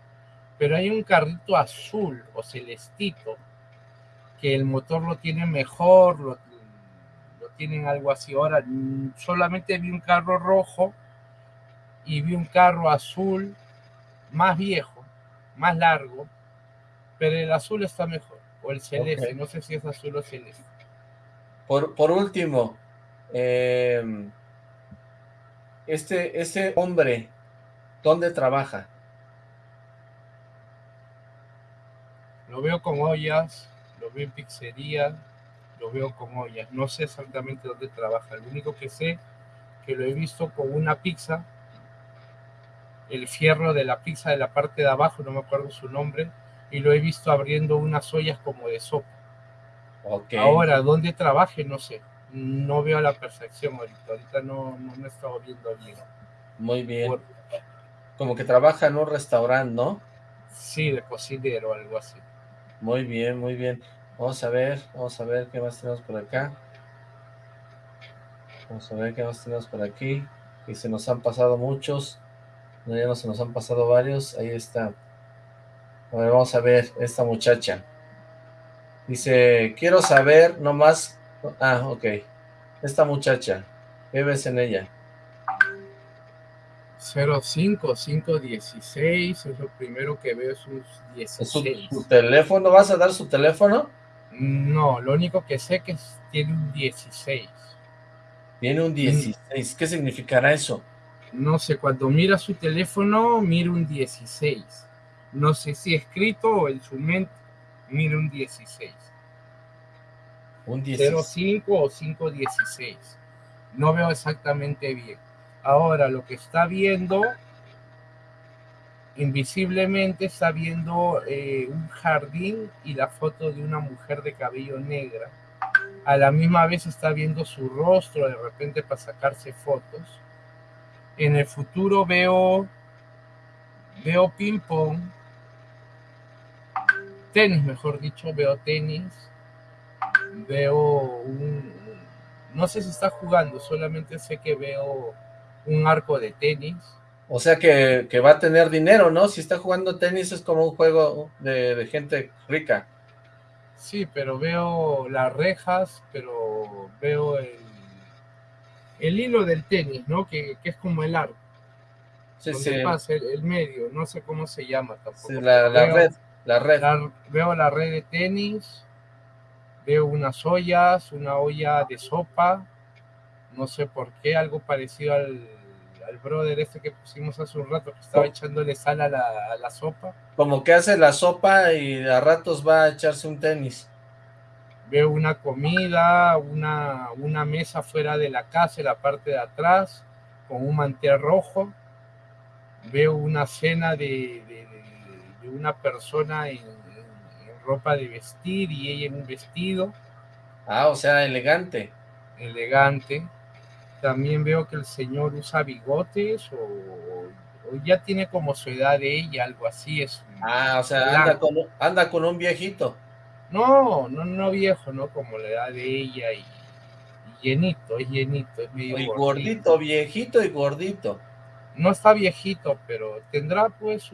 pero hay un carrito azul o celestito, que el motor lo tiene mejor, lo, lo tienen algo así. Ahora, solamente vi un carro rojo y vi un carro azul más viejo, más largo, pero el azul está mejor o el celeste, no sé si es azul o celeste. Por, por último, em, este, este hombre, ¿dónde trabaja? Lo veo con ollas, veo en pizzería, lo veo con ollas. No sé exactamente dónde trabaja. Lo único que sé que lo he visto con una pizza, el fierro de la pizza de la parte de abajo, no me acuerdo su nombre, y lo he visto abriendo unas ollas como de sopa. Ahora, ¿dónde trabaje? No sé. No veo a la perfección ahorita. Ahorita no, no me estado viendo bien. Muy bien. Como que trabaja en un restaurante, ¿no? Sí, de cocinero o algo así. Muy bien, muy bien. Vamos a ver, vamos a ver qué más tenemos por acá. Vamos a ver qué más tenemos por aquí. Y se nos han pasado muchos. No, ya no se nos han pasado varios. Ahí está. A ver, vamos a ver esta muchacha. Dice, quiero saber nomás... Ah, ok. Esta muchacha, ¿qué ves en ella? 05, 516, es lo primero que veo, es un 16. ¿Su, teléfono? ¿Vas a dar su teléfono? No, lo único que sé que tiene un 16. Tiene un 16, ¿qué significará eso? No sé, cuando mira su teléfono, mira un 16. No sé si escrito o en su mente, mira un 16. Un 05 o 516. No veo exactamente bien. Ahora, lo que está viendo, invisiblemente está viendo eh, un jardín y la foto de una mujer de cabello negra. A la misma vez está viendo su rostro de repente para sacarse fotos. En el futuro veo, veo ping pong, tenis mejor dicho, veo tenis veo un... No sé si está jugando, solamente sé que veo un arco de tenis. O sea que, va a tener dinero, ¿no? Si está jugando tenis es como un juego de, gente rica. Sí, pero veo las rejas, pero veo el, el hilo del tenis, ¿no? Que, es como el arco. Sí, sí. Pasa el, medio, no sé cómo se llama tampoco. la, red, la red. veo la red de tenis, Veo unas ollas, una olla de sopa, no sé por qué, algo parecido al, al brother este que pusimos hace un rato, que estaba echándole sal a la, sopa. Como que hace la sopa y a ratos va a echarse un tenis. Veo una comida, una, una mesa fuera de la casa, en la parte de atrás, con un mantel rojo. Veo una cena de, de una persona en, ropa de vestir y ella en un vestido. Ah, o sea, elegante. Elegante. También veo que el señor usa bigotes o, ya tiene como su edad de ella, algo así. Es ah, o sea, anda con, anda con, un viejito. No, no, no viejo, ¿no? Como la edad de ella y, llenito, es llenito, es medio y gordito. viejito y gordito. No está viejito, pero tendrá pues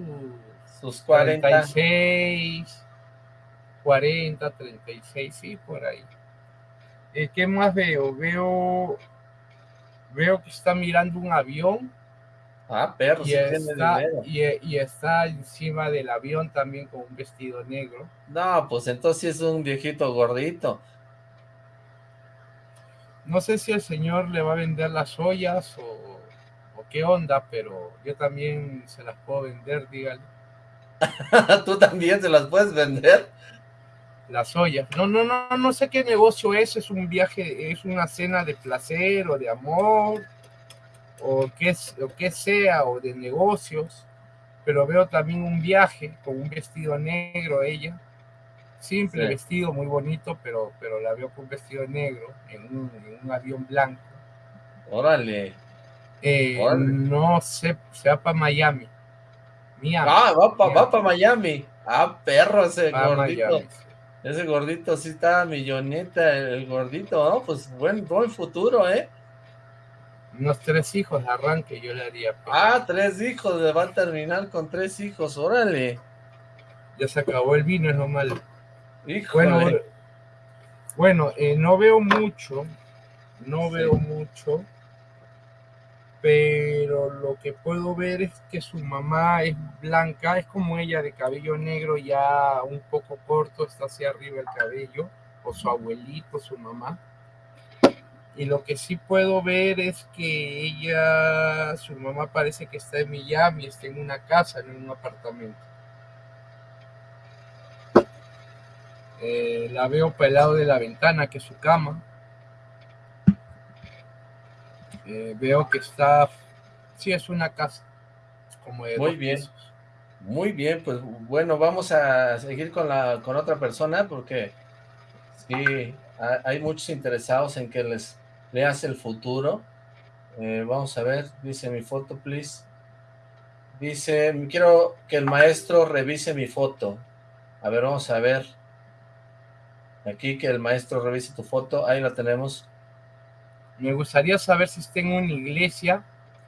sus 46, 40, 36, sí, por ahí. Eh, ¿Qué más veo? Veo veo que está mirando un avión. Ah, perro, y, está, y, está encima del avión también con un vestido negro. No, pues entonces es un viejito gordito. No sé si el señor le va a vender las ollas o, o qué onda, pero yo también se las puedo vender, dígale. ¿Tú también se las puedes vender? Las ollas. No, no, no, no sé qué negocio es, es un viaje, es una cena de placer o de amor, o qué, o qué sea, o de negocios, pero veo también un viaje con un vestido negro ella, simple vestido, muy bonito, pero, pero la veo con un vestido negro en un, avión blanco. Órale. Eh, no sé, se va para Miami. Miami. Ah, va para Miami. Ah, perro ese gordito. Ese gordito sí está milloneta, el gordito, ¿no? Pues buen, buen futuro, ¿eh? Unos tres hijos de arranque yo le haría. Ah, tres hijos, le va a terminar con tres hijos, órale. Ya se acabó el vino, es lo malo. Bueno, bueno eh, no veo mucho, no veo mucho, pero lo que puedo ver es que su mamá es blanca, es como ella de cabello negro ya un poco corto, está hacia arriba el cabello, o su abuelito, su mamá. Y lo que sí puedo ver es que ella, su mamá parece que está en Miami, está en una casa, en un apartamento. Eh, la veo para el lado de la ventana, que es su cama. Eh, veo que está, sí, es una casa. Como Muy bien. Muy bien, pues bueno, vamos a seguir con la con otra persona porque sí, hay muchos interesados en que les leas el futuro. Eh, vamos a ver, dice mi foto, please. Dice, quiero que el maestro revise mi foto. A ver, vamos a ver. Aquí que el maestro revise tu foto, ahí la tenemos. Me gustaría saber si está en una iglesia,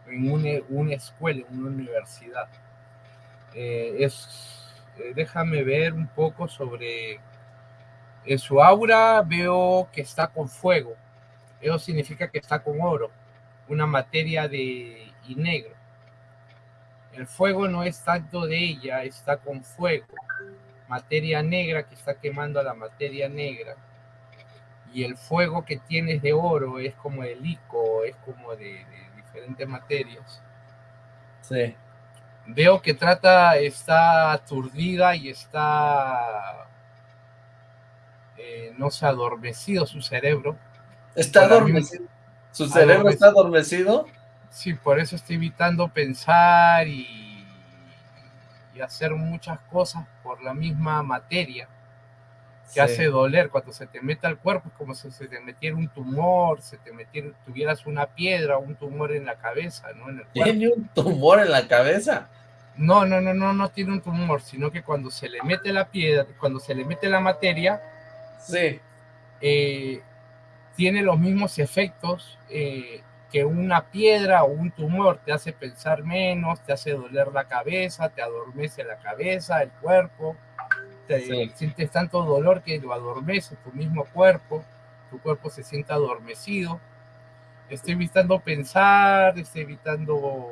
en una, escuela, en una universidad. Eh, es, eh, déjame ver un poco sobre en su aura, veo que está con fuego. Eso significa que está con oro, una materia de y negro. El fuego no es tanto de ella, está con fuego materia negra que está quemando a la materia negra. Y el fuego que tienes de oro es como el ico, es como de, diferentes materias. Sí. Veo que trata, está aturdida y está, eh, no sé, adormecido su cerebro. ¿Está adormecido? ¿Su cerebro está adormecido? Sí, por eso estoy evitando pensar y hacer muchas cosas por la misma materia que hace doler cuando se te mete al cuerpo, es como si se te metiera un tumor, se te metiera, tuvieras una piedra, un tumor en la cabeza, ¿no? En el ¿Tiene un tumor en la cabeza? No, no, no, no, no tiene un tumor, sino que cuando se le mete la piedra, cuando se le mete la materia, sí. Eh, tiene los mismos efectos eh, que una piedra o un tumor te hace pensar menos, te hace doler la cabeza, te adormece la cabeza, el cuerpo, te sientes tanto dolor que lo adormece tu mismo cuerpo, tu cuerpo se siente adormecido. Estoy evitando pensar, estoy evitando,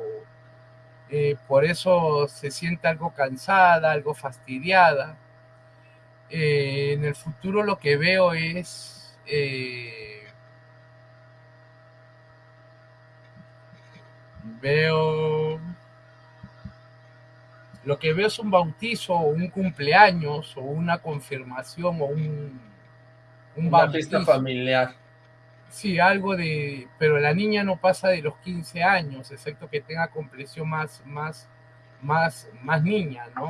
eh, por eso se siente algo cansada, algo fastidiada. Eh, en el futuro lo que veo es... Eh, Veo... Lo que veo es un bautizo o un cumpleaños o una confirmación o un... un una fiesta familiar. Sí, algo de... Pero la niña no pasa de los 15 años, excepto que tenga complexión más, más, más, más niña, ¿no?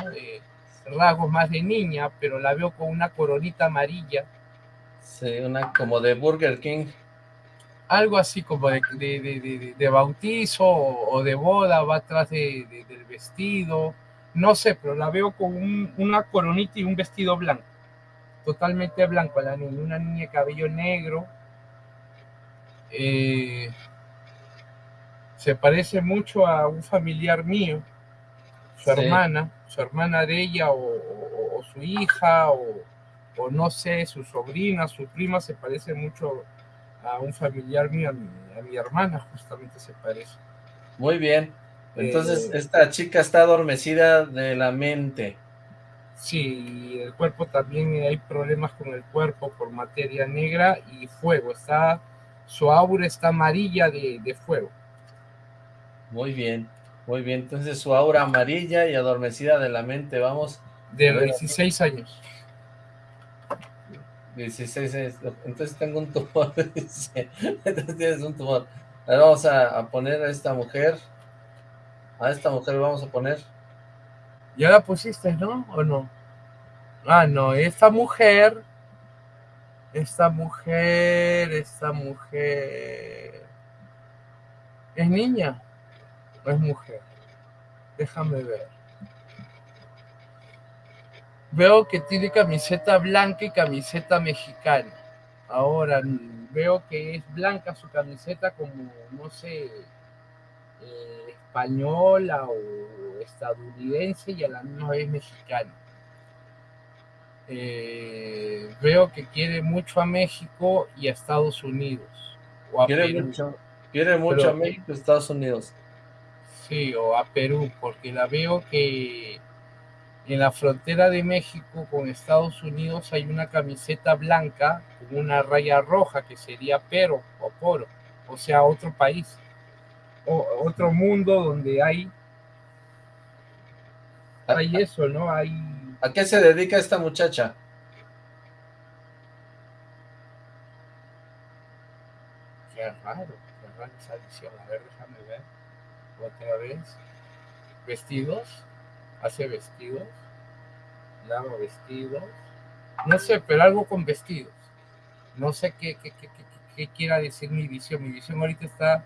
rasgos más de niña, pero la veo con una coronita amarilla. Sí, una como de Burger King algo así como de, bautizo o, de boda, va atrás del vestido, no sé, pero la veo con una coronita y un vestido blanco, totalmente blanco, la niña, una niña de cabello negro, eh, se parece mucho a un familiar mío, su hermana, su hermana de ella o, su hija o, o, no sé, su sobrina, su prima, se parece mucho a un familiar mío, a mi, hermana, justamente se parece. Muy bien. Entonces, eh, esta chica está adormecida de la mente. Sí, el cuerpo también hay problemas con el cuerpo por materia negra y fuego. Está, su aura está amarilla de, de fuego. Muy bien, muy bien. Entonces su aura amarilla y adormecida de la mente, vamos. De 16 años. 16 entonces tengo un tumor, entonces tienes un tumor. Ahora vamos a, poner a esta mujer, a esta mujer vamos a poner. ¿Ya la pusiste, no? ¿O no? Ah, no, esta mujer, esta mujer, esta mujer, ¿es niña o es mujer? Déjame ver. Veo que tiene camiseta blanca y camiseta mexicana. Ahora, veo que es blanca su camiseta como, no sé, española o estadounidense y a la misma vez mexicana. Eh, veo que quiere mucho a México y a Estados Unidos. O a quiere, Mucho, quiere mucho a México y a Estados Unidos. Sí, o a Perú, porque la veo que en la frontera de México con Estados Unidos hay una camiseta blanca con una raya roja que sería pero o poro, o sea, otro país, otro mundo donde hay, hay eso, ¿no? Hay... ¿A qué se dedica esta muchacha? Qué raro, qué raro esa edición. A ver, déjame ver. Otra vez. ¿Vestidos? ¿Hace vestidos? ¿Lava vestidos? No sé, pero algo con vestidos. No sé qué, qué, qué, qué, quiera decir mi visión. Mi visión ahorita está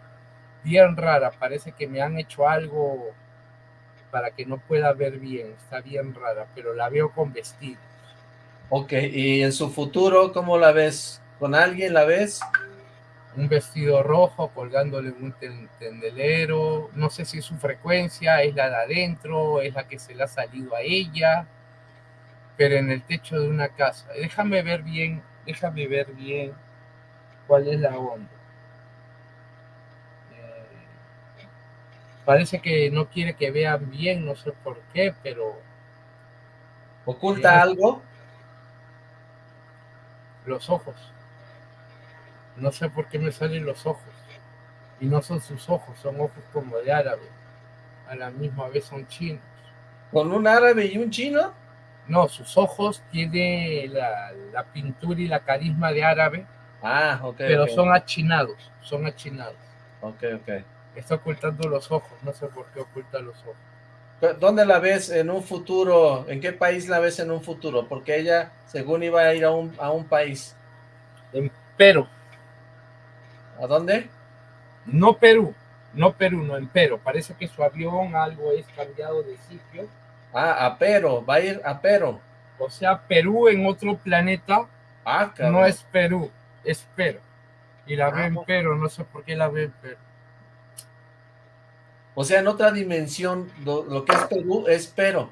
bien rara. Parece que me han hecho algo para que no pueda ver bien. Está bien rara, pero la veo con vestidos. Ok, ¿y en su futuro cómo la ves? ¿Con alguien la ves? Un vestido rojo colgándole un tendelero, no sé si es su frecuencia, es la de adentro, es la que se le ha salido a ella, pero en el techo de una casa. Déjame ver bien, déjame ver bien cuál es la onda. Parece que no quiere que vean bien, no sé por qué, pero... ¿Oculta algo? Los ojos. No sé por qué me salen los ojos. Y no son sus ojos, son ojos como de árabe. A la misma vez son chinos. ¿Con un árabe y un chino? No, sus ojos tiene la, pintura y la carisma de árabe. Ah, ok. Pero son achinados, son achinados. Ok, ok. Está ocultando los ojos, no sé por qué oculta los ojos. ¿Dónde la ves en un futuro? ¿En qué país la ves en un futuro? Porque ella, según iba a ir a un, a un país. En Perú. ¿A dónde? No Perú, no Perú, no en Perú. Parece que su avión algo es cambiado de sitio. Ah, a Perú, va a ir a Perú. O sea, Perú en otro planeta. Ah, No es Perú, es Perú. Y la ve en ah, Perú, no sé por qué la ve en Perú. O sea, en otra dimensión, lo, que es Perú es Perú.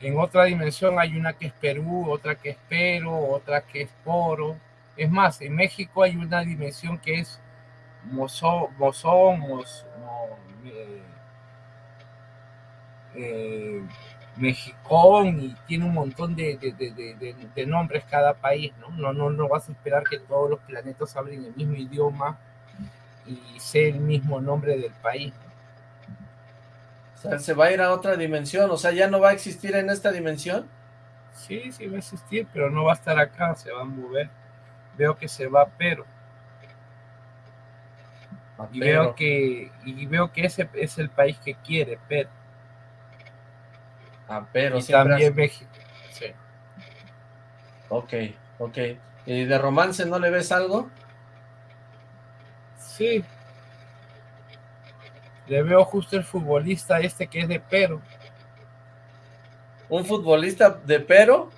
En otra dimensión hay una que es Perú, otra que es Perú, otra que es Poro. Es más, en México hay una dimensión que es Mozón, Mozón, eh, eh, Mexicón y tiene un montón de, de, nombres cada país, ¿no? ¿no? No, no vas a esperar que todos los planetas hablen el mismo idioma y sea el mismo nombre del país. Sea, se va a ir a otra dimensión, o sea, ya no va a existir en esta dimensión. Sí, sí va a existir, pero no va a estar acá, se va a mover. Veo que se va pero. Y veo que y veo que ese es el país que quiere pero. Ah, pero y también México. Sí. Ok ok. Y de romance no le ves algo sí le veo justo el futbolista este que es de pero un futbolista de pero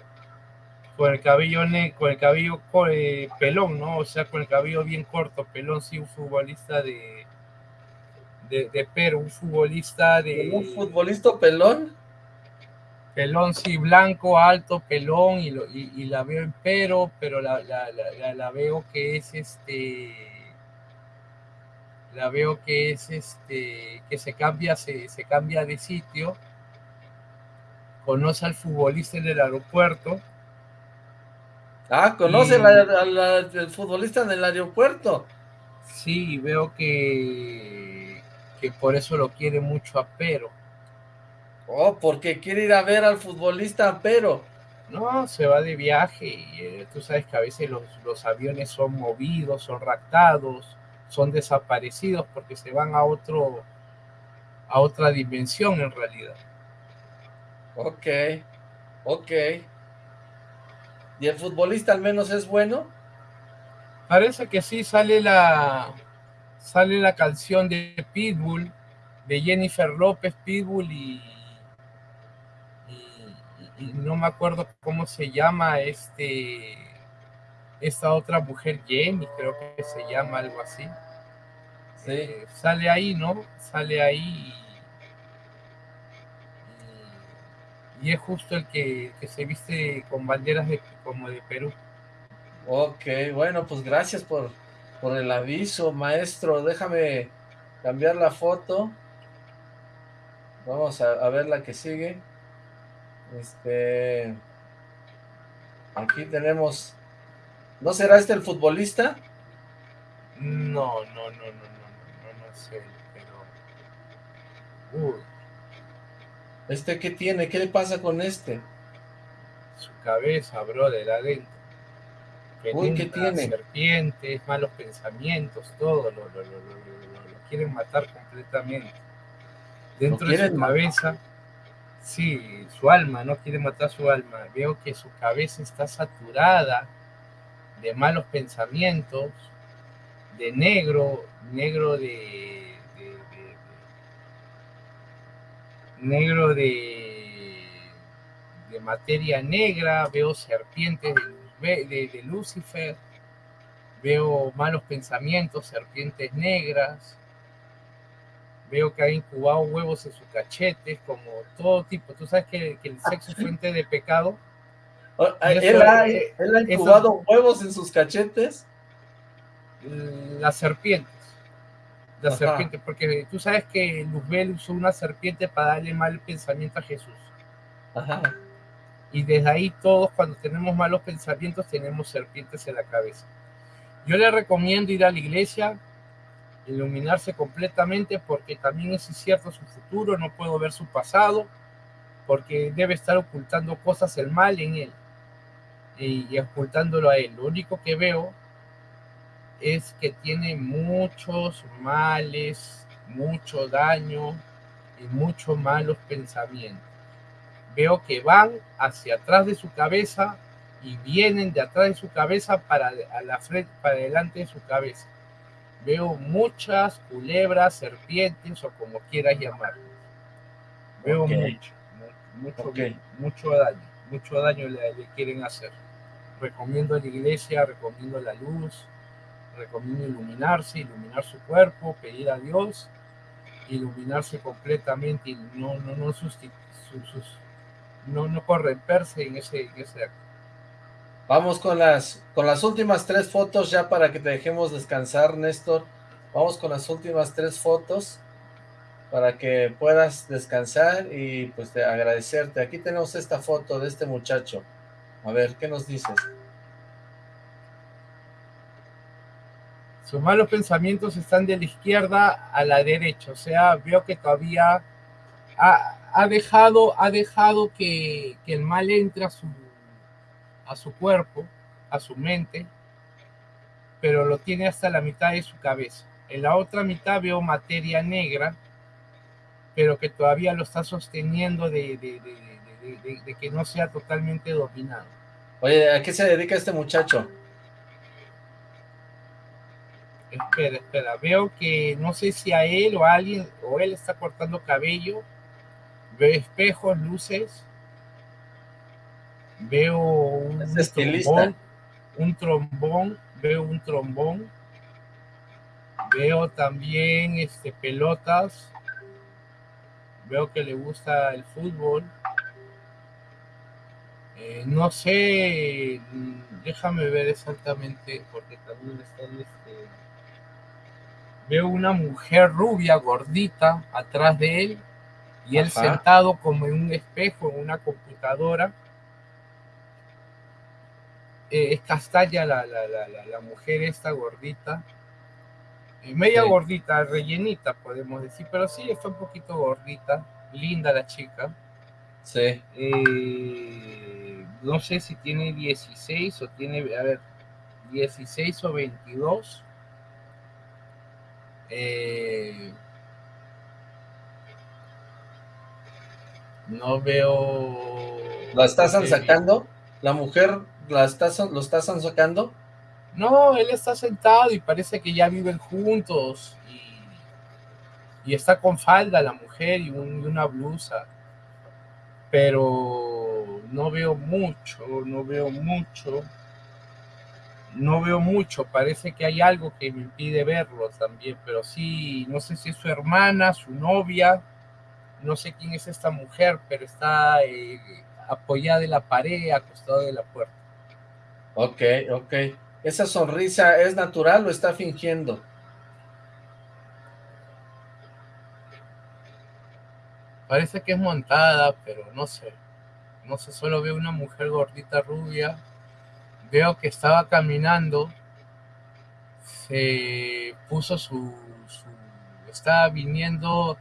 con el cabello con el cabello eh, pelón, ¿no? O sea, con el cabello bien corto, pelón, sí, un futbolista de, de, Perú, un futbolista de... ¿Un futbolista pelón? Pelón, sí, blanco, alto, pelón, y, y, la veo en Perú, pero la, la, veo que es este... La veo que es este... que se cambia, se, se cambia de sitio, conoce al futbolista en el aeropuerto, Ah, ¿conoce al futbolista en el aeropuerto? Sí, veo que, que por eso lo quiere mucho a Pero. Oh, porque quiere ir a ver al futbolista a Pero. No, se va de viaje y eh, tú sabes que a veces los, los aviones son movidos, son raptados, son desaparecidos porque se van a otro a otra dimensión en realidad. Ok, ok. ¿Y el futbolista al menos es bueno? Parece que sí, sale la, sale la canción de Pitbull, de Jennifer López, Pitbull y, y, no me acuerdo cómo se llama este esta otra mujer, Jenny, creo que se llama algo así. Sí. Eh, sale ahí, ¿no? Sale ahí y es justo el que, se viste con banderas de, como de Perú. Ok, bueno, pues gracias por, por el aviso, maestro. Déjame cambiar la foto. Vamos a, ver la que sigue. Este... Aquí tenemos... ¿No será este el futbolista? No, no, no, no, no, no, no, sé, pero... ¿Este qué tiene? ¿Qué le pasa con este? Su cabeza, bro, de adentro. Uy, ¿qué tiene? Serpientes, malos pensamientos, todo, lo, lo, lo, lo, quieren matar completamente. Dentro de su cabeza, sí, su alma, no quiere matar su alma. Veo que su cabeza está saturada de malos pensamientos, de negro, negro de, negro de, de materia negra, veo serpientes de, de, Lucifer, veo malos pensamientos, serpientes negras, veo que ha incubado huevos en sus cachetes, como todo tipo. Tú sabes que, el sexo es fuente de pecado. ¿Él ha, él ha incubado huevos en sus cachetes? las serpientes. Las serpientes, porque tú sabes que Luzbel usó una serpiente para darle mal pensamiento a Jesús. Y desde ahí todos cuando tenemos malos pensamientos tenemos serpientes en la cabeza. Yo le recomiendo ir a la iglesia, iluminarse completamente porque también es incierto su futuro, no puedo ver su pasado, porque debe estar ocultando cosas el mal en él y, y ocultándolo a él. Lo único que veo es que tiene muchos males, mucho daño y muchos malos pensamientos. Veo que van hacia atrás de su cabeza y vienen de atrás de su cabeza para, a la frente, para delante de su cabeza. Veo muchas culebras, serpientes o como quieras llamarlo. Veo mucho, mucho, mucho daño, mucho daño le, le quieren hacer. Recomiendo la iglesia, recomiendo la luz, recomiendo iluminarse, iluminar su cuerpo, pedir a Dios, iluminarse completamente y no, no, no, no, no corromperse en ese, en ese acto. Vamos con las, con las últimas tres fotos ya para que te dejemos descansar, Néstor. Vamos con las últimas tres fotos para que puedas descansar y pues te agradecerte. Aquí tenemos esta foto de este muchacho. A ver, ¿qué nos dices? Sus malos pensamientos están de la izquierda a la derecha, o sea, veo que todavía ha, dejado, ha dejado que, el mal entre a su, cuerpo, a su mente, pero lo tiene hasta la mitad de su cabeza. En la otra mitad veo materia negra, pero que todavía lo está sosteniendo de, de que no sea totalmente dominado. Oye, ¿a qué se dedica este muchacho? Espera, espera. Veo que no sé si a él o a alguien, o él está cortando cabello. Veo espejos, luces. Veo un trombón, un trombón. Veo un trombón. Veo también este, pelotas. Veo que le gusta el fútbol. Eh, no sé, déjame ver exactamente, porque también está en este veo una mujer rubia, gordita, atrás de él, y él sentado como en un espejo, en una computadora. Eh, es castaña la, la, mujer esta gordita, eh, media gordita, rellenita podemos decir, pero sí está un poquito gordita, linda la chica. Sí. Eh, no sé si tiene 16 o tiene, a ver, 16 o 22 eh, no veo... ¿La estás sacando? ¿La mujer la estás, lo estás sacando? No, él está sentado y parece que ya viven juntos y, está con falda la mujer y, y una blusa. Pero no veo mucho, no veo mucho no veo mucho, parece que hay algo que me impide verlo también, pero sí, no sé si es su hermana, su novia, no sé quién es esta mujer, pero está eh, apoyada en la pared, acostada de la puerta. Ok, ok. ¿Esa sonrisa es natural o está fingiendo? Parece que es montada, pero no sé. No sé, solo veo una mujer gordita rubia, veo que estaba caminando, se puso su, estaba viniendo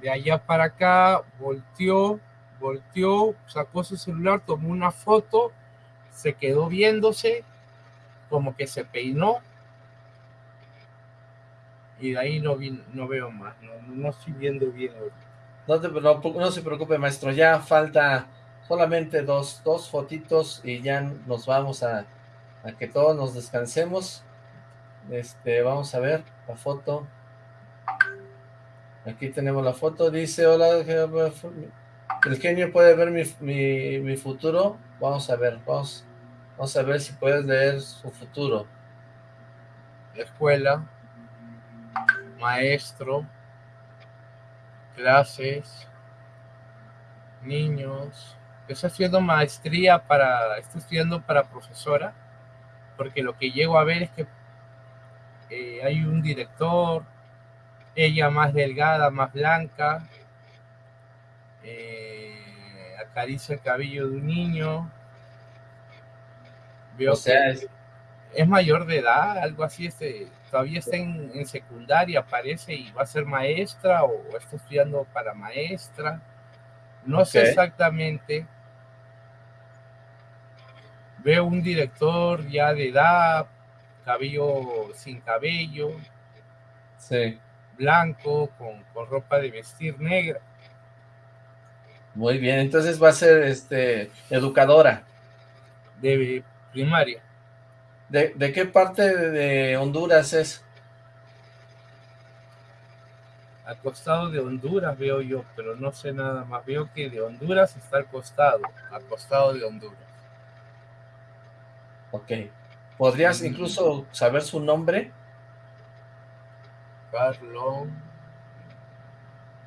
de allá para acá, volteó, volteó, sacó su celular, tomó una foto, se quedó viéndose, como que se peinó, y de ahí no, vi, no veo más, no, no estoy viendo bien. No, no se preocupe, maestro, ya falta solamente dos, dos fotitos y ya nos vamos a, a que todos nos descansemos. Este, vamos a ver la foto. Aquí tenemos la foto, dice, hola, el genio puede ver mi, mi, mi futuro. Vamos a ver, vamos, vamos a ver si puedes leer su futuro. Escuela, maestro, clases, niños. Estoy estudiando maestría para, estoy estudiando para profesora, porque lo que llego a ver es que eh, hay un director, ella más delgada, más blanca, eh, acaricia el cabello de un niño. Veo sea, es... mayor de edad, algo así, este, todavía está en, secundaria, parece, y va a ser maestra o está estudiando para maestra. No sé exactamente. Veo un director ya de edad, cabello sin cabello. Sí. Blanco, con, ropa de vestir negra. Muy bien, entonces va a ser este educadora. De primaria. ¿De, de qué parte de Honduras es? Al costado de Honduras veo yo, pero no sé nada más. Veo que de Honduras está al costado, al costado de Honduras. Ok. ¿Podrías incluso saber su nombre? Carlos.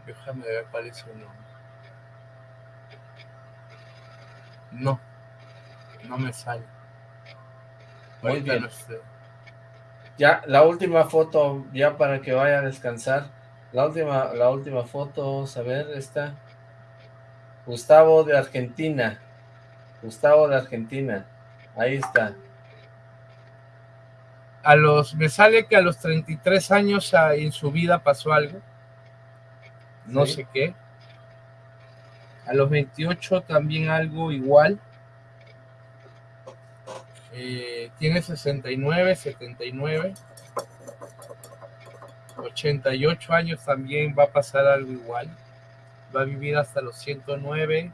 Déjame ver cuál es su nombre. No, no me sale. Muy bien. Ya, la última foto, ya para que vaya a descansar. La última, la última foto, a ver, esta. Gustavo de Argentina. Gustavo de Argentina. Ahí está a los, me sale que a los 33 años en su vida pasó algo, no sé qué. A los 28 también algo igual. Eh, tiene 69, 79. 88 años también va a pasar algo igual. Va a vivir hasta los 109,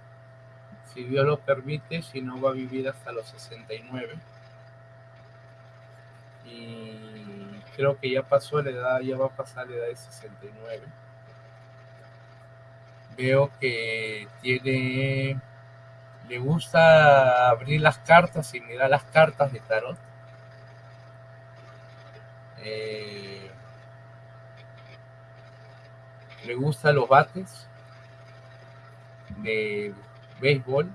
si Dios lo permite, si no va a vivir hasta los 69 y creo que ya pasó la edad, ya va a pasar la edad de 69. Veo que tiene, le gusta abrir las cartas y mirar las cartas de tarot. Eh, le gustan los bates de béisbol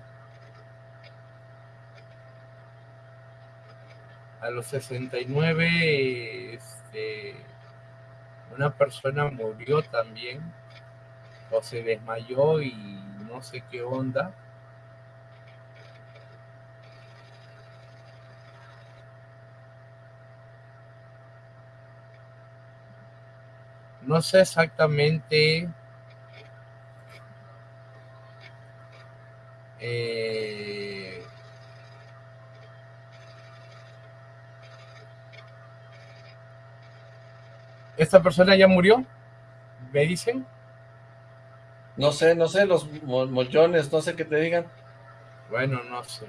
a los 69 este, una persona murió también o se desmayó y no sé qué onda. No sé exactamente eh, ¿Esta persona ya murió? ¿Me dicen? No sé, no sé, los mollones, no sé qué te digan. Bueno, no sé.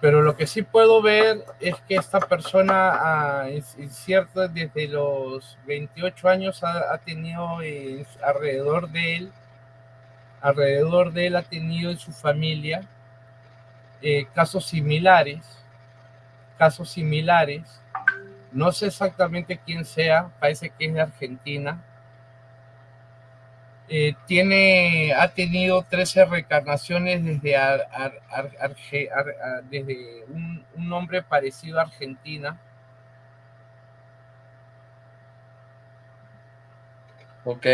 Pero lo que sí puedo ver es que esta persona, ah, es, cierto, desde los 28 años ha, tenido alrededor de él, alrededor de él ha tenido en su familia eh, casos similares, casos similares, no sé exactamente quién sea, parece que es de Argentina. Eh, tiene, ha tenido 13 reencarnaciones desde, un, un, nombre parecido a Argentina. Ok,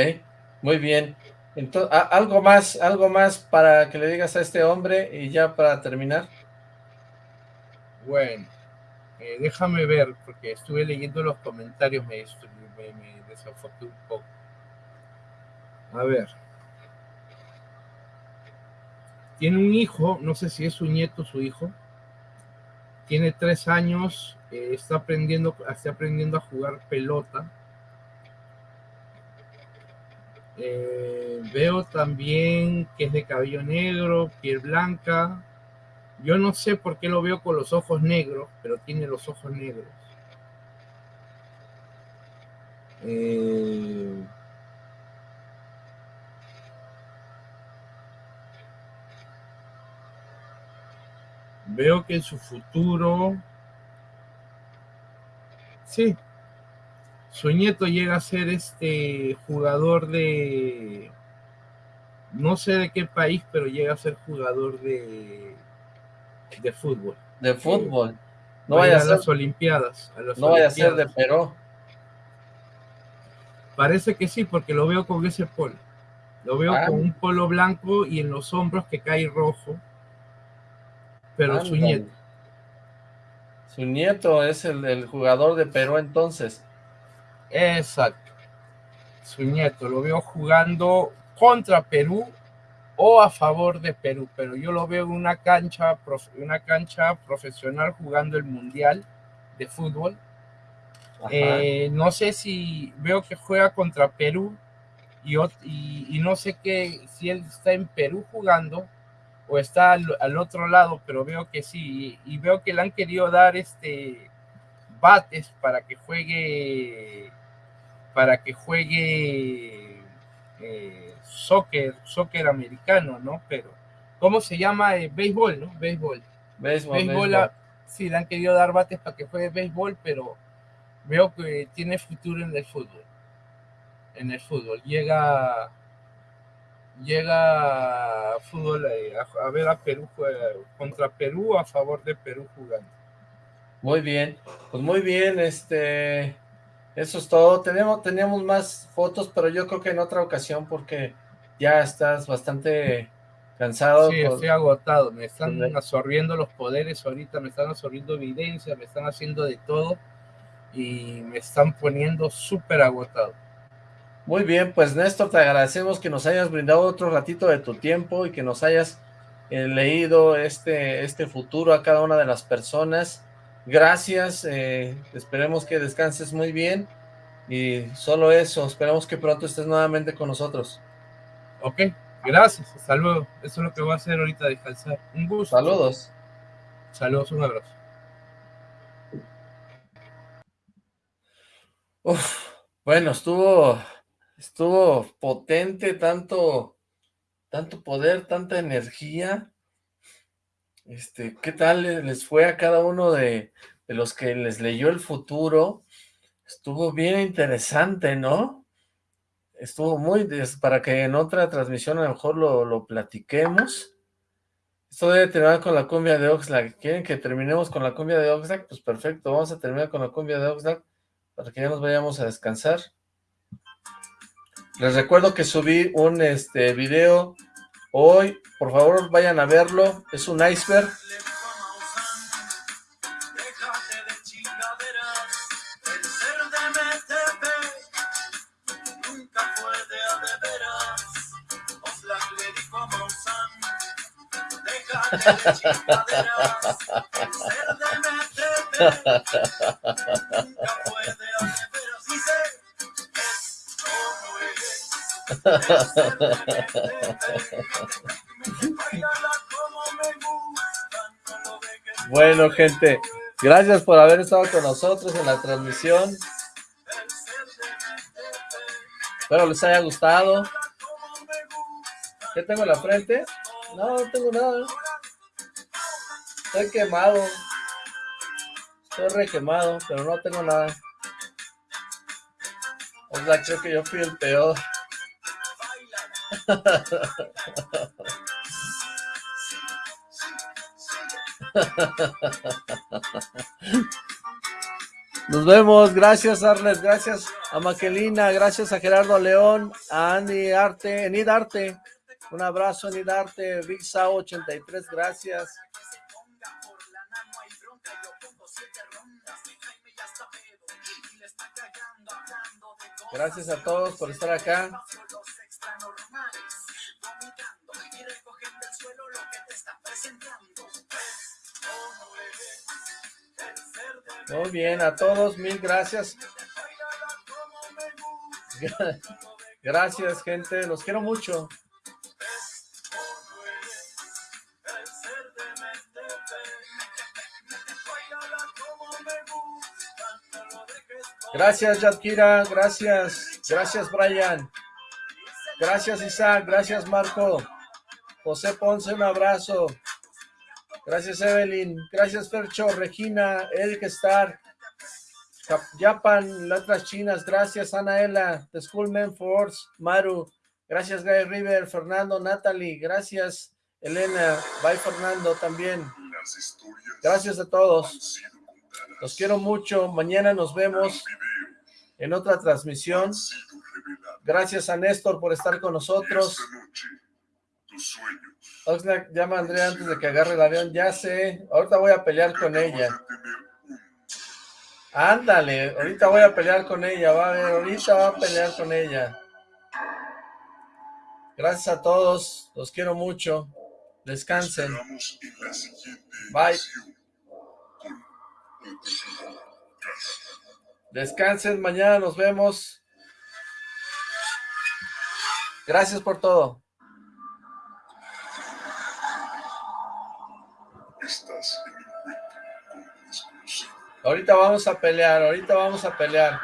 muy bien. Entonces, algo más, algo más para que le digas a este hombre y ya para terminar. Bueno, eh, déjame ver, porque estuve leyendo los comentarios, me, me, un poco. A ver. Tiene un hijo, no sé si es su nieto o su hijo. Tiene tres años, eh, está aprendiendo, está aprendiendo a jugar pelota. Eh, veo también que es de cabello negro, piel blanca. Yo no sé por qué lo veo con los ojos negros, pero tiene los ojos negros. Eh, veo que en su futuro, sí, su nieto llega a ser este jugador de, no sé de qué país, pero llega a ser jugador de, de fútbol. De fútbol. No vaya a, ser, las Olimpiadas. no vaya a ser de Perú. Parece que sí, porque lo veo con ese polo. Lo veo ah. con un polo blanco y en los hombros que cae rojo pero su nieto. Su nieto es el, jugador de Perú entonces. Exacto. Su nieto lo veo jugando contra Perú o a favor de Perú, pero yo lo veo en una cancha, una cancha profesional jugando el Mundial de fútbol. Eh, no sé si veo que juega contra Perú y, y, no sé qué, si él está en Perú jugando o está al, otro lado, pero veo que sí, y, veo que le han querido dar este bates para que juegue para que juegue eh, soccer, soccer americano, ¿no? Pero, ¿cómo se llama? Eh, béisbol, ¿no? Béisbol. Béisbol, sí, le han querido dar bates para que juegue béisbol, pero veo que tiene futuro en el fútbol. En el fútbol. Llega llega a fútbol eh, a, ver a Perú contra Perú a favor de Perú jugando. Muy bien, pues muy bien, este, eso es todo. Tenemos, teníamos más fotos, pero yo creo que en otra ocasión porque ya estás bastante cansado. Sí, estoy agotado, me están absorbiendo los poderes ahorita, me están absorbiendo evidencia, me están haciendo de todo y me están poniendo súper agotado. Muy bien, pues Néstor, te agradecemos que nos hayas brindado otro ratito de tu tiempo y que nos hayas eh, leído este, este futuro a cada una de las personas. Gracias, eh, esperemos que descanses muy bien y solo eso, esperamos que pronto estés nuevamente con nosotros. Ok, gracias, hasta luego. Eso es lo que voy a hacer ahorita, descansar. Un gusto. Saludos. Saludos, un abrazo. bueno, estuvo Estuvo potente, tanto, tanto poder, tanta energía. Este, ¿qué tal les fue a cada uno de, los que les leyó el futuro? Estuvo bien interesante, ¿no? Estuvo muy, para que en otra transmisión a lo mejor lo, lo platiquemos. Esto debe terminar con la cumbia de Oxlack. ¿Quieren que terminemos con la cumbia de Oxlack? Pues perfecto, vamos a terminar con la cumbia de Oxlack para que ya nos vayamos a descansar. Les recuerdo que subí un este video hoy, por favor vayan a verlo, es un iceberg. Bueno, gente, gracias por haber estado con nosotros en la transmisión. Espero les haya gustado. ¿Qué tengo en la frente? No, no tengo nada. Estoy quemado. Estoy re quemado, pero no tengo nada. O sea, creo que yo fui el peor. Nos vemos, gracias Arles, gracias a Maquelina, gracias a Gerardo León, a Andy Arte, Enid Arte, un abrazo Enid Arte, Big Sao 83, gracias. Gracias a todos por estar acá. Muy bien, a todos, mil gracias. Gracias, gente, los quiero mucho. Gracias, Yadkira, gracias, gracias, Brian. Gracias, Isaac, gracias, Marco. José Ponce, un abrazo. Gracias, Evelyn. Gracias, Fercho, Regina, Eric Star, Japan, Letras Chinas. Gracias, Anaela, The Schoolman Force, Maru. Gracias, Guy River, Fernando, Natalie. Gracias, Elena. Bye, Fernando, también. Gracias a todos. Los quiero mucho. Mañana nos vemos en otra transmisión. Gracias a Néstor por estar con nosotros. Oxlack, llama a Andrea antes de que agarre el avión. Ya sé, ahorita voy a pelear con ella. Ándale, ahorita voy a pelear con ella, va a ver, ahorita va a pelear con ella. Gracias a todos, los quiero mucho. Descansen. Bye. Descansen, mañana nos vemos. Gracias por todo. Ahorita vamos a pelear, ahorita vamos a pelear.